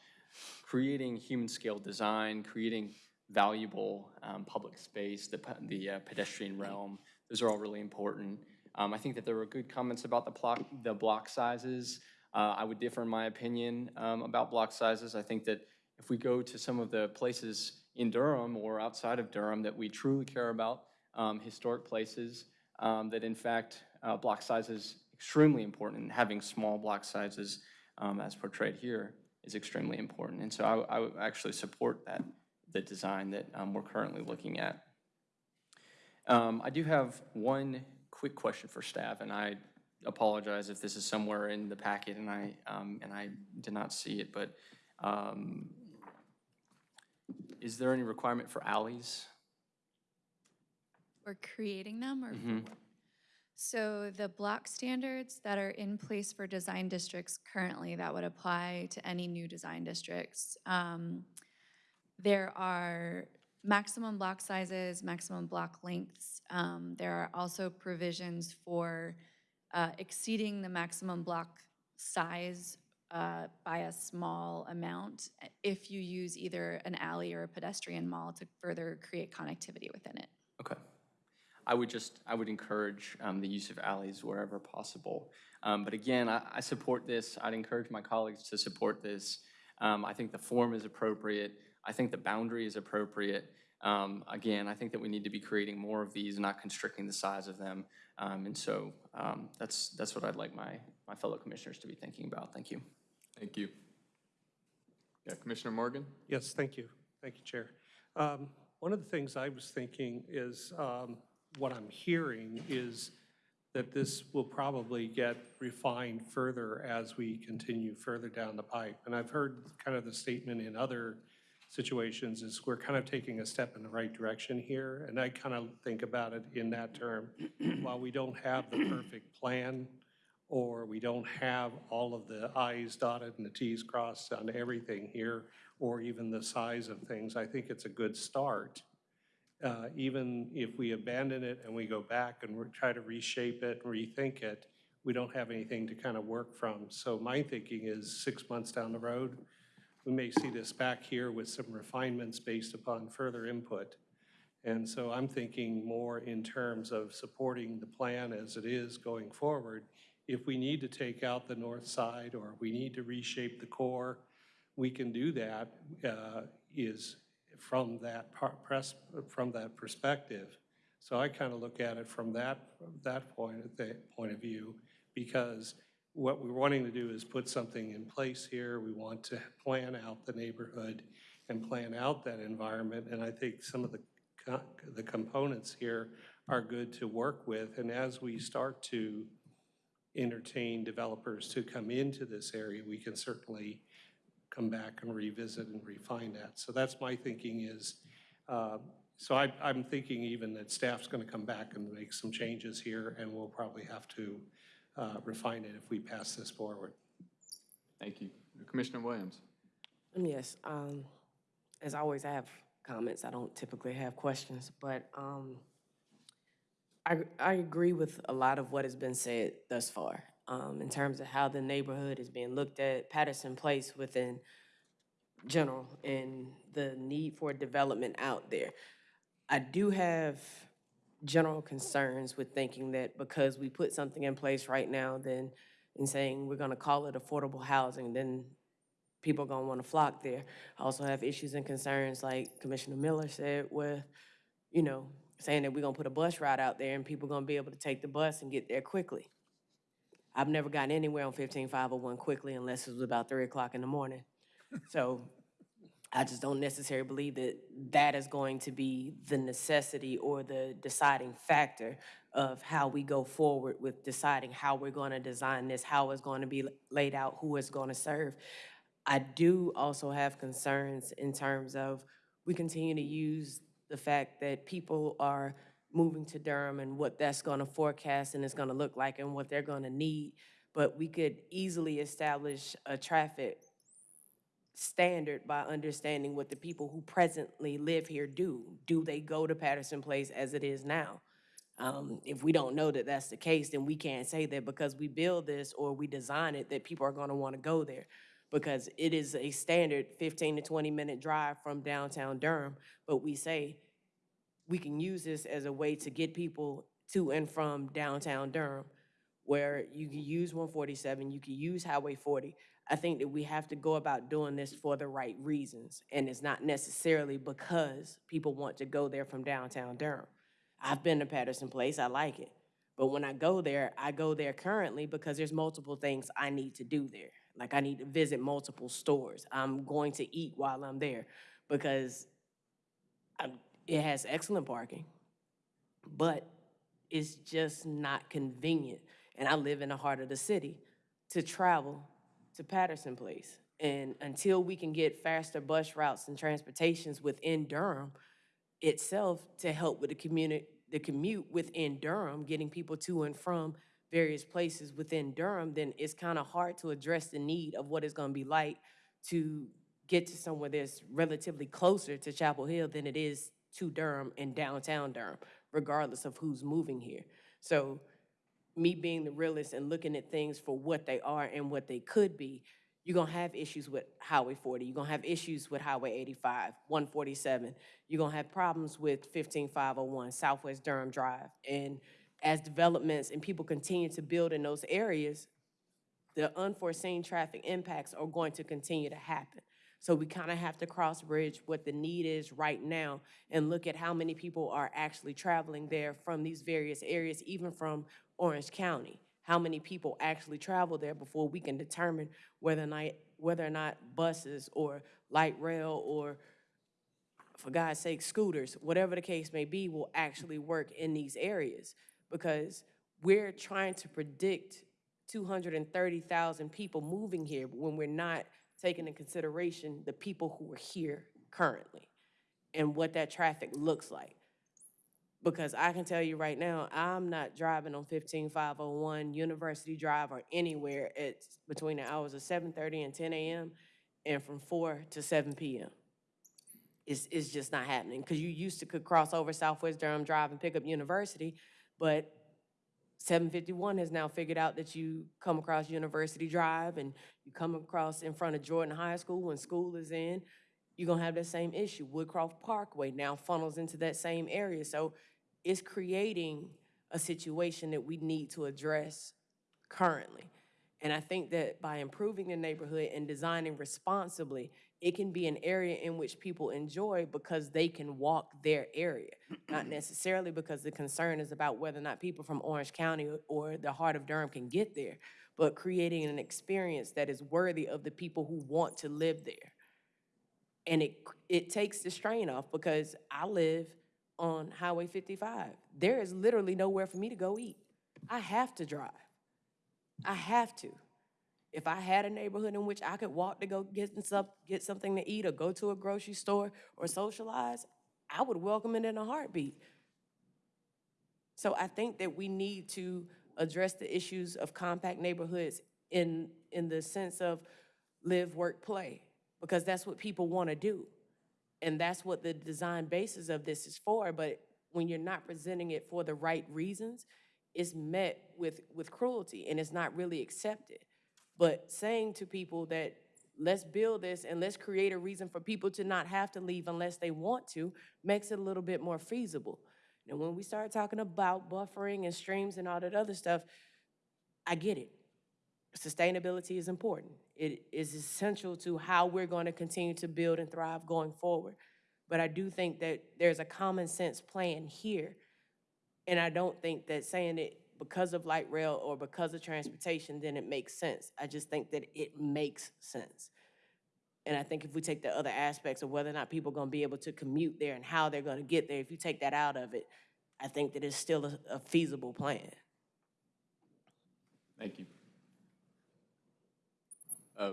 creating human-scale design, creating valuable um, public space, the, the uh, pedestrian realm. Those are all really important. Um, I think that there were good comments about the block, the block sizes. Uh, I would differ in my opinion um, about block sizes. I think that if we go to some of the places in Durham or outside of Durham that we truly care about, um, historic places, um, that in fact, uh, block size is extremely important, and having small block sizes um, as portrayed here is extremely important. And so I, I would actually support that, the design that um, we're currently looking at. Um, I do have one quick question for staff, and I apologize if this is somewhere in the packet and I, um, and I did not see it, but um, is there any requirement for alleys? We're creating them or? for Mhm. So the block standards that are in place for design districts currently, that would apply to any new design districts. Um, There are maximum block sizes, maximum block lengths. Um, There are also provisions for uh, exceeding the maximum block size uh, by a small amount if you use either an alley or a pedestrian mall to further create connectivity within it. Okay. I would just, I would encourage um, the use of alleys wherever possible. Um, But again, I, I support this. I'd encourage my colleagues to support this. Um, I think the form is appropriate. I think the boundary is appropriate. Um, Again, I think that we need to be creating more of these, not constricting the size of them. Um, And so um, that's, that's what I'd like my, my fellow commissioners to be thinking about. Thank you. Thank you. Yeah, Commissioner Morgan? Yes, thank you. Thank you, Chair. Um, One of the things I was thinking is, um, what I'm hearing is that this will probably get refined further as we continue further down the pipe. And I've heard kind of the statement in other situations is we're kind of taking a step in the right direction here. And I kind of think about it in that term. While we don't have the perfect plan, or we don't have all of the i's dotted and the t's crossed on everything here, or even the size of things, I think it's a good start. Uh, Even if we abandon it and we go back and try to reshape it, and rethink it, we don't have anything to kind of work from. So my thinking is six months down the road, we may see this back here with some refinements based upon further input. And so I'm thinking more in terms of supporting the plan as it is going forward. If we need to take out the north side or we need to reshape the core, we can do that, uh, is from that press, from that perspective. So I kind of look at it from that, that point, point of view, because what we're wanting to do is put something in place here. We want to plan out the neighborhood and plan out that environment. And I think some of the, co- the components here are good to work with. And as we start to entertain developers to come into this area, we can certainly come back and revisit and refine that. So that's my thinking is, uh, so I, I'm thinking even that staff's going to come back and make some changes here, and we'll probably have to uh, refine it if we pass this forward. Thank you. Commissioner Williams? Um, Yes, um, as always, I have comments. I don't typically have questions, but, um, I, I agree with a lot of what has been said thus far, um, in terms of how the neighborhood is being looked at, Patterson Place within general and the need for development out there. I do have general concerns with thinking that because we put something in place right now, then, and saying we're gonna call it affordable housing, then people are gonna wanna flock there. I also have issues and concerns, like Commissioner Miller said, with, you know, saying that we're gonna put a bus route out there and people gonna be able to take the bus and get there quickly. I've never gotten anywhere on fifteen five oh one quickly unless it was about three o'clock in the morning. *laughs* So I just don't necessarily believe that that is going to be the necessity or the deciding factor of how we go forward with deciding how we're going to design this, how it's going to be laid out, who it's going to serve. I do also have concerns in terms of we continue to use the fact that people are moving to Durham and what that's going to forecast and it's going to look like and what they're going to need. But we could easily establish a traffic standard by understanding what the people who presently live here do. Do they go to Patterson Place as it is now? Um, if we don't know that that's the case, then we can't say that because we build this or we design it, that people are gonna wanna go there. Because it is a standard fifteen to twenty minute drive from downtown Durham, but we say we can use this as a way to get people to and from downtown Durham, where you can use one forty-seven, you can use Highway forty. I think that we have to go about doing this for the right reasons, and it's not necessarily because people want to go there from downtown Durham. I've been to Patterson Place, I like it. But when I go there, I go there currently because there's multiple things I need to do there. Like I need to visit multiple stores. I'm going to eat while I'm there because I'm, it has excellent parking, but it's just not convenient. And I live in the heart of the city to travel to Patterson Place. And until we can get faster bus routes and transportations within Durham itself to help with the the commute within Durham, getting people to and from various places within Durham, then it's kind of hard to address the need of what it's gonna be like to get to somewhere that's relatively closer to Chapel Hill than it is to Durham and downtown Durham, regardless of who's moving here. So me being the realist and looking at things for what they are and what they could be, you're gonna have issues with Highway 40, you're gonna have issues with Highway 85, 147, you're gonna have problems with 15501, Southwest Durham Drive. And as developments and people continue to build in those areas, the unforeseen traffic impacts are going to continue to happen. So we kind of have to cross bridge what the need is right now and look at how many people are actually traveling there from these various areas, even from Orange County. How many people actually travel there before we can determine whether or not, whether or not buses or light rail or, for God's sake, scooters, whatever the case may be, will actually work in these areas. Because we're trying to predict 230,000 people moving here when we're not taking into consideration the people who are here currently and what that traffic looks like. Because I can tell you right now, I'm not driving on 15501 University Drive or anywhere at between the hours of 7:30 and 10 a.m. and from 4 to 7 p.m. It's, it's just not happening because you used to could cross over Southwest Durham Drive and pick up University, but 751 has now figured out that you come across University Drive and you come across in front of Jordan High School when school is in, you're gonna have that same issue. Woodcroft Parkway now funnels into that same area. So it's creating a situation that we need to address currently. And I think that by improving the neighborhood and designing responsibly, it can be an area in which people enjoy because they can walk their area. Not *clears throat* necessarily because the concern is about whether or not people from Orange County or- the heart of Durham can get there, but creating an experience that is worthy of the people who want to live there. And it, it takes the strain off because I live on Highway 55. There is literally nowhere for me to go eat. I have to drive. I have to. If I had a neighborhood in which I could walk to go get some, get something to eat or go to a grocery store or socialize, I would welcome it in a heartbeat. So I think that we need to address the issues of compact neighborhoods in, in the sense of live, work, play, because that's what people want to do. And that's what the design basis of this is for, but when you're not presenting it for the right reasons, it's met with, with cruelty and it's not really accepted. But saying to people that let's build this and let's create a reason for people to not have to leave unless they want to, makes it a little bit more feasible. And when we start talking about buffering and streams and all that other stuff, I get it. Sustainability is important. It is essential to how we're going to continue to build and thrive going forward. But I do think that there's a common sense plan here. And I don't think that saying it because of light rail or because of transportation, then it makes sense. I just think that it makes sense. And I think if we take the other aspects of whether or not people are gonna be able to commute there and how they're gonna get there, if you take that out of it, I think that it's still a, a feasible plan. Thank you. Uh,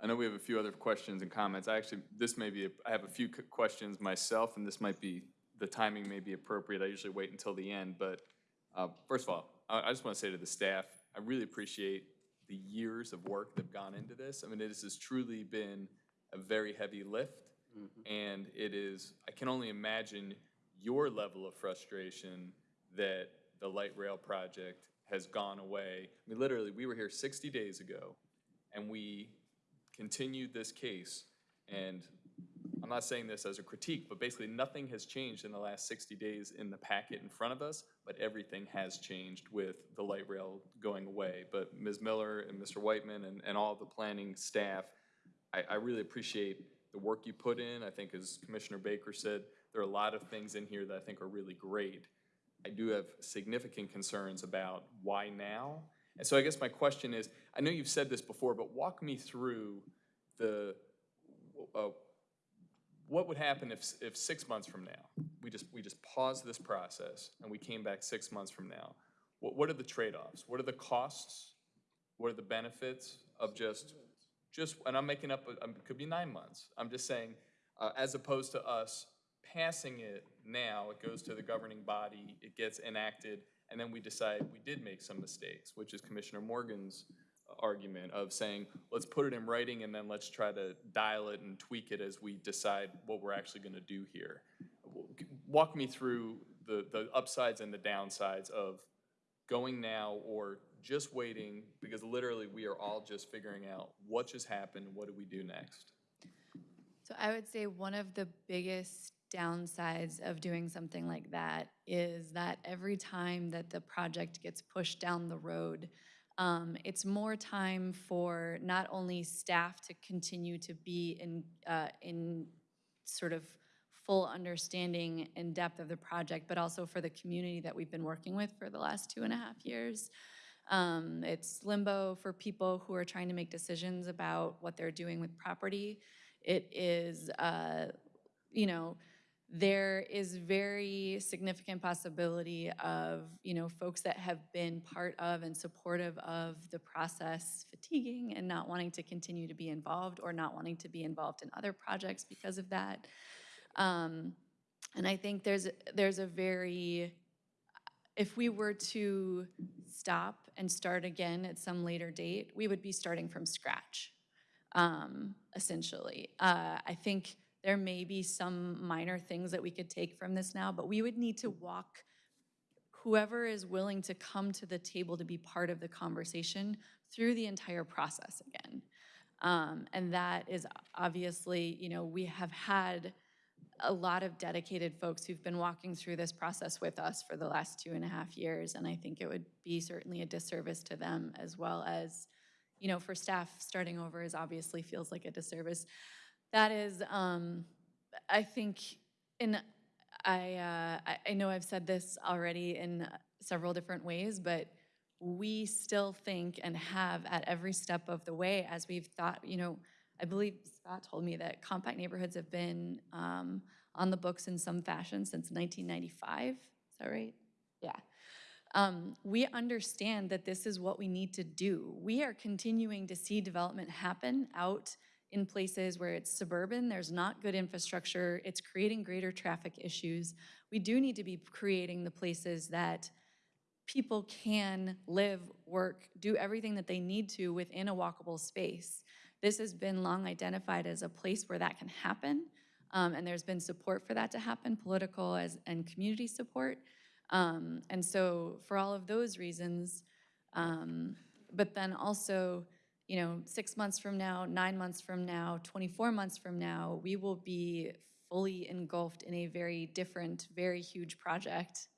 I know we have a few other questions and comments. I actually, this may be, a- I have a few questions myself, and this might be, the timing may be appropriate. I usually wait until the end, but uh, first of all, I I just want to say to the staff, I really appreciate the years of work that have gone into this. I mean, this has truly been a very heavy lift, and it is, I can only imagine your level of frustration that the light rail project has gone away. I mean, literally, we were here 60 days ago, and we continued this case, and not saying this as a critique, but basically nothing has changed in the last 60 days in the packet in front of us, but everything has changed with the light rail going away. But Ms. Miller and Mr. Whitman and, and all the planning staff, I, I really appreciate the work you put in. I think as Commissioner Baker said, there are a lot of things in here that I think are really great. I do have significant concerns about why now. And so I guess my question is, I know you've said this before, but walk me through the, uh, what would happen if, if six months from now, we just, we just paused this process and we came back six months from now? What, what are the trade-offs? What are the costs? What are the benefits of just, just, and I'm making up, a- um, it could be nine months. I'm just saying, uh, as opposed to us passing it now, it goes to the governing body, it gets enacted, and then we decide we did make some mistakes, which is Commissioner Morgan's argument of saying, let's put it in writing and then let's try to dial it and tweak it as we decide what we're actually gonna do here. Walk me through the, the upsides and the downsides of going now or just waiting, because literally we are all just figuring out what just happened, what do we do next? So I would say one of the biggest downsides of doing something like that is that every time that the project gets pushed down the road, um, it's more time for not only staff to continue to be in, uh, in sort of full understanding and depth of the project, but also for the community that we've been working with for the last two and a half years. Um, it's limbo for people who are trying to make decisions about what they're doing with property. It is, uh, you know, there is very significant possibility of, you know, folks that have been part of and supportive of the process fatiguing and not wanting to continue to be involved or not wanting to be involved in other projects because of that. Um, and I think there's, there's a very, if we were to stop and start again at some later date, we would be starting from scratch, um, essentially. Uh, I think there may be some minor things that we could take from this now, but we would need to walk whoever is willing to come to the table to be part of the conversation through the entire process again. Um, and that is obviously, you know, we have had a lot of dedicated folks who've been walking through this process with us for the last two and a half years, and I think it would be certainly a disservice to them as well as, you know, for staff, starting over is obviously feels like a disservice. That is, um, I think, in, I, uh, I- know I've said this already in several different ways, but we still think and have at every step of the way as we've thought, you know, I believe Scott told me that compact neighborhoods have been um, on the books in some fashion since 1995. Is that right? Yeah. Um, we understand that this is what we need to do. We are continuing to see development happen out in places where it's suburban, there's not good infrastructure, it's creating greater traffic issues. We do need to be creating the places that people can live, work, do everything that they need to within a walkable space. This has been long identified as a place where that can happen, um, and there's been support for that to happen, political as, and community support. Um, and so for all of those reasons, um, but then also, you know, six months from now, nine months from now, 24 months from now, we will be fully engulfed in a very different, very huge project.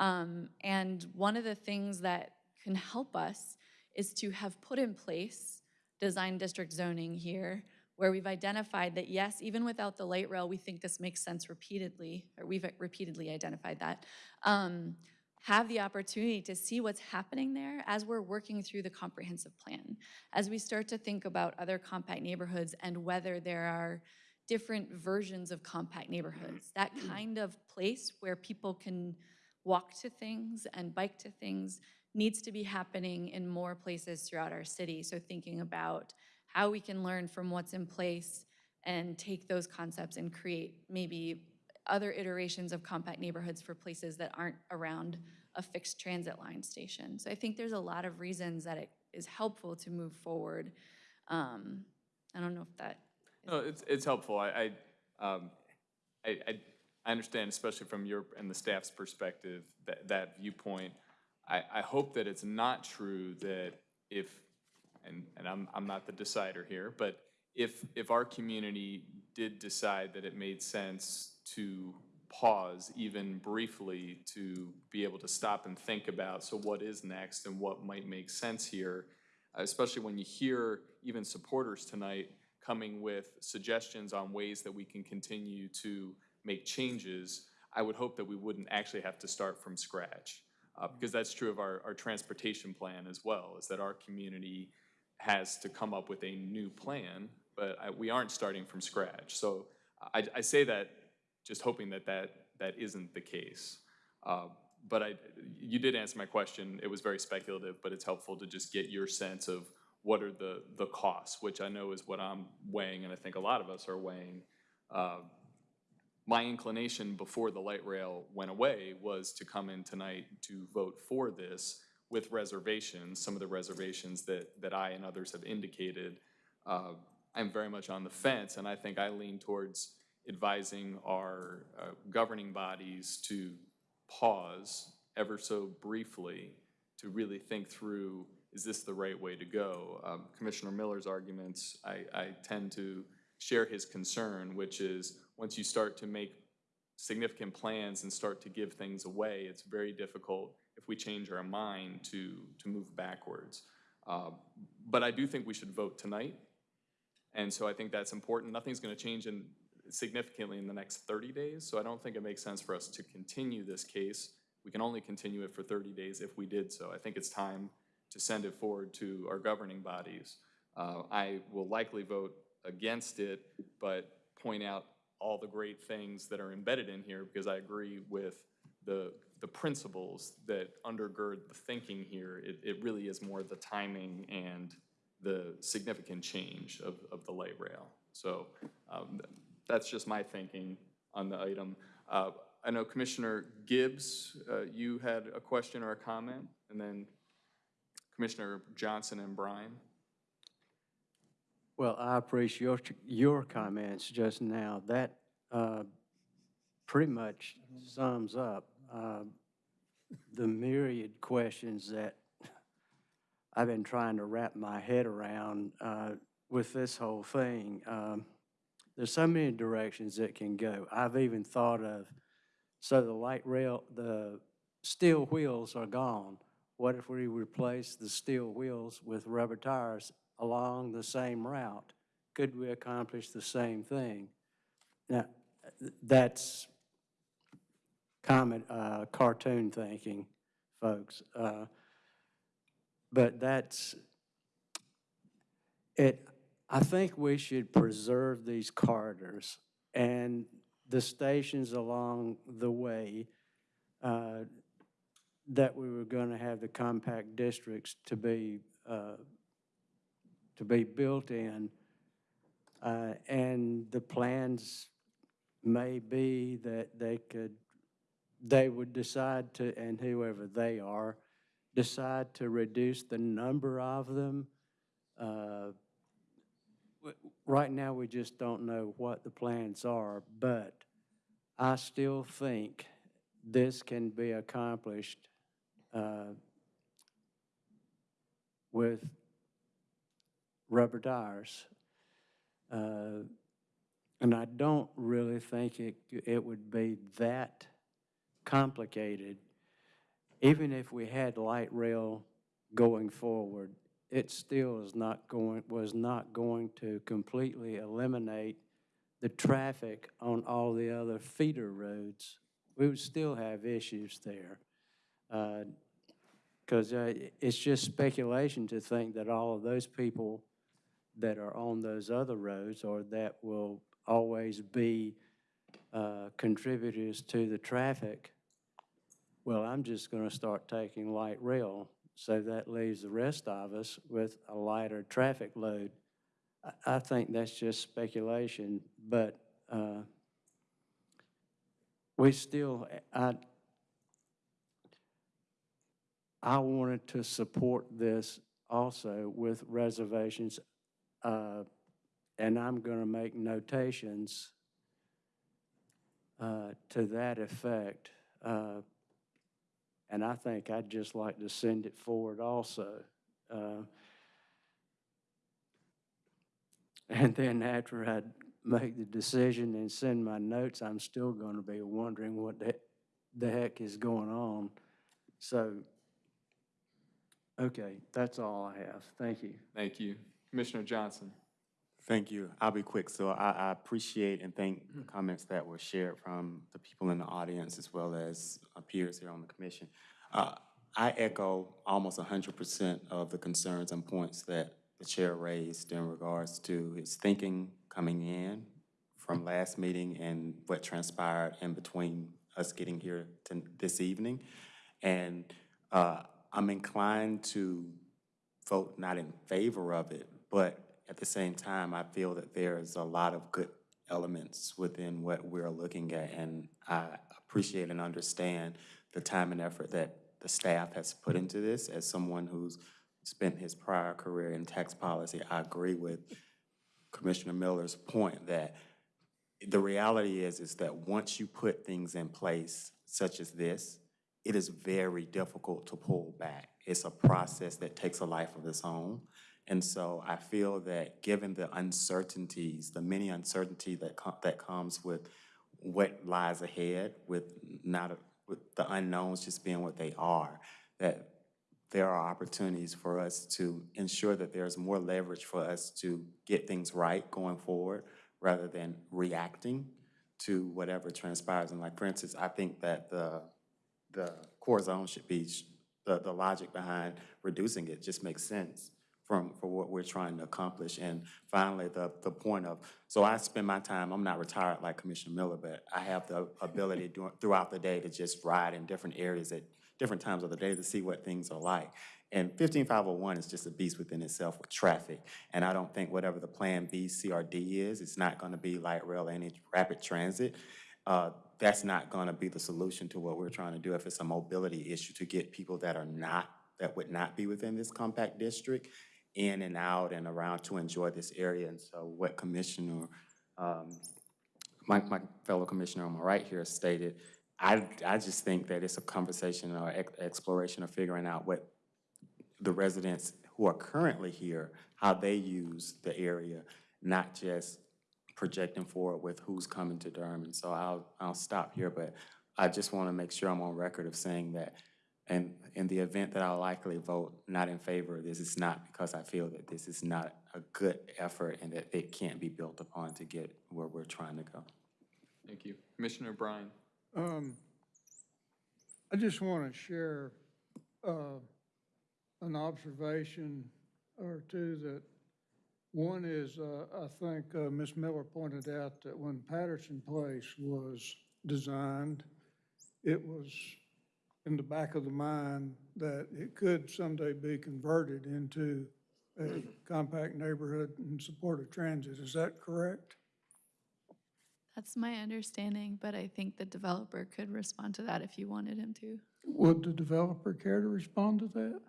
Um, and one of the things that can help us is to have put in place design district zoning here, where we've identified that, yes, even without the light rail, we think this makes sense repeatedly, or we've repeatedly identified that. Um, have the opportunity to see what's happening there as we're working through the comprehensive plan. As we start to think about other compact neighborhoods and whether there are different versions of compact neighborhoods, mm-hmm. that kind of place where people can walk to things and bike to things needs to be happening in more places throughout our city. So thinking about how we can learn from what's in place and take those concepts and create maybe other iterations of compact neighborhoods for places that aren't around a fixed transit line station. So I think there's a lot of reasons that it is helpful to move forward. Um, I don't know if that, No, it's, it's helpful. I, I, um, I, I, understand, especially from your and the staff's perspective, that, that viewpoint. I, I hope that it's not true that if, and, and I'm, I'm not the decider here, but if, if our community did decide that it made sense to pause even briefly to be able to stop and think about, so what is next and what might make sense here, especially when you hear even supporters tonight coming with suggestions on ways that we can continue to make changes, I would hope that we wouldn't actually have to start from scratch. Uh, because that's true of our, our transportation plan as well, is that our community has to come up with a new plan, but I, we aren't starting from scratch. So I, I say that just hoping that that, that isn't the case. Uh, but I, you did answer my question. It was very speculative, but it's helpful to just get your sense of what are the, the costs, which I know is what I'm weighing, and I think a lot of us are weighing. Uh, my inclination before the light rail went away was to come in tonight to vote for this with reservations, some of the reservations that, that I and others have indicated. Uh, I'm very much on the fence, and I think I lean towards advising our uh, governing bodies to pause ever so briefly to really think through, is this the right way to go? Um, Commissioner Miller's arguments, I, I tend to share his concern, which is once you start to make significant plans and start to give things away, it's very difficult if we change our mind to, to move backwards. Uh, but I do think we should vote tonight. And so I think that's important. Nothing's going to change in, significantly in the next 30 days, so I don't think it makes sense for us to continue this case. We can only continue it for 30 days if we did so. I think it's time to send it forward to our governing bodies. Uh, I will likely vote against it, but point out all the great things that are embedded in here because I agree with the, the principles that undergird the thinking here. It, it really is more the timing and the significant change of, of the light rail. So um, that's just my thinking on the item. Uh, I know Commissioner Gibbs, uh, you had a question or a comment, and then Commissioner Johnson and Bryan. Well, I appreciate your, your comments just now. That uh, pretty much sums up uh, the myriad questions that I've been trying to wrap my head around uh, with this whole thing. Um, There's so many directions it can go. I've even thought of, so the light rail, the steel wheels are gone. What if we replace the steel wheels with rubber tires along the same route? Could we accomplish the same thing? Now, that's common, uh, cartoon thinking, folks. Uh, but that's, it, I think we should preserve these corridors and the stations along the way uh, that we were going to have the compact districts to be uh, to be built in. Uh, and the plans may be that they could, they would decide to, and whoever they are, decide to reduce the number of them. Right now, we just don't know what the plans are, but I still think this can be accomplished uh, with rubber tires. Uh, And I don't really think it, it would be that complicated. Even if we had light rail going forward, it still is not going, was not going to completely eliminate the traffic on all the other feeder roads. We would still have issues there. Because it's just speculation to think that all of those people that are on those other roads or that will always be uh, contributors to the traffic, well, I'm just going to start taking light rail, so that leaves the rest of us with a lighter traffic load. I- I think that's just speculation, but uh, we still, I, I wanted to support this also with reservations, uh, and I'm going to make notations uh, to that effect. And I think I'd just like to send it forward also. Uh, And then after I make the decision and send my notes, I'm still going to be wondering what the, the heck is going on. So, okay, that's all I have. Thank you. Thank you. Commissioner Johnson. Thank you. I'll be quick. So I, I appreciate and thank the comments that were shared from the people in the audience as well as our peers here on the commission. Uh, I echo almost hundred percent of the concerns and points that the chair raised in regards to his thinking coming in from last meeting and what transpired in between us getting here to this evening. And uh, I'm inclined to vote not in favor of it, but at the same time, I feel that there's a lot of good elements within what we're looking at, and I appreciate and understand the time and effort that the staff has put into this. As someone who's spent his prior career in tax policy, I agree with Commissioner Miller's point that the reality is, is that once you put things in place such as this, it is very difficult to pull back. It's a process that takes a life of its own. And so I feel that given the uncertainties, the many uncertainty that com- that comes with what lies ahead, with not, a- with the unknowns just being what they are, that there are opportunities for us to ensure that there's more leverage for us to get things right going forward, rather than reacting to whatever transpires. And like, for instance, I think that the, the core zone should be, the, the logic behind reducing it just makes sense from, for what we're trying to accomplish. And finally, the, the point of, so I spend my time, I'm not retired like Commissioner Miller, but I have the ability *laughs* dur- throughout the day to just ride in different areas at different times of the day to see what things are like. And 15501 is just a beast within itself with traffic. And I don't think whatever the Plan B CRD is, it's not going to be light rail, any rapid transit. Uh, That's not going to be the solution to what we're trying to do if it's a mobility issue to get people that are not, that would not be within this compact district in and out and around to enjoy this area. And so what Commissioner, um, my, my fellow commissioner on my right here stated, I, I just think that it's a conversation or ex- exploration of figuring out what the residents who are currently here, how they use the area, not just projecting forward with who's coming to Durham. And so I'll, I'll stop here, but I just want to make sure I'm on record of saying that and in the event that I'll likely vote not in favor of this, it's not because I feel that this is not a good effort and that it can't be built upon to get where we're trying to go. Thank you. Commissioner Bryan. Um, I just want to share, uh, an observation or two that, one is, uh, I think, uh, Ms. Miller pointed out that when Patterson Place was designed, it was in the back of the mind that it could someday be converted into a compact neighborhood in support of transit. Is that correct? That's my understanding, but I think the developer could respond to that if you wanted him to. Would the developer care to respond to that?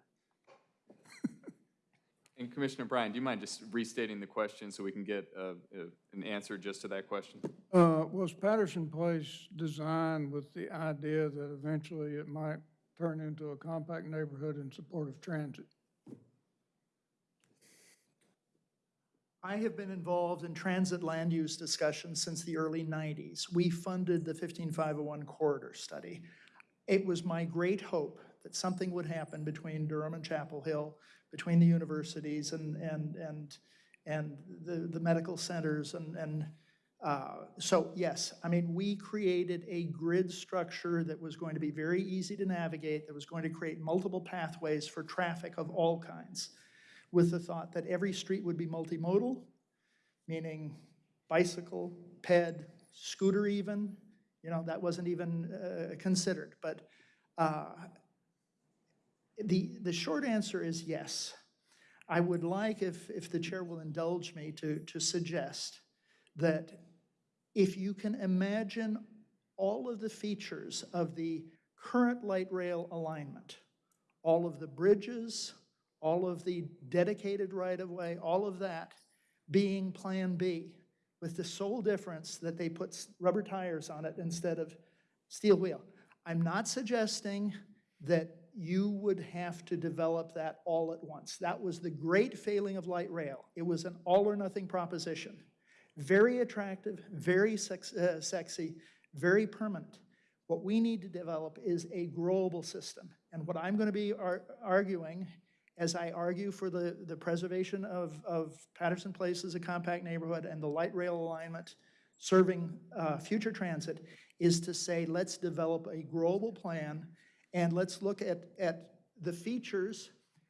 And Commissioner Bryan, do you mind just restating the question so we can get uh, uh, an answer just to that question? Uh, Was Patterson Place designed with the idea that eventually it might turn into a compact neighborhood in support of transit? I have been involved in transit land use discussions since the early 90s. We funded the 15501 corridor study. It was my great hope that something would happen between Durham and Chapel Hill, between the universities and, and, and, and the, the medical centers and, and uh, so yes, I mean, we created a grid structure that was going to be very easy to navigate, that was going to create multiple pathways for traffic of all kinds, with the thought that every street would be multimodal, meaning bicycle, ped, scooter even, you know, that wasn't even uh, considered. But uh, the, the short answer is yes. I would like, if, if the chair will indulge me, to, to suggest that if you can imagine all of the features of the current light rail alignment, all of the bridges, all of the dedicated right-of-way, all of that being Plan B, with the sole difference that they put rubber tires on it instead of steel wheel. I'm not suggesting that you would have to develop that all at once. That was the great failing of light rail. It was an all-or-nothing proposition. Very attractive, very sex, uh, sexy, very permanent. What we need to develop is a global system. And what I'm going to be ar- arguing, as I argue for the, the preservation of, of Patterson Place as a compact neighborhood and the light rail alignment serving uh, future transit, is to say, let's develop a global plan and let's look at, at the features.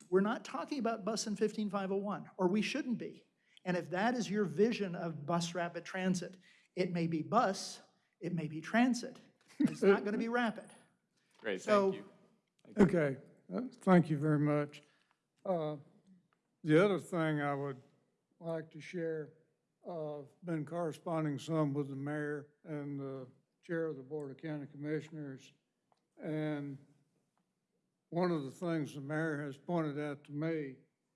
We're not talking about bus in 15501, or we shouldn't be. And if that is your vision of bus rapid transit, it may be bus, it may be transit. It's not going to be *laughs* rapid. Great, So- thank you. Okay, uh, thank you very much. Uh, The other thing I would like to share, uh, been corresponding some with the mayor and the chair of the Board of County Commissioners. And one of the things the mayor has pointed out to me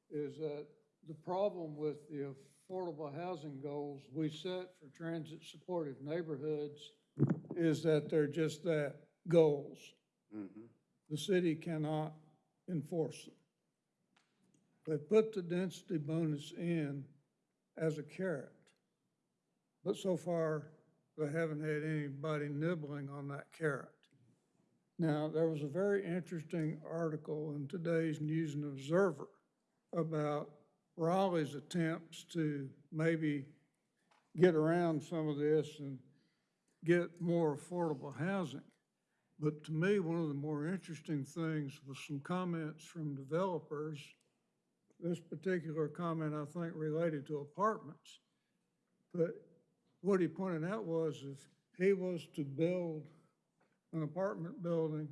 is that the problem with the affordable housing goals we set for transit-supportive neighborhoods is that they're just that, goals mm-hmm. the city cannot enforce them. They put the density bonus in as a carrot. But so far, they haven't had anybody nibbling on that carrot. Now, there was a very interesting article in today's News and Observer about Raleigh's attempts to maybe get around some of this and get more affordable housing. But to me, one of the more interesting things was some comments from developers. This particular comment, I think, related to apartments. But what he pointed out was if he was to build an apartment building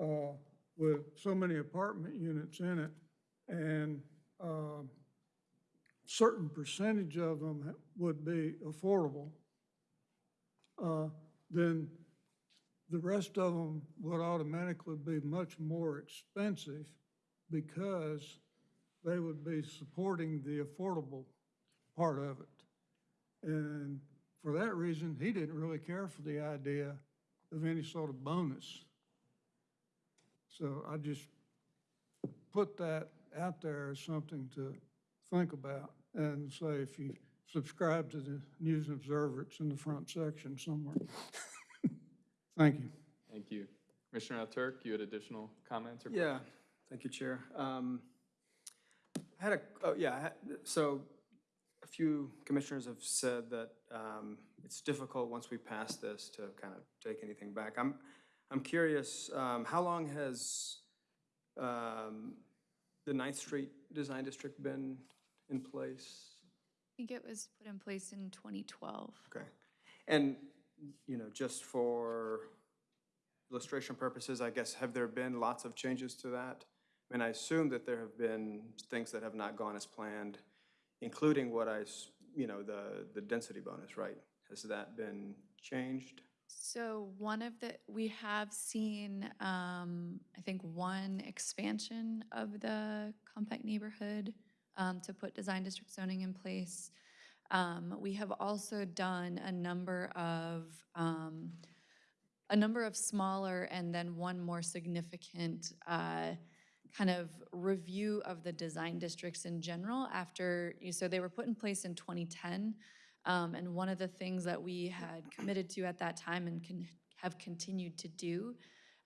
uh, with so many apartment units in it, and um, certain percentage of them would be affordable, uh, then the rest of them would automatically be much more expensive because they would be supporting the affordable part of it. And for that reason, he didn't really care for the idea of any sort of bonus. So I just put that out there as something to think about and say if you subscribe to the News and Observer, it's in the front section somewhere. *laughs* Thank you. Thank you. Commissioner Turk, you had additional comments or? Yeah, thank you, Chair. Um, I had a, oh, yeah, I had- so a few commissioners have said that um, it's difficult once we pass this to kind of take anything back. I'm, I'm curious, um, how long has um, the Ninth Street Design District been in place? I think it was put in place in 2012. Okay. And, you know, just for illustration purposes, I guess, have there been lots of changes to that? I mean, I assume that there have been things that have not gone as planned, including what I, you know, the, the density bonus, right? Has that been changed? So one of the, we have seen, um, I think, one expansion of the compact neighborhood um, to put design district zoning in place. Um, We have also done a number of, um, a number of smaller and then one more significant uh, kind of review of the design districts in general after, you so they were put in place in 2010. Um, And one of the things that we had committed to at that time and can have continued to do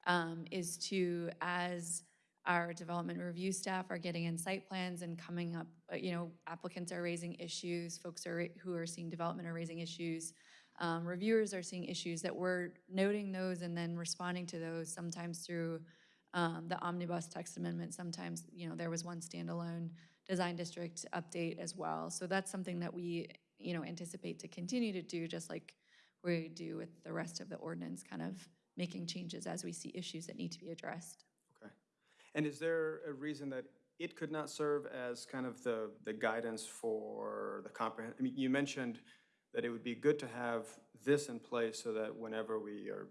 um, is to, as our development review staff are getting in site plans and coming up, uh, you know, applicants are raising issues, folks are, who are seeing development are raising issues, um, reviewers are seeing issues, that we're noting those and then responding to those, sometimes through um, the omnibus text amendment, sometimes, you know, there was one standalone design district update as well. So that's something that we, you know, anticipate to continue to do, just like we do with the rest of the ordinance, kind of making changes as we see issues that need to be addressed. Okay. And is there a reason that it could not serve as kind of the, the guidance for the comprehend, I mean, you mentioned that it would be good to have this in place so that whenever we are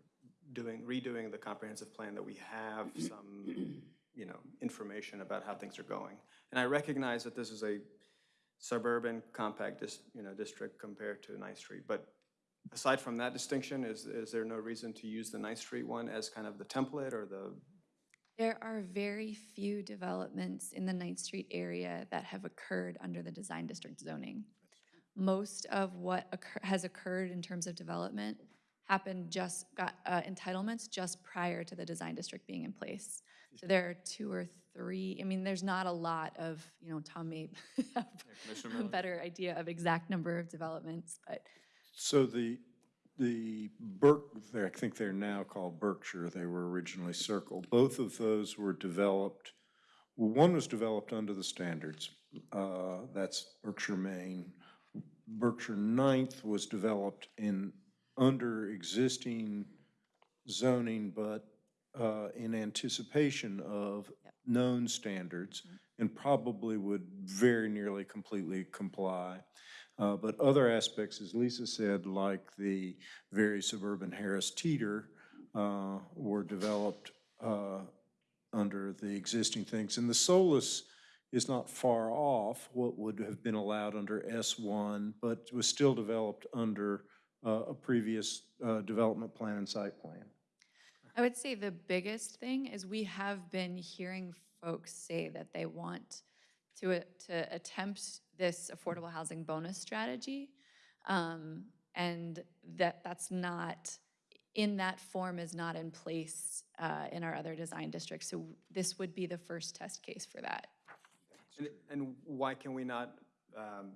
doing, redoing the comprehensive plan, that we have mm-hmm. some, you know, information about how things are going. And I recognize that this is a suburban compact dis, you know, district compared to Ninth Street, but aside from that distinction, is, is there no reason to use the Ninth Street one as kind of the template or the, There are very few developments in the Ninth Street area that have occurred under the design district zoning. Most of what occur- has occurred in terms of development happened just, got uh, entitlements just prior to the design district being in place. So there are two or three, I mean, there's not a lot of, you know, Tom may *laughs* have Commissioner a better idea of exact number of developments, but So the, the Berk, I think they're now called Berkshire, they were originally Circle. Both of those were developed, well, one was developed under the standards. uh, That's Berkshire, Main. Berkshire Ninth was developed in, under existing zoning, but uh, in anticipation of known standards and probably would very nearly completely comply. Uh, But other aspects, as Lisa said, like the very suburban Harris Teeter, uh, were developed uh, under the existing things. And the Solis is not far off what would have been allowed under S1, but was still developed under a previous uh, development plan and site plan. I would say the biggest thing is we have been hearing folks say that they want to, a- to attempt this affordable housing bonus strategy. um, And that, that's not, in that form is not in place uh, in our other design districts. So this would be the first test case for that. and, and why can we not um,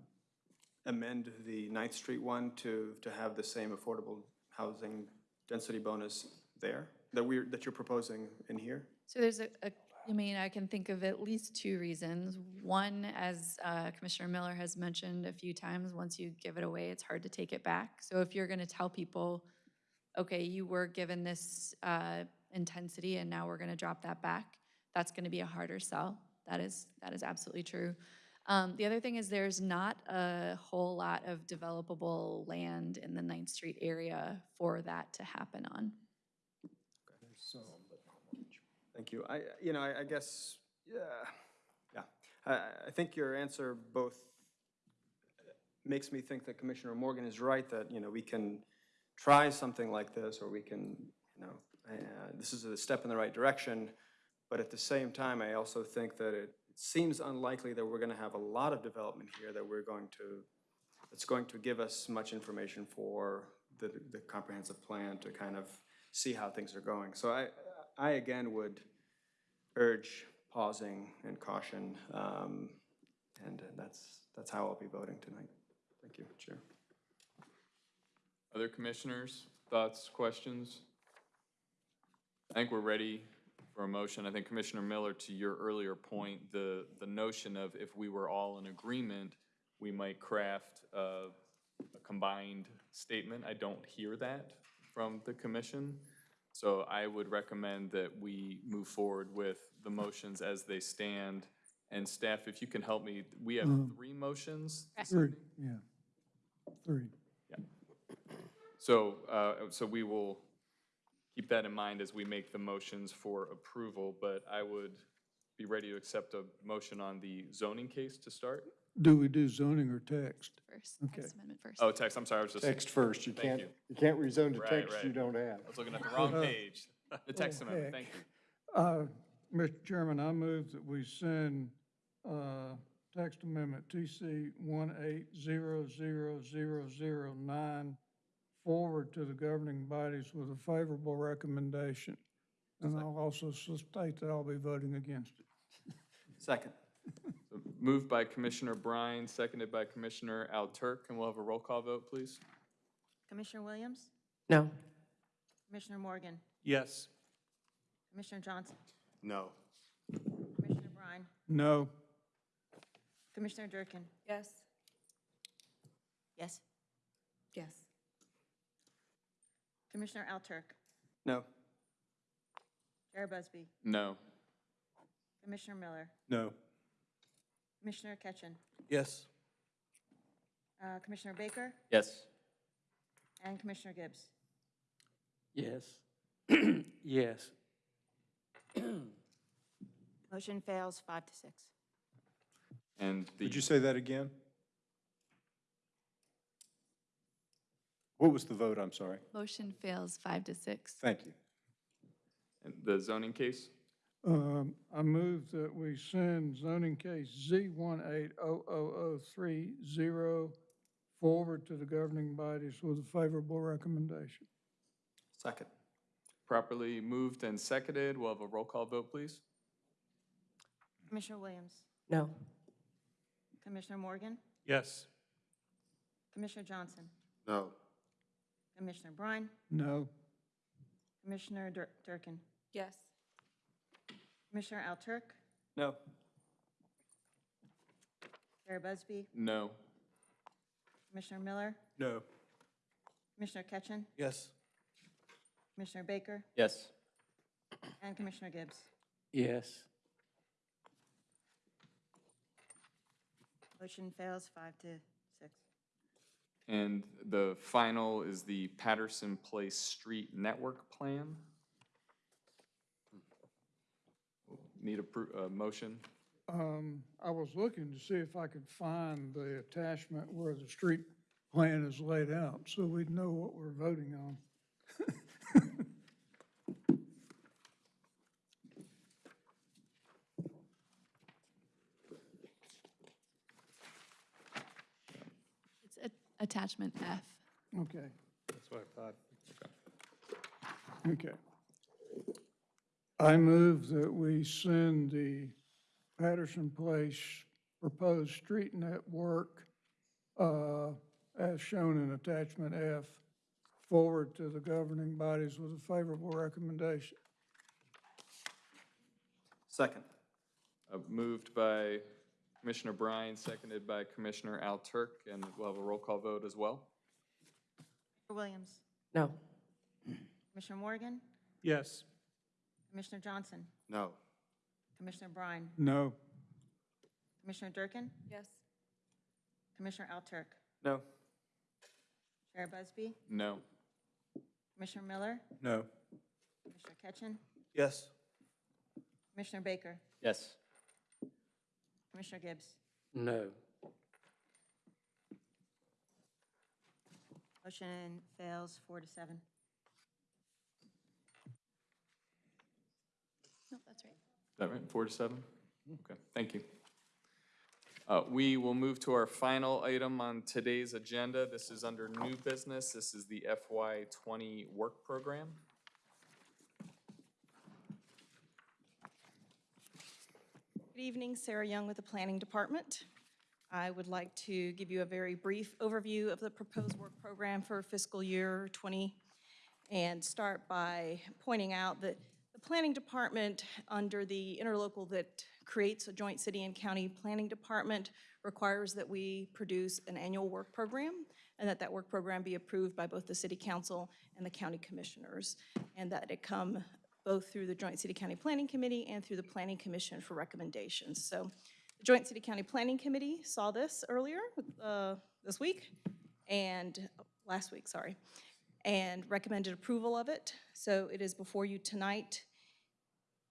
amend the Ninth Street one to, to have the same affordable housing density bonus there that we're, that you're proposing in here? So there's a, a- I mean, I can think of at least two reasons. One, as uh, Commissioner Miller has mentioned a few times, once you give it away, it's hard to take it back. So if you're going to tell people, okay, you were given this uh, intensity and now we're going to drop that back, that's going to be a harder sell. That is, that is absolutely true. Um, The other thing is there's not a whole lot of developable land in the Ninth Street area for that to happen on. Thank you. I, you know, I, I guess, yeah, yeah. I, I think your answer both makes me think that Commissioner Morgan is right, that, you know, we can try something like this, or we can, you know, uh, this is a step in the right direction, but at the same time, I also think that it seems unlikely that we're gonna have a lot of development here that we're going to, that's going to give us much information for the, the comprehensive plan to kind of see how things are going. So I, I again would urge pausing and caution, um, and that's, that's how I'll be voting tonight. Thank you, Chair. Other commissioners, thoughts, questions? I think we're ready for a motion. I think Commissioner Miller, to your earlier point, the, the notion of if we were all in agreement, we might craft a, a combined statement. I don't hear that from the commission. So I would recommend that we move forward with the motions as they stand. And staff, if you can help me, we have Um, three motions. this Three, evening? yeah, three. So, uh, so we will keep that in mind as we make the motions for approval, but I would be ready to accept a motion on the zoning case to start. Do we do zoning or text? First, Okay. text amendment first. Oh, text, I'm sorry, I was just. Text first, you Thank can't, you. you can't rezone to Right, text right. you don't have. I was looking at the wrong Uh, page. The text amendment, heck. thank you. Uh, Mr. Chairman, I move that we send uh, text amendment TC 1800009 forward to the governing bodies with a favorable recommendation. And I'll also state that I'll be voting against it. Second. So Moved by Commissioner Bryan, seconded by Commissioner Alturk. and we'll have a roll call vote, please. Commissioner Williams? No. Commissioner Morgan? Yes. Commissioner Johnson? No. Commissioner Bryan? No. Commissioner Durkin? Yes. Yes. Yes. Commissioner Alturk? No. Chair Busby? No. Commissioner Miller? No. Commissioner Ketchen? Yes. Uh, Commissioner Baker? Yes. And Commissioner Gibbs? Yes. *clears throat* Yes. Motion fails five to six. And the. Would you say that again? What was the vote? I'm sorry. Motion fails five to six. Thank you. and The zoning case? Um, I move that we send zoning case Z 1800030 forward to the governing bodies with a favorable recommendation. Second. Properly moved and seconded. We'll have a roll call vote, please. Commissioner Williams? No. Commissioner Morgan? Yes. Commissioner Johnson? No. Commissioner Bryan? No. Commissioner Dur- Durkin? Yes. Commissioner Alturk? No. Chair Busby? No. Commissioner Miller? No. Commissioner Ketchen? Yes. Commissioner Baker? Yes. And Commissioner Gibbs? Yes. Motion fails five to six. And the final is the Patterson Place Street Network Plan. Need a, motion? Um, I was looking to see if I could find the attachment where the street plan is laid out, so we'd know what we're voting on. It's a- attachment F. Okay, That's what I thought. okay. I move that we send the Patterson Place proposed street network, uh, as shown in attachment F, forward to the governing bodies with a favorable recommendation. Second. Uh, Moved by Commissioner Bryan, seconded by Commissioner Alturk, and we'll have a roll call vote as well. Williams? No. Commissioner Morgan? Yes. Commissioner Johnson? No. Commissioner Bryan? No. Commissioner Durkin? Yes. Commissioner Alturk? No. Chair Busby? No. Commissioner Miller? No. Commissioner Ketchen? Yes. Commissioner Baker? Yes. Commissioner Gibbs? No. Motion fails four to seven. No, that's right. Is that right, four to seven? Okay, thank you. Uh, We will move to our final item on today's agenda. This is under new business. This is the FY twenty work program. Good evening, Sarah Young with the Planning Department. I would like to give you a very brief overview of the proposed work program for fiscal year 20 and start by pointing out that the Planning Department, under the interlocal that creates a joint city and county planning department, requires that we produce an annual work program and that that work program be approved by both the city council and the county commissioners, and that it come both through the Joint City County Planning Committee and through the Planning Commission for recommendations. So the Joint City County Planning Committee saw this earlier uh, this week, and, last week, sorry, and recommended approval of it. So it is before you tonight.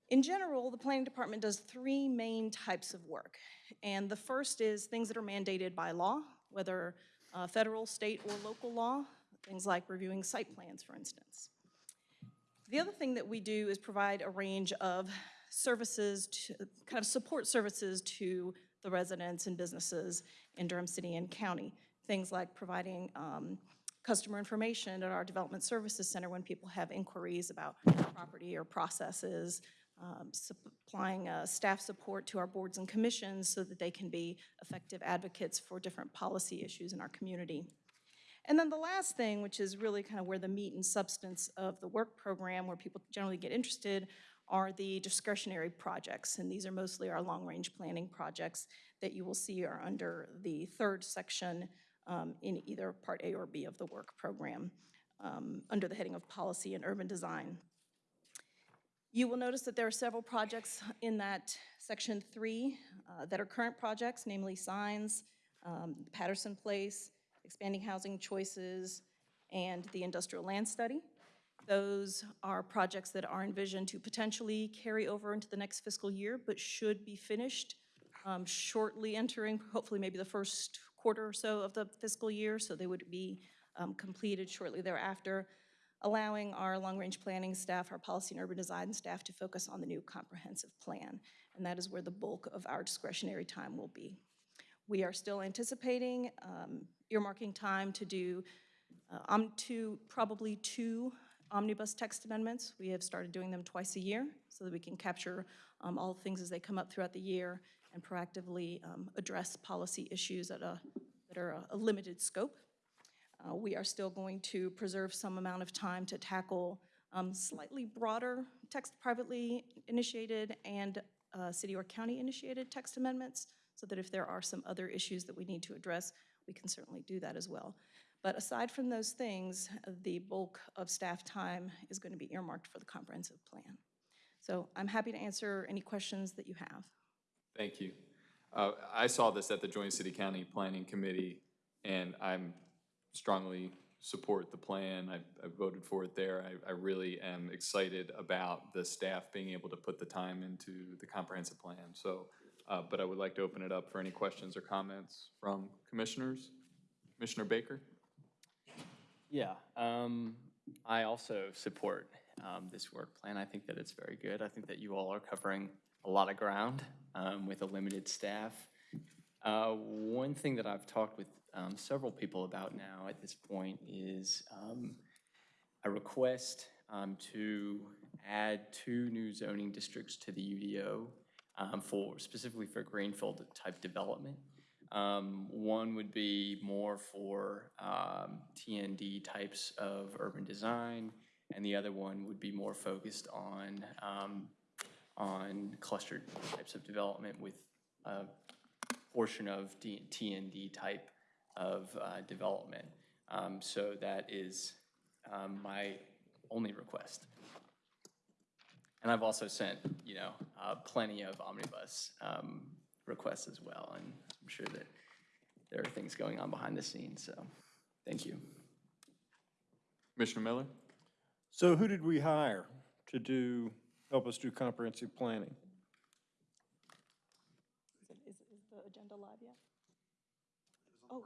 In general, the Planning Department does three main types of work. And the first is things that are mandated by law, whether uh, federal, state, or local law, things like reviewing site plans, for instance. The other thing that we do is provide a range of services, to kind of support services to the residents and businesses in Durham City and County. Things like providing um, customer information at our Development Services Center when people have inquiries about property or processes, um, supplying uh, staff support to our boards and commissions so that they can be effective advocates for different policy issues in our community. And then the last thing, which is really kind of where the meat and substance of the work program, where people generally get interested, are the discretionary projects. And these are mostly our long-range planning projects that you will see are under the third section um, in either Part A or B of the work program, um, under the heading of Policy and Urban Design. You will notice that there are several projects in that section three uh, that are current projects, namely signs, um, Patterson Place, expanding housing choices, and the industrial land study. Those are projects that are envisioned to potentially carry over into the next fiscal year, but should be finished um, shortly entering, hopefully maybe the first quarter or so of the fiscal year, so they would be um, completed shortly thereafter, allowing our long-range planning staff, our policy and urban design staff to focus on the new comprehensive plan. And that is where the bulk of our discretionary time will be. We are still anticipating um, earmarking time to do uh, um, probably two omnibus text amendments. We have started doing them twice a year so that we can capture um, all things as they come up throughout the year and proactively um, address policy issues at a, that are a, a limited scope. Uh, we are still going to preserve some amount of time to tackle um, slightly broader text privately initiated and uh, city or county initiated text amendments so that if there are some other issues that we need to address, we can certainly do that as well. But aside from those things, the bulk of staff time is going to be earmarked for the comprehensive plan. So I'm happy to answer any questions that you have. Thank you. Uh, I saw this at the Joint City County Planning Committee, and I'm strongly support the plan. I, I voted for it there. I, I really am excited about the staff being able to put the time into the comprehensive plan. So, uh, but I would like to open it up for any questions or comments from commissioners. Commissioner Baker? Yeah, um, I also support um, this work plan. I think that it's very good. I think that you all are covering a lot of ground um, with a limited staff. Uh, one thing that I've talked with um, several people about now at this point is um, a request um, to add two new zoning districts to the UDO um, for specifically for greenfield type development. Um, one would be more for um, TND types of urban design, and the other one would be more focused on um, on clustered types of development with a portion of D- TND type of uh, development. Um, so that is um, my only request. And I've also sent, you know, uh, plenty of omnibus um, requests as well, and I'm sure that there are things going on behind the scenes, so thank you. Commissioner Miller? So who did we hire to do, help us do comprehensive planning? Is, it- is is the agenda live yet? Oh,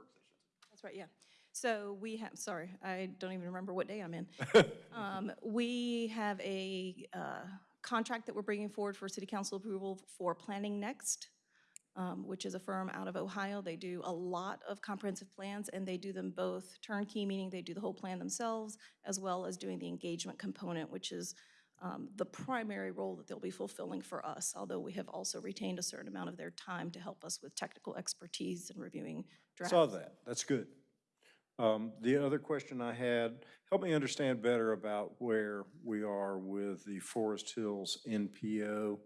that's right, yeah. So we have, sorry, I don't even remember what day I'm in. *laughs* Um, We have a uh, contract that we're bringing forward for city council approval for Planning Next, um, which is a firm out of Ohio. They do a lot of comprehensive plans, and they do them both turnkey, meaning they do the whole plan themselves, as well as doing the engagement component, which is um, the primary role that they'll be fulfilling for us, although we have also retained a certain amount of their time to help us with technical expertise and reviewing drafts. Saw that, that's good. Um, The other question I had, help me understand better about where we are with the Forest Hills NPO.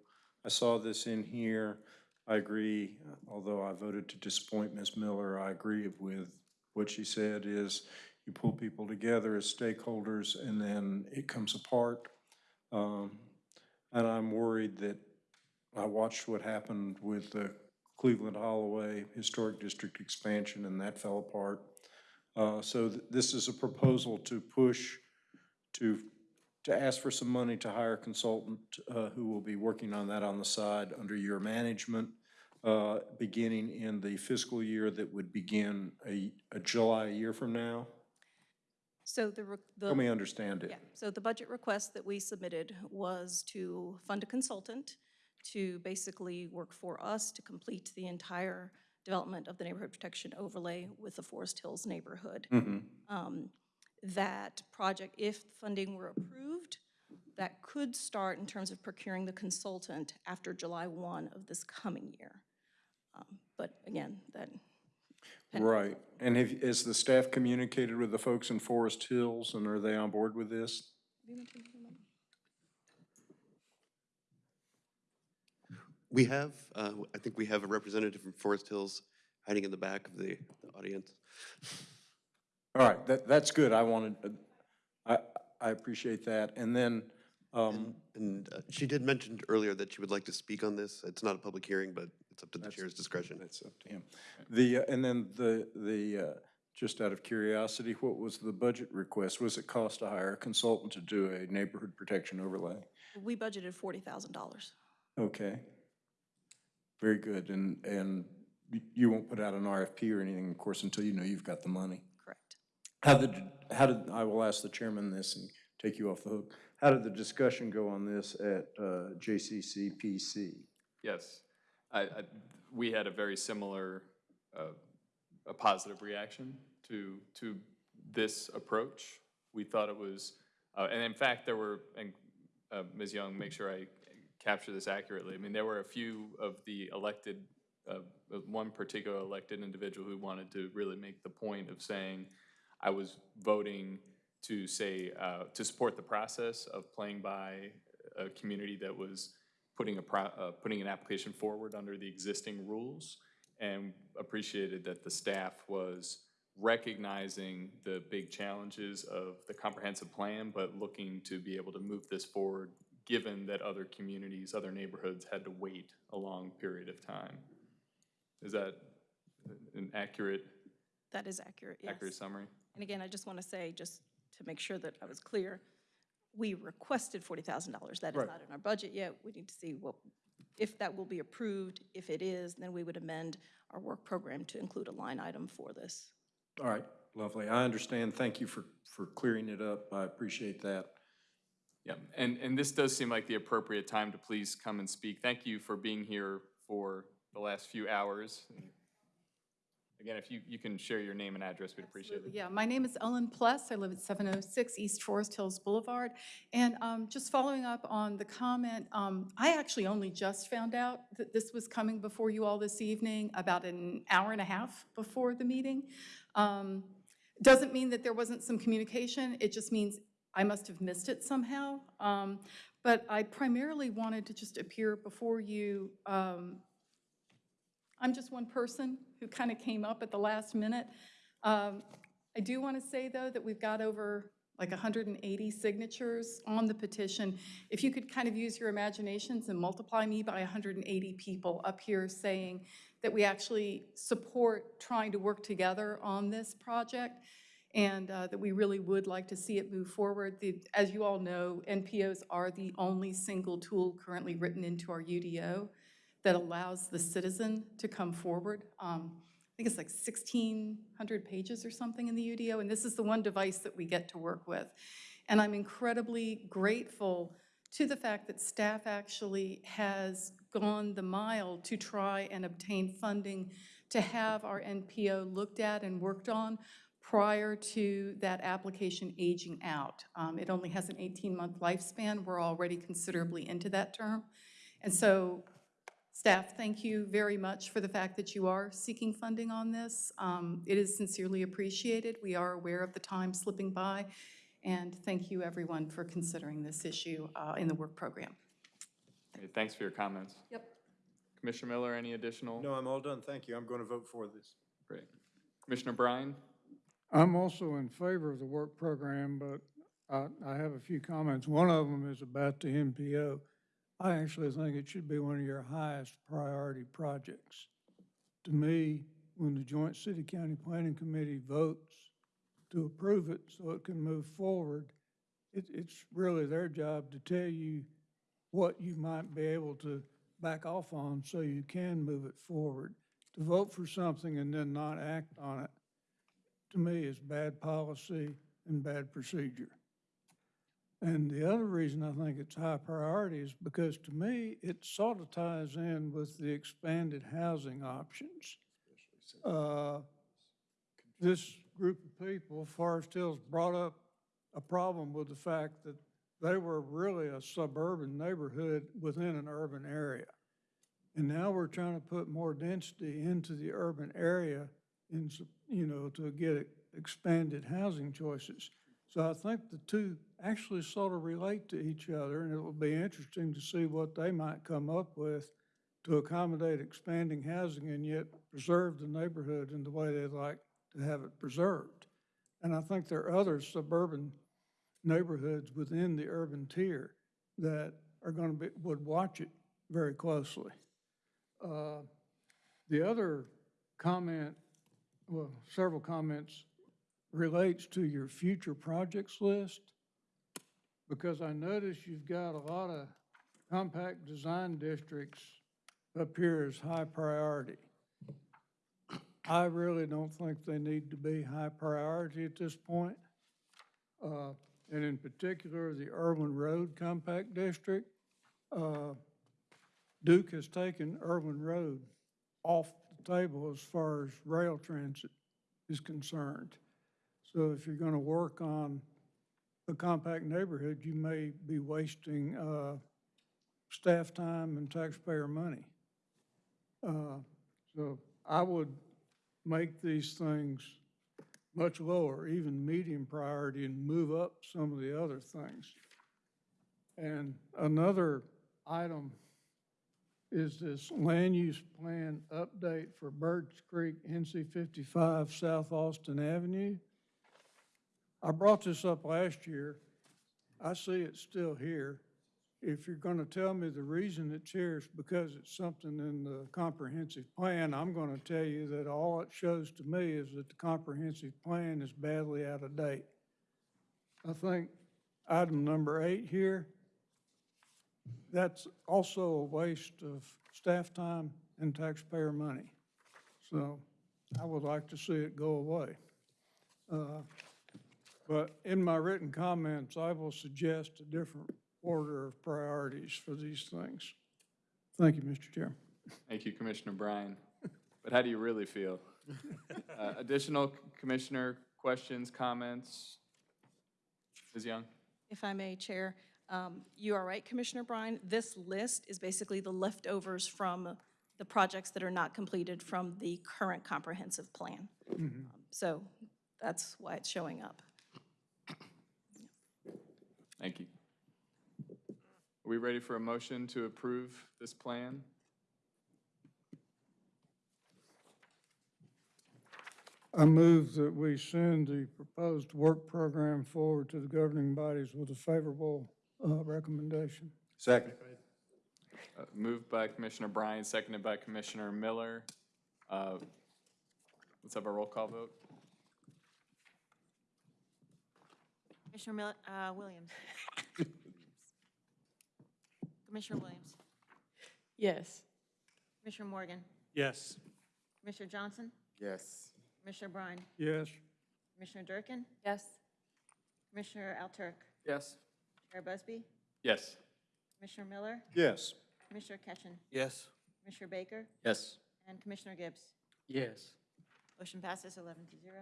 I saw this in here. I agree, although I voted to disappoint Ms. Miller, I agree with what she said is you pull people together as stakeholders and then it comes apart. Um, And I'm worried that, I watched what happened with the Cleveland Holloway Historic District expansion and that fell apart. Uh, So th- this is a proposal to push, to, to ask for some money to hire a consultant uh, who will be working on that on the side under your management, uh, beginning in the fiscal year that would begin a, a July a year from now. So the. the- Help me understand it. Yeah, so the budget request that we submitted was to fund a consultant to basically work for us to complete the entire development of the neighborhood protection overlay with the Forest Hills neighborhood. Mhm. Um, That project, if funding were approved, that could start in terms of procuring the consultant after July 1 of this coming year. Um, But again, that, Right. And have, has the staff communicated with the folks in Forest Hills, and are they on board with this? We have, uh, I think we have a representative from Forest Hills hiding in the back of the the audience. All right, that, that's good. I wanted, uh, I, I appreciate that. And then, um, And uh, she did mention earlier that she would like to speak on this. It's not a public hearing, but it's up to the chair's discretion. That's up to him. The, uh, and then the, the, uh, just out of curiosity, what was the budget request? Was it cost to hire a consultant to do a neighborhood protection overlay? we budgeted $40,000. Okay. Very good. And, and you won't put out an RFP or anything, of course, until you know you've got the money? Correct. How did, how did, I will ask the chairman this and take you off the hook. How did the discussion go on this at uh, JCCPC? Yes. I, I, we had a very similar, uh, a positive reaction to, to this approach. We thought it was, uh, and in fact, there were, and uh, Ms. Young, make sure I capture this accurately. I mean, there were a few of the elected, uh, one particular elected individual who wanted to really make the point of saying, I was voting to say, uh, to support the process of playing by a community that was putting a, uh, putting an application forward under the existing rules, and appreciated that the staff was recognizing the big challenges of the comprehensive plan, but looking to be able to move this forward, given that other communities, other neighborhoods had to wait a long period of time. Is that an accurate, That is accurate, yes. accurate summary? And again, I just want to say, just to make sure that I was clear, we requested $40,000. That is Right. not in our budget yet. We need to see what, if that will be approved. If it is, then we would amend our work program to include a line item for this. All right, lovely. I understand. Thank you for, for clearing it up. I appreciate that. Yeah, and, and this does seem like the appropriate time to please come and speak. Thank you for being here for the last few hours. Again, if you, you can share your name and address, we'd appreciate it. Yeah, my name is Ellen Pless. I live at 706 East Forest Hills Boulevard. And um, just following up on the comment, um, I actually only just found out that this was coming before you all this evening, about an hour and a half before the meeting. Um, Doesn't mean that there wasn't some communication, it just means I must have missed it somehow. Um, But I primarily wanted to just appear before you um, I'm just one person who kind of came up at the last minute. Um, I do want to say, though, that we've got over like 180 signatures on the petition. If you could kind of use your imaginations and multiply me by 180 people up here saying that we actually support trying to work together on this project and uh, that we really would like to see it move forward. The- As you all know, NPOs are the only single tool currently written into our UDO that allows the citizen to come forward. Um, I think it's like 1,600 pages or something in the UDO, and this is the one device that we get to work with. And I'm incredibly grateful to the fact that staff actually has gone the mile to try and obtain funding to have our NPO looked at and worked on prior to that application aging out. Um, It only has an 18-month lifespan. We're already considerably into that term. And so Staff, thank you very much for the fact that you are seeking funding on this. Um, It is sincerely appreciated. We are aware of the time slipping by, and thank you, everyone, for considering this issue uh, in the work program. Okay, Thanks for your comments. Yep. Commissioner Miller, any additional? No, I'm all done. Thank you. I'm going to vote for this. Great. Commissioner Bryan? I'm also in favor of the work program, but I, I have a few comments. One of them is about the NPO. I actually think it should be one of your highest priority projects. To me, when the Joint City-County Planning Committee votes to approve it so it can move forward, it, it's really their job to tell you what you might be able to back off on so you can move it forward. To vote for something and then not act on it, to me, is bad policy and bad procedure. And the other reason I think it's high priority is because to me, it sort of ties in with the expanded housing options. Uh, This group of people, Forest Hills, brought up a problem with the fact that they were really a suburban neighborhood within an urban area. And now we're trying to put more density into the urban area in, s- you know, to get expanded housing choices. So I think the two actually sort of relate to each other, and it will be interesting to see what they might come up with to accommodate expanding housing and yet preserve the neighborhood in the way they'd like to have it preserved. And I think there are other suburban neighborhoods within the urban tier that are going to be, would watch it very closely. Uh, The other comment, well, several comments relates to your future projects list, because I notice you've got a lot of compact design districts up here as high priority. I really don't think they need to be high priority at this point. Uh, And in particular, the Irwin Road Compact District, uh, Duke has taken Irwin Road off the table as far as rail transit is concerned. So if you're going to work on a compact neighborhood, you may be wasting uh, staff time and taxpayer money. Uh, So I would make these things much lower, even medium priority, and move up some of the other things. And another item is this land use plan update for Birds Creek NC 55 South Alston Avenue. I brought this up last year. I see it's still here. If you're going to tell me the reason it's here is because it's something in the comprehensive plan, I'm going to tell you that all it shows to me is that the comprehensive plan is badly out of date. I think item number eight here, that's also a waste of staff time and taxpayer money. So I would like to see it go away. Uh, But in my written comments, I will suggest a different order of priorities for these things. Thank you, Mr. Chair. Thank you, Commissioner Bryan. But how do you really feel? *laughs* Uh, Additional commissioner questions, comments? Ms. Young? If I may, Chair, um, you are right, Commissioner Bryan. This list is basically the leftovers from the projects that are not completed from the current comprehensive plan. So that's why it's showing up. Thank you. Are we ready for a motion to approve this plan? I move that we send the proposed work program forward to the governing bodies with a favorable uh, recommendation. Second. Uh, Moved by Commissioner Bryan, seconded by Commissioner Miller. Uh, Let's have a roll call vote. Commissioner Mil- uh, Williams. *laughs* Commissioner Williams. Yes. Commissioner Morgan. Yes. Commissioner Johnson. Yes. Commissioner Bryan. Yes. Commissioner Durkin. Yes. Commissioner Alturk. Yes. Chair Busby. Yes. Commissioner Miller. Yes. Commissioner Ketchum. Yes. Commissioner Baker. Yes. And Commissioner Gibbs. Yes. Motion passes 11 to 0.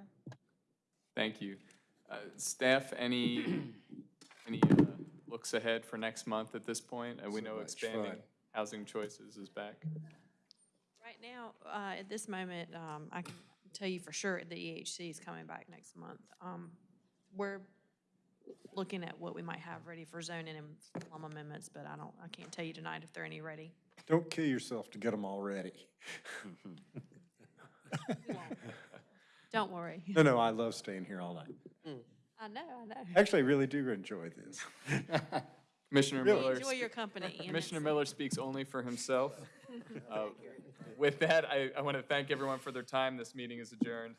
Thank you. Uh, Staff, any, *clears throat* any uh, looks ahead for next month at this point? And we So know expanding fun. housing choices is back. Right now, uh, at this moment, um, I can tell you for sure the EHC is coming back next month. Um, We're looking at what we might have ready for zoning and plum amendments, but I don't, I can't tell you tonight if there are any ready. Don't kill yourself to get them all ready. *laughs* Don't worry. No, no, I love staying here all night. I know, I know. Actually, I really do enjoy this. *laughs* Commissioner Really? Miller. Enjoy your company, *laughs* and Commissioner it's- Miller speaks only for himself. Uh, With that, I, I want to thank everyone for their time. This meeting is adjourned.